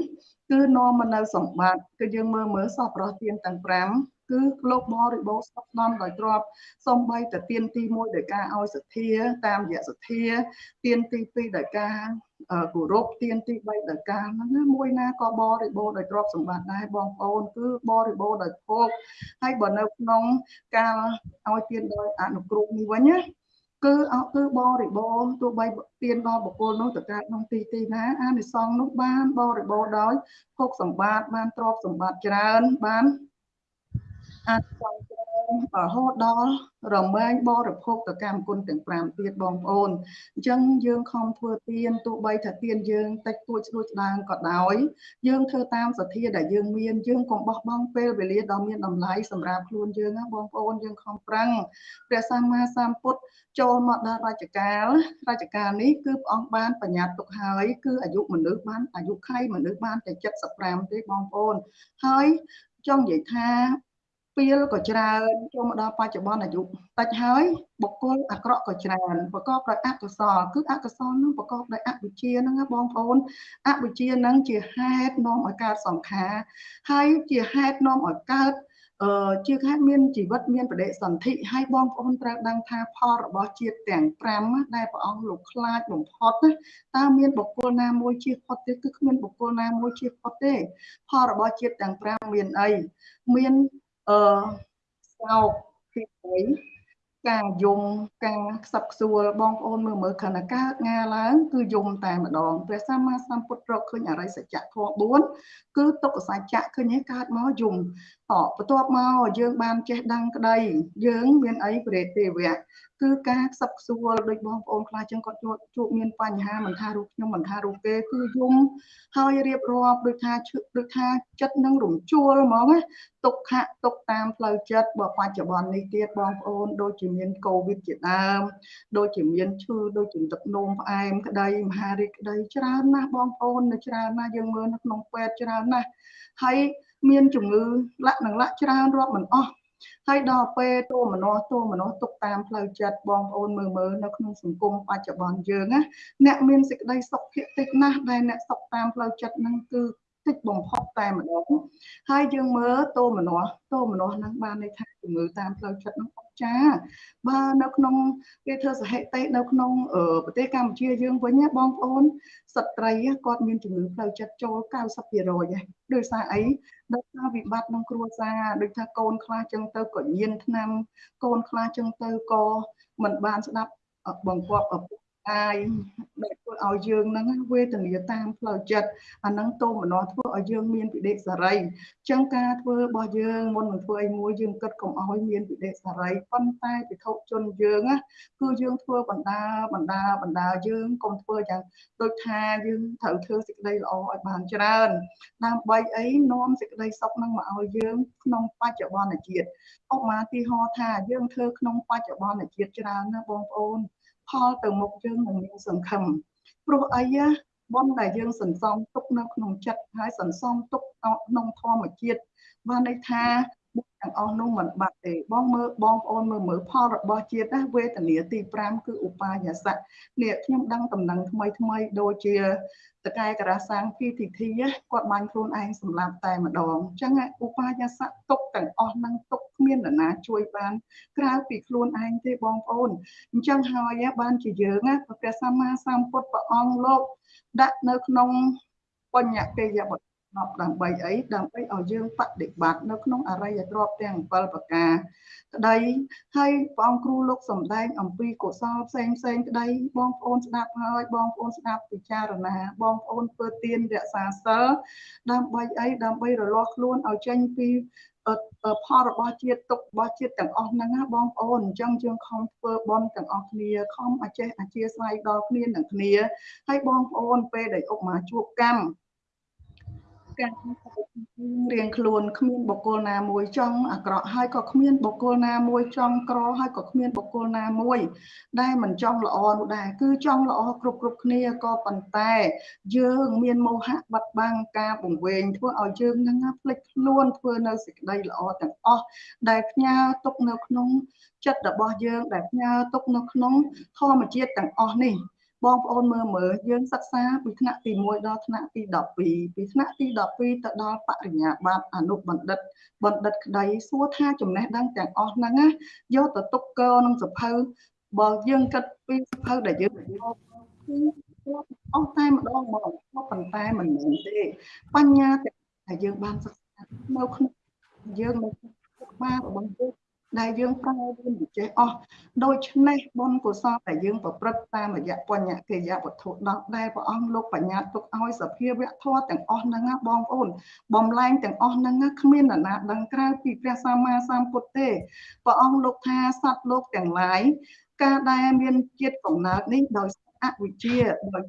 គឺនាំមកនៅសម្បត្តិគឺយើងមើលមើលសពរស់ទៀនទាំង5 គឺលោកបរិបូរស្បដំដោយទ្របសំបីតែទៀនទី1ដោយការឲ្យសទ្ធា តាមរយៈសទ្ធាទៀនទី2ដោយការគោរពទៀនទី3ដោយការហ្នឹងមួយណាក៏បរិបូរដោយទ្រព្យសម្បត្តិដែរបងប្អូនគឺបរិបូរដោយភោគហើយបើនៅក្នុងការឲ្យទៀនដោយអនុគ្រោះនេះវិញណាគឺអត់គឺបរិបូរទោះបីទៀនដល់បុគ្គលនោះទៅកើតក្នុងទីទីណាអានិសង្ឃនោះបានបរិបូរដោយភោគសម្បត្តិបានទ្រព្យសម្បត្តិច្រើនបាន អាចចង់ច្រើនរហូតដល់រមែងបរិភោគទៅកម្មគុណទាំង5ទៀតបងប្អូនអញ្ចឹងយើងខំធ្វើទានទោះបីថាទានយើងតិចតួចស្រួចស្ដាងក៏ដោយយើងធ្វើតាមសទ្ធាដែលយើងមានយើងកុំបោះបង់ពេលវេលាដ៏មានតម្លៃសម្រាប់ខ្លួនយើងណាបងប្អូនយើងខំប្រឹងព្រះសម្មាសម្ពុទ្ធចូលមកដល់រាជការរាជការនេះគឺព្រះអង្គបានបញ្ញត្តិទុកហើយគឺអាយុមនុស្សបានអាយុខៃមនុស្សបានតែ75ទេបងប្អូនហើយចង់និយាយថា ពេលក៏ច្រើនចូលមកដល់បច្ចុប្បន្នអាយុតិចហើយបុគ្គលអាក្រក់ក៏ច្រើនប្រកបដោយអកុសលគឺអកុសលនឹងប្រកបដោយអវិជ្ជាហ្នឹងណាបងប្អូនអវិជ្ជាហ្នឹងជាហេតុនាំឲ្យកើតសង្ខារហើយជាហេតុនាំឲ្យកើតអឺជាខែមានជីវិតមានបដិសន្ធិហើយបងប្អូនត្រូវដឹងថាផលរបស់ជាតិទាំង5ដែលព្រះអង្គលោកខ្លាចបំផុតណាតើមានបុគ្គលណាមួយជៀសផុតទេគឺគ្មានបុគ្គលណាមួយជៀសផុតទេផលរបស់ជាតិទាំង5មានអីមាន អឺសោកទី3ការយំការខ្សឹបខ្សួលបងប្អូនមើលមើលខណៈកើតងាឡើងគឺយំតែម្ដងព្រះសម្មាសម្ពុទ្ធរកឃើញអរិយសច្ចៈធម៌4គឺទុក្ខសច្ចៈឃើញឯកើតមកយំ តបន្ទាប់មកយើងបានចេះដឹងក្តីយើងមានអីប្រេតទេវៈគឺការខ្សឹបខ្សួលដូចបងប្អូនខ្លះចឹងគាត់ជួបជួបមានបញ្ហាមិនថារូបខ្ញុំមិនថារូបគេគឺយំហើយរៀបរាប់ដូចថាឈឹកដូចថាចិត្តនឹងរំជួលហ្មងណាទុក្ខៈទុកតាមផ្លូវចិត្តបើបច្ចុប្បន្ននេះទៀតបងប្អូនដូចជាមានកូវីដជាដើមដូចជាមានឈឺដូចជាទឹកនោមផ្អែមក្តីមហារីកក្តីច្រើនណាស់បងប្អូននៅច្រើនណាស់យើងមើលនៅក្នុងពេទ្យច្រើនណាស់ហើយ មានជំងឺលាក់នឹងលាក់ច្រើនរាប់មិនអស់ហើយដល់ពេលតួមនោតួមនោទុកតាមផ្លូវចិត្តបងប្អូនមើលមើលនៅក្នុងសង្គមបច្ចុប្បន្នយើងណាអ្នកមានសេចក្តីសុខភាគតិចណាស់ដែលអ្នកសុខតាមផ្លូវចិត្តហ្នឹងគឺ តិចបំផុតតែម្ដងហើយយើងមើលតោមនោះតោមនោះហ្នឹងបានន័យថាជំងឺតាមផ្លូវចិត្តហ្នឹងអត់ចាបើនៅក្នុងគេធ្វើសហេតុនៅក្នុងប្រទេសកម្ពុជាយើងវិញបងប្អូនស្ត្រីគាត់មានជំងឺផ្លូវចិត្តចូល90%ហើយដោយសារអីដោយសារវិបត្តិក្នុងគ្រួសារដូចថាកូនខ្លះចឹងទៅក៏ញៀនថ្នាំកូនខ្លះចឹងទៅក៏មិនបានស្ដាប់បង្គាប់ឪពុក កាយដែលធ្វើឲ្យយើងហ្នឹងវេទនាតាមផ្លូវចិត្តអាហ្នឹងតោមនោធ្វើឲ្យយើងមានវិដិសារីអញ្ចឹងការធ្វើរបស់យើងមុននឹងធ្វើអីមួយយើងគិតកុំឲ្យមានវិដិសារីប៉ុន្តែពិធុជនយើងណាគឺយើងធ្វើបណ្ដាបណ្ដាបណ្ដាយើងកុំធ្វើយ៉ាងដូចថាយើងត្រូវធ្វើសេចក្តីល្អឲ្យបានច្រើនដើម្បីអីនាំសេចក្តីសុខនឹងមកឲ្យយើងក្នុងបច្ចុប្បន្នជាតិឧបមាទីហោថាយើងធ្វើក្នុងបច្ចុប្បន្នជាតិច្រើនណាបងប្អូន ផលទៅមុខយើងនឹងមានសង្ឃឹមព្រោះអីបុណ្យដែលយើងសន្សំទុកនៅក្នុងចិត្តហើយសន្សំទុកក្នុងធម្មជាតិបានន័យថា ទាំងអស់នោះមិនបាត់ទេបងមើលបងប្អូនមើលមើលផលរបស់ជាតិណាវេទនាទី5គឺឧបាយាសៈនេះខ្ញុំដឹងតំណែងថ្មីថ្មីដូចជាតកែករាសាំង PTT គាត់បានខ្លួនឯងសម្លាប់តែម្ដងអញ្ចឹងឧបាយាសៈទុកទាំងអស់នឹងទុកគ្មាននរណាជួយបានក្រៅពីខ្លួនឯងទេបងប្អូនអញ្ចឹងហើយបានជាយើងព្រះសម្មាសម្ពុទ្ធព្រះអង្គលោកដាក់នៅក្នុងបញ្ញកេយប 10ដើម្បីអីដើម្បីឲ្យយើងបដិបត្តិនៅក្នុងអរិយធម៌ទាំង7ប្រការក្តីហើយព្រះអង្គគ្រូលោកសំដែងអំពីកុសលផ្សេងផ្សេងក្តីបងប្អូនស្ដាប់ហើយបងប្អូនស្ដាប់ពិចារណា បងប្អូនធ្វើទានរក្សាសិលដើម្បីអីដើម្បីរលាស់ខ្លួនឲ្យចេញពីផលរបស់ជាតិទុករបស់ជាតិទាំងអស់ហ្នឹងណាបងប្អូនអញ្ចឹងយើងខំធ្វើបន់ទាំងអស់គ្នាខំអចេះអជាស្វ័យដល់គ្នានឹងគ្នាហើយបងប្អូនពេលដែលអុកមកជួបកម្ម ការរៀងខ្លួនគ្មានបុគ្គលណាមួយចង់អាក្រក់ហើយក៏គ្មានបុគ្គលណាមួយចង់ក្រហើយក៏គ្មានបុគ្គលណាមួយ ដែលមិនចង់ល្អនោះដែរគឺចង់ល្អគ្រប់គ្រប់គ្នាក៏ប៉ុន្តែ យើងមានមោហៈបាត់បង់ការបង្វែងធ្វើឲ្យយើងនឹងភ្លេចខ្លួនធ្វើនៅសេចក្តីល្អទាំងអស់ដែលផ្ញើទុកនៅក្នុងចិត្តរបស់យើងដែលផ្ញើទុកនៅក្នុងធម្មជាតិទាំងអស់នេះ បងប្អូនមើលមើលយើងសិក្សាពីថ្នាក់ទី1ដល់ថ្នាក់ទី12ពីថ្នាក់ទី12ទៅដល់បរិញ្ញាបត្រអនុបណ្ឌិតបណ្ឌិតក្តីសួរថាចំណេះដឹងទាំងអស់ហ្នឹងណាយកទៅទុកកនឹងសភៅបើយើងគិតពីសភៅដែលយើងអស់តែម្ដងមកប៉ុន្តែមិនមែនទេ បញ្ញាដែលយើងបានសិក្សានៅក្នុងយើងនៅក្នុងបារបស់យើង ដែលយើងប្រើវាមិនចេះអស់ដូច្នេះបុណ្យកុសលដែលយើងប្រព្រឹត្តតាមរយៈបញ្ញកិយវត្ថុ10ដែលព្រះអង្គលោកបញ្ញត្តិទុកឲ្យសភាវៈធម៌ទាំងអស់ហ្នឹងណាបងប្អូនបំលែងទាំងអស់ហ្នឹងណាគ្មាននរណាដឹងក្រៅពីព្រះសម្មាសម្ពុទ្ធទេព្រះអង្គលោកថាសត្វលោកទាំងឡាយការដែលមានជាតិកំណើតនេះដោយអវិជ្ជាដោយ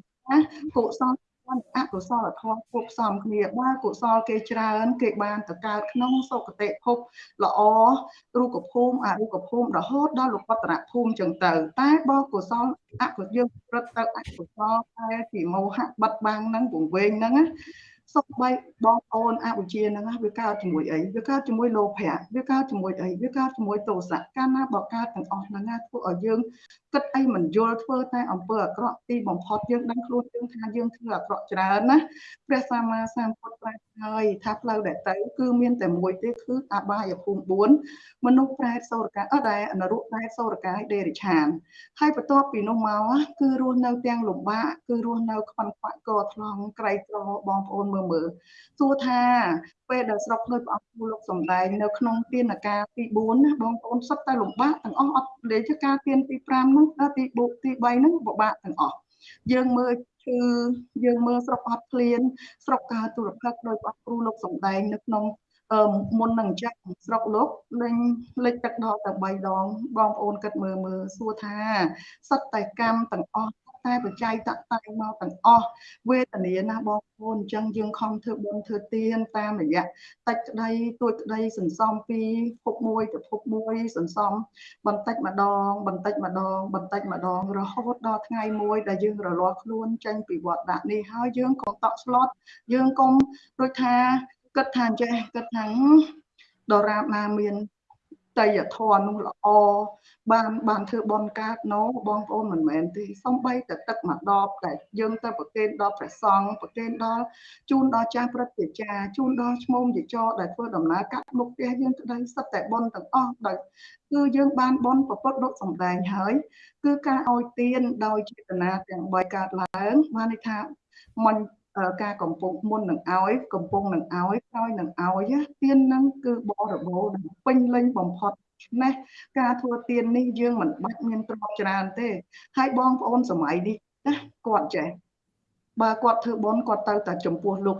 កុសល អកុសលធម៌គ្រប់ផ្សំគ្នាបើកុសលគេច្រើន គេបានទៅកើតក្នុងសុគតិភពល្អរូបភូមិអរូបភូមិរហូតដល់លោកតរភូមិចឹងទៅ តែបើកុសលអកុសលយើងប្រឹកទៅអកុសលតែពីមោហៈបាត់បាំងហ្នឹងវង្វេងហ្នឹងណា សុខបីបងប្អូនអវិជ្ជាហ្នឹងវាកើតជាមួយអីវាកើតជាមួយលោភៈវាកើតជាមួយអីវាកើតជាមួយទោសៈកាលណាបើកើតទាំងអស់ហ្នឹងណាធ្វើឲ្យយើងគិតអីមិនយល់ធ្វើតែអំពើអាក្រក់ទីបំផុតយើងដឹងខ្លួនយើងថាយើងធ្វើអាក្រក់ច្រើនណាព្រះសម្មាសម្ពុទ្ធប្រាប់ហើយថាផ្លូវដែលទៅគឺមានតែមួយទេគឺអបាយភូមិ4មនុស្សប្រែតសូរកាអត់ដែរអនរុប្រែតសូរកាយដេរិឆានហើយបន្ទាប់ពីនោះមកគឺរស់នៅទាំងលំបាកគឺរស់នៅខ្វាន់ខ្វាក់កថ្លង់ក្រៃក្របងប្អូនមើលមើលសួរថាពេលដែលស្រុកដោយព្រះអង្គលោកសំដែងនៅក្នុងទានការទី4ណាបងប្អូនសុទ្ធតែលំបាកទាំងអស់អត់លេចការទានទី5ហ្នឹងទី4ទី3ហ្នឹងពិបាកទាំងអស់យើងមើលគឺយើងមើលស្រុកអត់ឃ្លានស្រុកកាទុរភិកដោយព្រះគ្រូលោកសំដែងនៅក្នុងអឺមុននឹងអញ្ចឹងស្រុកលោកលេងលេចទឹកដល់តែ3ដងបងប្អូនគិតមើលមើលសួរថាសត្វតែកម្មទាំងអស់ តែបច្ច័យតតែងមកទាំងអស់វេទនាណាបងប្អូនអញ្ចឹងយើងខំធ្វើបុណ្យធ្វើទានតាមរយៈតិចក្តីទួចក្តីសន្សំពីភពមួយទៅភពមួយសន្សំបន្តិចម្ដង បន្តិចម្ដង បន្តិចម្ដង រហូតដល់ថ្ងៃមួយដែលយើងរលាស់ខ្លួនចេញពីវត្តដាក់នេះហើយយើងកុំតក់ស្លុតយើងកុំដូចថាគិតថាអញ្ចេះគិតថាដរាបណាមាន តយធម៌នោះល្អបានបានធ្វើបនកើតណូបងប្អូនមិនមែនទេសំបីតែទឹកមួយដបតែយើងទៅប្រគេនដល់ព្រះសង្ឃប្រគេនដល់ជូនដល់ចាស់ព្រឹទ្ធាចារ្យជូនដល់ឈ្មោះជាចរដែលធ្វើដំណើរកាត់មុខផ្ទះយើងក្តីសិតតែបនទាំងអស់ដោយគឺយើងបានបនប្រពុតលោកសំដែងហើយគឺការឲ្យទានដោយចេតនាទាំង3កើតឡើងបានន័យថាមិន ការកំពុងមុននឹងឲ្យកំពុងនឹងឲ្យក្រោយនឹងឲ្យទៀននឹងគឺបរិបូរណ៍ពេញលេញបំផុតនេះការធ្វើទៀននេះយើងមិនបាច់មានទ្រព្យច្រើនទេ ហើយបងប្អូនសម័យនេះណាគាត់ចេះបើគាត់ធ្វើបុណ្យគាត់ទៅតែចំពោះលោក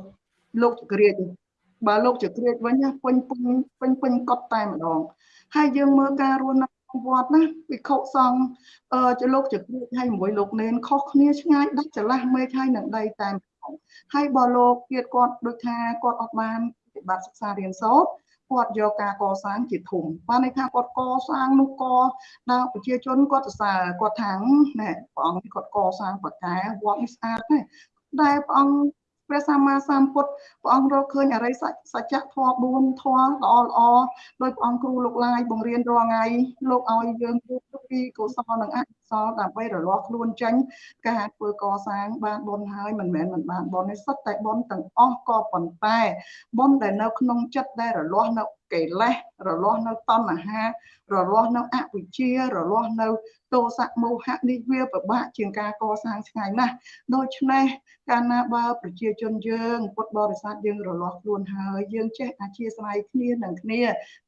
លោកចក្រាចបើលោកចក្រាចវិញពេញពេញពេញពេញកត់តែម្ដង ហើយយើងមើលការរស់នៅវត្តណាវិខុសង្ឃអឺចលោកចក្រាចហើយមួយលោកនេនខុសគ្នាឆ្ងាយដាច់ច្រឡះមេឃហើយនឹងដីតែ ហើយបើលោកទៀតគាត់ដូចថាគាត់អត់បានប្រតិបត្តិសិក្សារៀនសូត្រគាត់យកការកសាងជាធំបានន័យថាគាត់កសាងនោះកដល់ប្រជាជនគាត់សរសើរគាត់ថាណែព្រះអង្គនេះគាត់កសាងបកែវត្តនេះស្អាតណាស់ដែលព្រះអង្គព្រះសម្មាសម្ពុទ្ធព្រះអង្គរកឃើញអរិយសច្ចៈធម៌4ធម៌ល្អល្អដោយព្រះអង្គគ្រូលោកឡាយបង្រៀនរាល់ថ្ងៃលោកឲ្យយើងពីកុសលនិងអកុ សលដើម្បីរលាស់ខ្លួនចេញការធ្វើកសាងបានបុណ្យហើយមិនមែនមិនបានបុណ្យទេសុទ្ធតែបុណ្យទាំងអស់ក៏ប៉ុន្តែបុណ្យដែលនៅក្នុងចិត្តដែលរលាស់នៅកិលេសរលាស់នៅតណ្ហារលាស់នៅអវិជ្ជារលាស់នៅទោសៈមោហៈនេះវាពិបាកជាងការកសាងឆ្ងាយណាស់ដូច្នេះកាលណាបើប្រជាជនយើងពុទ្ធបរិស័ទយើងរលាស់ខ្លួនហើយយើងចេះអធិស្ឋានគ្នានឹងគ្នា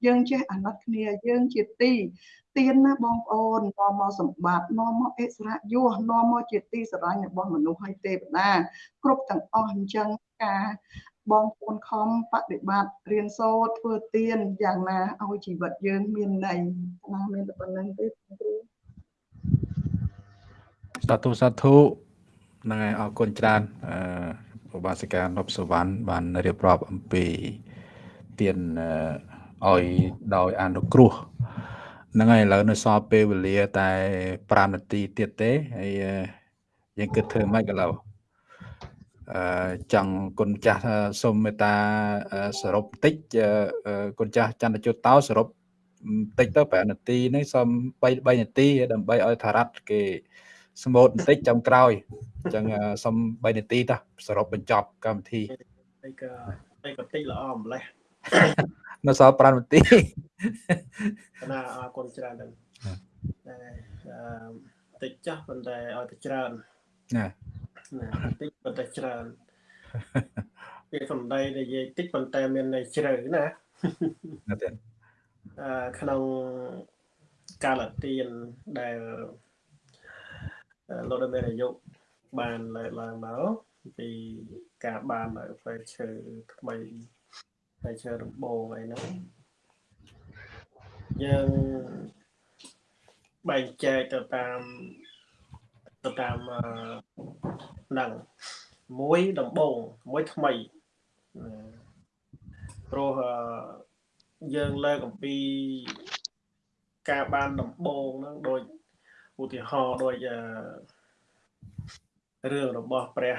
យើងចេះអាណិតគ្នាយើងជាទី ទៀនណាបងប្អូននាំមកសម្បត្តិនាំមកអិសរៈយោនាំមកជាទីស្រឡាញ់របស់មនុស្សហើយទេវតាគ្រប់ទាំងអស់អញ្ចឹងការបងប្អូនខំបដិបត្តិរៀនសូត្រធ្វើទៀនយ៉ាងណាឲ្យជីវិតយើងមានន័យណាមានតែប៉ុណ្្នឹងទេគ្រូសាធុសាធុហ្នឹងហើយអរគុណច្រើនអឺឧបាសិកានប់សវណ្ណបានរៀបរាប់អំពីទៀនឲ្យដោយអនុគ្រោះ ហ្នឹងហើយឥឡូវនៅសល់ពេលវេលាតែ5នាទីទៀតទេហើយយើងគិតធ្វើម៉េចឥឡូវអឺចង់គុណចាស់សូមមេត្តាសរុបបន្តិចគុណចាស់ចន្ទជុតតោសរុបបន្តិចទៅ5នាទីនេះសូម3 3នាទីដើម្បីឲ្យថារ៉ាត់គេស្មូតបន្តិចចាំក្រោយអញ្ចឹងសូម3នាទីតោះសរុបបញ្ចប់កម្មវិធីអីក៏អីក៏តិចល្អម្លេះ នៅសល់5នាទីណាអរគុណច្រើនតែតិចចាស់ប៉ុន្តែឲ្យតែច្រើនណាណាតិចប៉ុន្តែច្រើនពាក្យសម្ដីនិយាយតិចប៉ុន្តែមានន័យជ្រៅណាណាទេអឺក្នុងកាលទានដែលលោកដែលមានអាយុបានលើកឡើងមកពីការបានផ្លែឈើថ្មី ផ្លែឈើដំបូងអីហ្នឹងយើងបែងចែកទៅតាមទៅតាមហ្នឹងមួយដំបូងមួយថ្មីព្រោះយើងលើកអំពីការបានដំបូងហ្នឹងដូចឧទាហរណ៍ដូចរឿងរបស់ព្រះ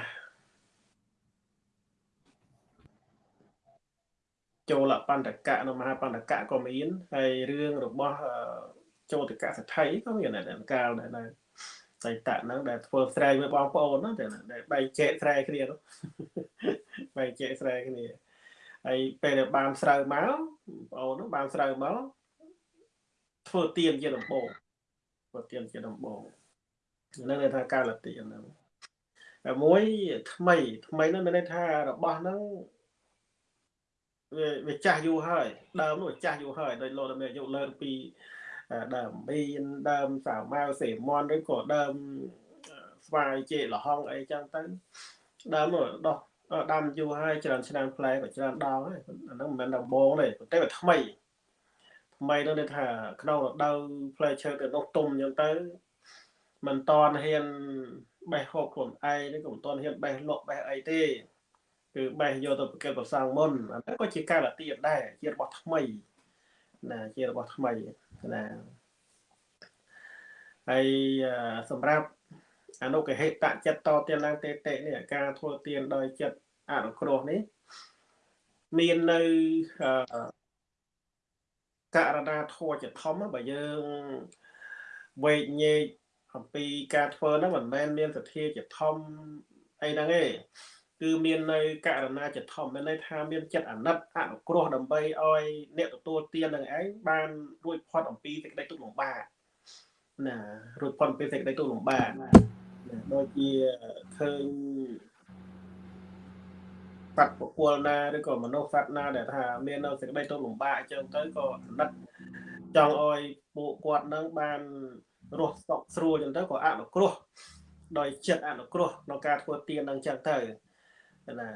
ចូលបណ្ឌកៈនៅមហាបណ្ឌកៈក៏មានហើយរឿងរបស់ចូលតកសថីក៏មានដែរកាលដែរតែតៈហ្នឹងដែលធ្វើស្រែកមួយបងប្អូនហ្នឹងដែលបែកចែកស្រែគ្នានោះបែកចែកស្រែគ្នាហើយពេលដែលបានស្រូវមកបងអូននោះបានស្រូវមកធ្វើទៀនជាដំបូងធ្វើទៀនជាដំបូងហ្នឹងគេថាកាលទៀនហ្នឹងតែមួយថ្មីថ្មីហ្នឹងមានន័យថារបស់ហ្នឹង វាវាចាស់យូរហើយដើមនោះចាស់យូរហើយដោយលោកមានអាយុលើពីដើមប៊ីនដើមសាវម៉ាវសេមន់ឬក៏ដើមស្វាយជេលហុងអីចឹងទៅដើមនោះដោះដាំយូរហើយច្រើនឆ្នាំផ្លែក៏ច្រើនដងហើយអាហ្នឹងមិនមែនដំបងទេប៉ុន្តែវាថ្មីថ្មីនោះថាក្នុងរដូវផ្លែឈើទៅនោះទុំចឹងទៅមិនតន់ហ៊ានបេះហូបខ្លួនឯងឬក៏មិនតន់ហ៊ានបេះលក់បេះអីទេ គឺបេះយកទៅប្រកេតប្រសងមុនអាហ្នឹងក៏ជាការលាទៀនដែរជារបស់ថ្មីណាជារបស់ថ្មីណាហើយសម្រាប់អនុកហេតចិត្តតទៀនឡើងតេតេនេះការធ្វើទៀនដោយចិត្តអនុគ្រោះនេះមាននៅករណីធัวជាធំបើយើងវេកញែកអំពីការធ្វើហ្នឹងមិនមែនមានសទ្ធាជាធំអីហ្នឹងទេ គឺមាននៅករណីជាធំមានន័យថាមានចិត្តអាណិតអនុគ្រោះដើម្បីឲ្យអ្នកទទួលទាននឹងឯងបានរួចផុតអំពីសេចក្តីទុក្ខលំបាកណារួចផុតពីសេចក្តីទុក្ខលំបាកដូចជាឃើញសត្វបុគ្គលណាឬក៏មនុស្សសត្វណាដែលថាមាននៅសេចក្តីទុក្ខលំបាកអញ្ចឹងទៅក៏អាណិតចង់ឲ្យពួកគាត់នឹងបានរស់សុខស្រួលអញ្ចឹងទៅក៏អនុគ្រោះដោយចិត្តអនុគ្រោះក្នុងការធ្វើទាននឹងអញ្ចឹងទៅ ណា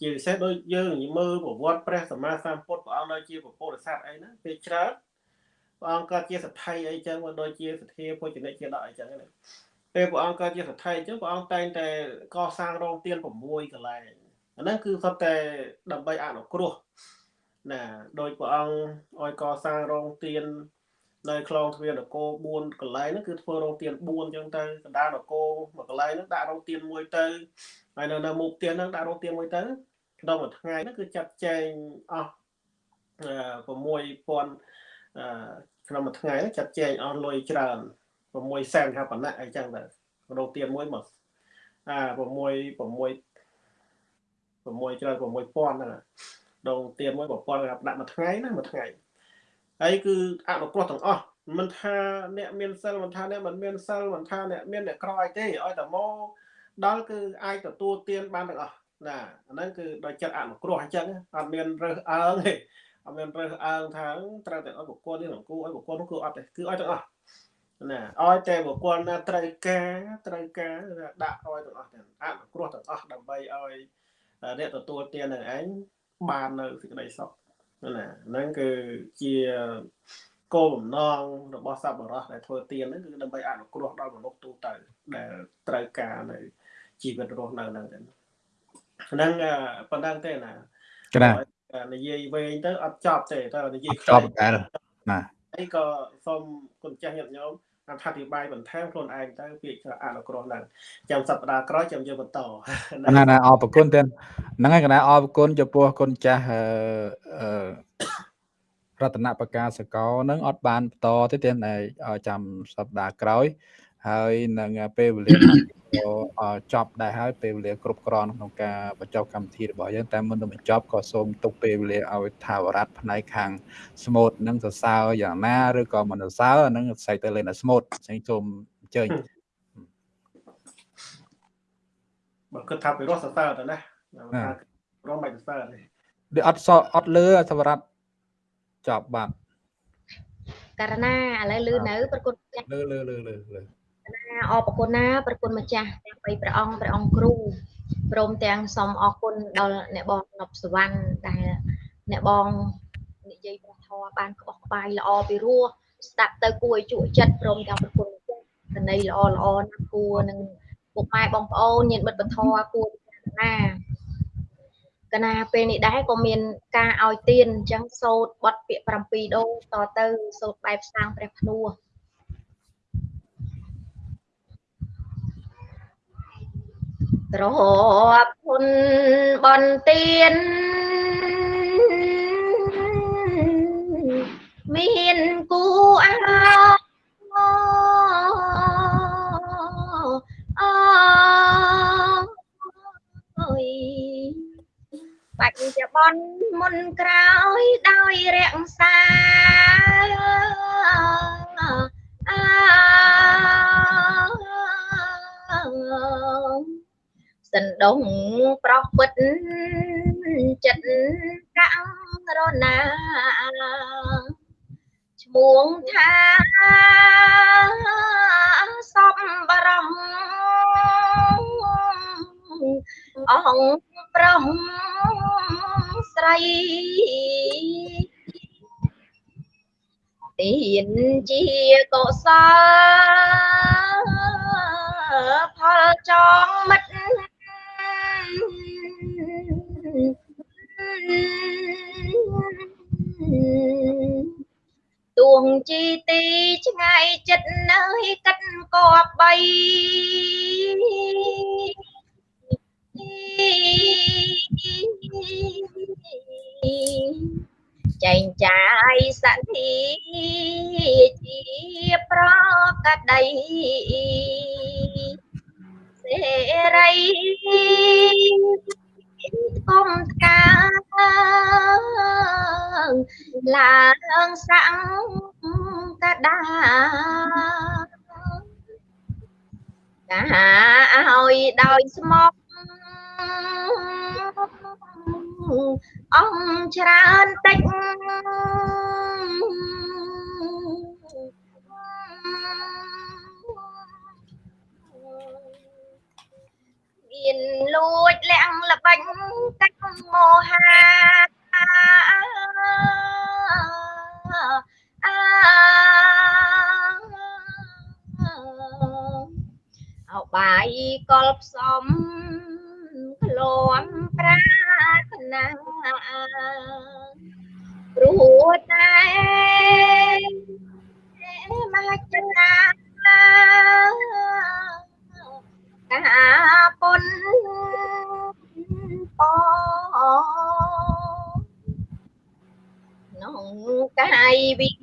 ជាពិសេសដូចយើងមើលប្រវត្តិព្រះសម្មាសម្ពុទ្ធព្រះអង្គនៅជាពុទ្ធសាសនាអីណាពេលច្រើនព្រះអង្គក៏ជាសទ្ធិអីចឹងមកដូចជាសទ្ធាពុជនិកជាដកអីចឹងណាពេលព្រះអង្គក៏ជាសទ្ធិអញ្ចឹងព្រះអង្គតែងតែកសាងរោងទៀន6កន្លែងអាហ្នឹងគឺសុទ្ធតែដើម្បីអនុគ្រោះណាដោយព្រះអង្គឲ្យកសាងរោងទៀន នៅខ្លងទ្វារនគរ4កន្លែងហ្នឹងគឺធ្វើរោងទៀន4អញ្ចឹងទៅកណ្ដាលនគរមួយកន្លែងហ្នឹងដាក់រោងទៀនមួយទៅហើយនៅនៅមុខទៀនហ្នឹងដាក់រោងទៀនមួយទៅក្នុងមួយថ្ងៃហ្នឹងគឺចាត់ចែងអស់6000ក្នុងមួយថ្ងៃចាត់ចែងអស់លុយច្រើន6សែនថាប៉ុណ្ណាអីចឹងទៅរោទៀនមួយមកអា6 6 6ច្រើន6000ហ្នឹងដងទៀនមួយ1000ដាក់មួយថ្ងៃណាមួយថ្ងៃ ហើយគឺអនុគ្រោះទាំងអស់មិនថាអ្នកមានសិលមិនថាអ្នកមិនមានសិលមិនថាអ្នកមានអ្នកក្រអីទេឲ្យតែមកដល់គឺអាចទទួលទានបានទាំងអស់ណាអាហ្នឹងគឺដោយចិត្តអនុគ្រោះអញ្ចឹងអត់មានរើសអើងទេអត់មានរើសអើងថាត្រូវតែឲ្យបុគ្គលនេះនឹងគូឲ្យបុគ្គលនោះគឺអត់ទេគឺឲ្យទាំងអស់ណាឲ្យតែបុគ្គលណាត្រូវការត្រូវការដាក់ឲ្យទាំងអស់ទាំងអនុគ្រោះទាំងអស់ដើម្បីឲ្យអ្នកទទួលទាននឹងឯងបាននៅសេចក្តីសុខ ណាហ្នឹងគឺជាគោលបំណងរបស់សប្បុរសដែលធ្វើទានហ្នឹងគឺដើម្បីអនុគ្រោះដល់មនុស្សទូទៅដែលត្រូវការនៅជីវិតរស់នៅហ្នឹងហ្នឹងប៉ុណ្ណឹងទេណាក្រានិយាយវែងទៅអត់ចប់ទេតែនិយាយចប់ដែរណាហើយក៏សូមគុណចាស់ញាតិញោម អធិប្បាយបន្ថែមខ្លួនឯងទៅពាក្យអនុគ្រោះហ្នឹងចាំសប្តាហ៍ក្រោយចាំយើងបន្តណាណាអរគុណទៀតហ្នឹងហើយកណាអរគុណចំពោះគុណចាស់អឺរតនបកាសកលនឹងអត់បានបន្តទេទេចាំសប្តាហ៍ក្រោយ ហើយនឹងពេលវេលាចប់ដែរហើយពេលវេលាគ្រប់គ្រាន់ក្នុងការបញ្ចប់កម្មវិធីរបស់យើងតែមុននឹងបញ្ចប់ក៏សូមទុកពេលវេលាឲ្យថាវរៈផ្នែកខាងស្មូតនឹងសរសើរយ៉ាងណាឬក៏មិនសរសើរនឹងស្អែកទៅលេងដល់ស្មូតអញ្ចឹងសូមអញ្ជើញបើគិតថាពីរស់សរសើរទៅណារងមិនសរសើរទេវាអត់សអត់លឺសវរៈចប់បាត់ករណាឥឡូវលឺនៅប្រគុណលឺលឺលឺលឺលឺ ណាអរប្រគុណណាប្រគុណម្ចាស់ទាំងបីព្រះអង្គព្រះអង្គគ្រូព្រមទាំងសូមអរគុណដល់អ្នកបងនប់សវណ្ណដែលអ្នកបងនិយាយព្រះធម៌បានក្បោះក្បាយល្អពីរោះស្ដាប់ទៅគួរឲ្យជក់ចិត្តព្រមទាំងប្រគុណម្ចាស់កណីល្អល្អណាស់គួរនឹងពុកម៉ែបងប្អូនញាតិមិត្តបធរគួរពិចារណាកណាពេលនេះដែរក៏មានការឲ្យទៀនអញ្ចឹងសូត្របត់ពាក្យ7ដងតទៅសូត្របែបសាងព្រះភ្នួ ទ្របគុណបនទៀនមានគូអាអើយបាច់ជាបនមុនក្រោយដោយរក្សាអ សណ្ដុងប្រោះពិតចិត្តកាំងរណាឈ្មោះថាសពបរមអង្គប្រុសស្រីទានជាកុសលផលចងមិត្ត ទួងជីទីឆ្ងាយចិត្តនៅកិតកបបីចែងចាយសន្តិជាប្រកដី សេរីគុំកាឡើងសាំងកដាកាឲ្យដោយស្មោកអង្គច្រើនតិច បិចកាច់មោហាអោបាយកលផ្សំក្លំប្រាថ្នាព្រោះតែ ក្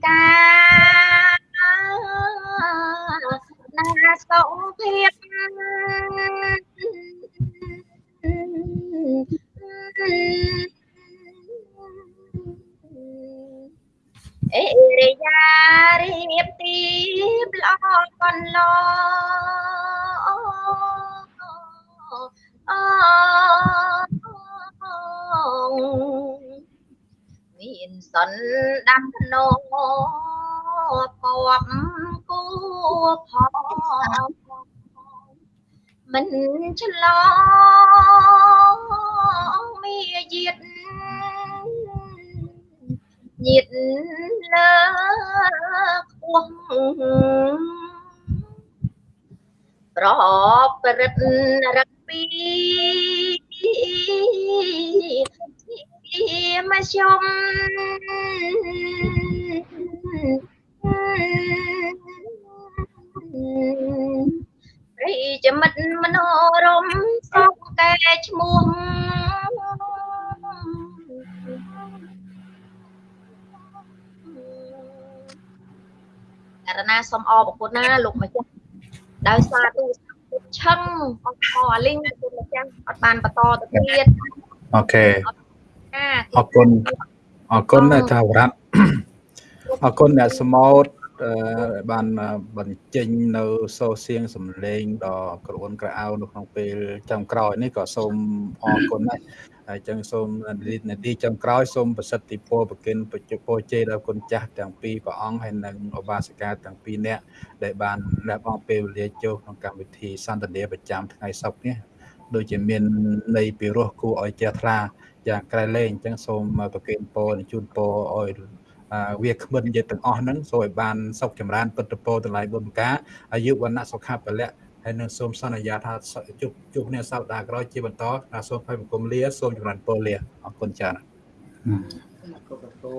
រណាសូមអរប្រគុណណាលោកម្ចាស់ដោយសារទូរស័ព្ទឆឹងអស់ខអាលីងគុណម្ចាស់អត់បានបន្តទៅទៀតអូខេអាអរគុណអរគុណណាថាវរៈអរគុណអ្នកសមោតអឺបានបញ្ចេញនៅសូរសៀងសំឡេងដ៏ក្រអួនក្រអៅនៅក្នុងពេលចុងក្រោយនេះក៏សូមអរគុណដែរ ហើយចឹងសូមនាទីចុងក្រោយសូមប្រសិទ្ធិពរប្រគិនបច្ចុប្បន្នជ័យដល់គុណចាស់ទាំងពីរព្រះអង្គហើយនិងឧបាសិកាទាំងពីរនាក់ដែលបានលះបង់ពេលវេលាចូលក្នុងកម្មវិធីសន្ទនាប្រចាំថ្ងៃសុក្រនេះដូចជាមានន័យពីរោះគួរឲ្យជ្រះថ្លាយ៉ាងក្រៃលែងអញ្ចឹងសូមប្រគិនពរជូនពរឲ្យវាគ្មិនយើងទាំងអស់ហ្នឹងសូមឲ្យបានសុខចម្រើនពិតពរទាំងឡាយបុណ្យការអាយុវណ្ណៈសុខៈពលៈ ហើយនឹងសូមសន្យាថាជួបជួបគ្នាសប្តាហ៍ក្រោយជាបន្តណាសូមឲ្យបង្គំលាសូមចម្រើនពរលាអរគុណច្រើនគុណគ្រូ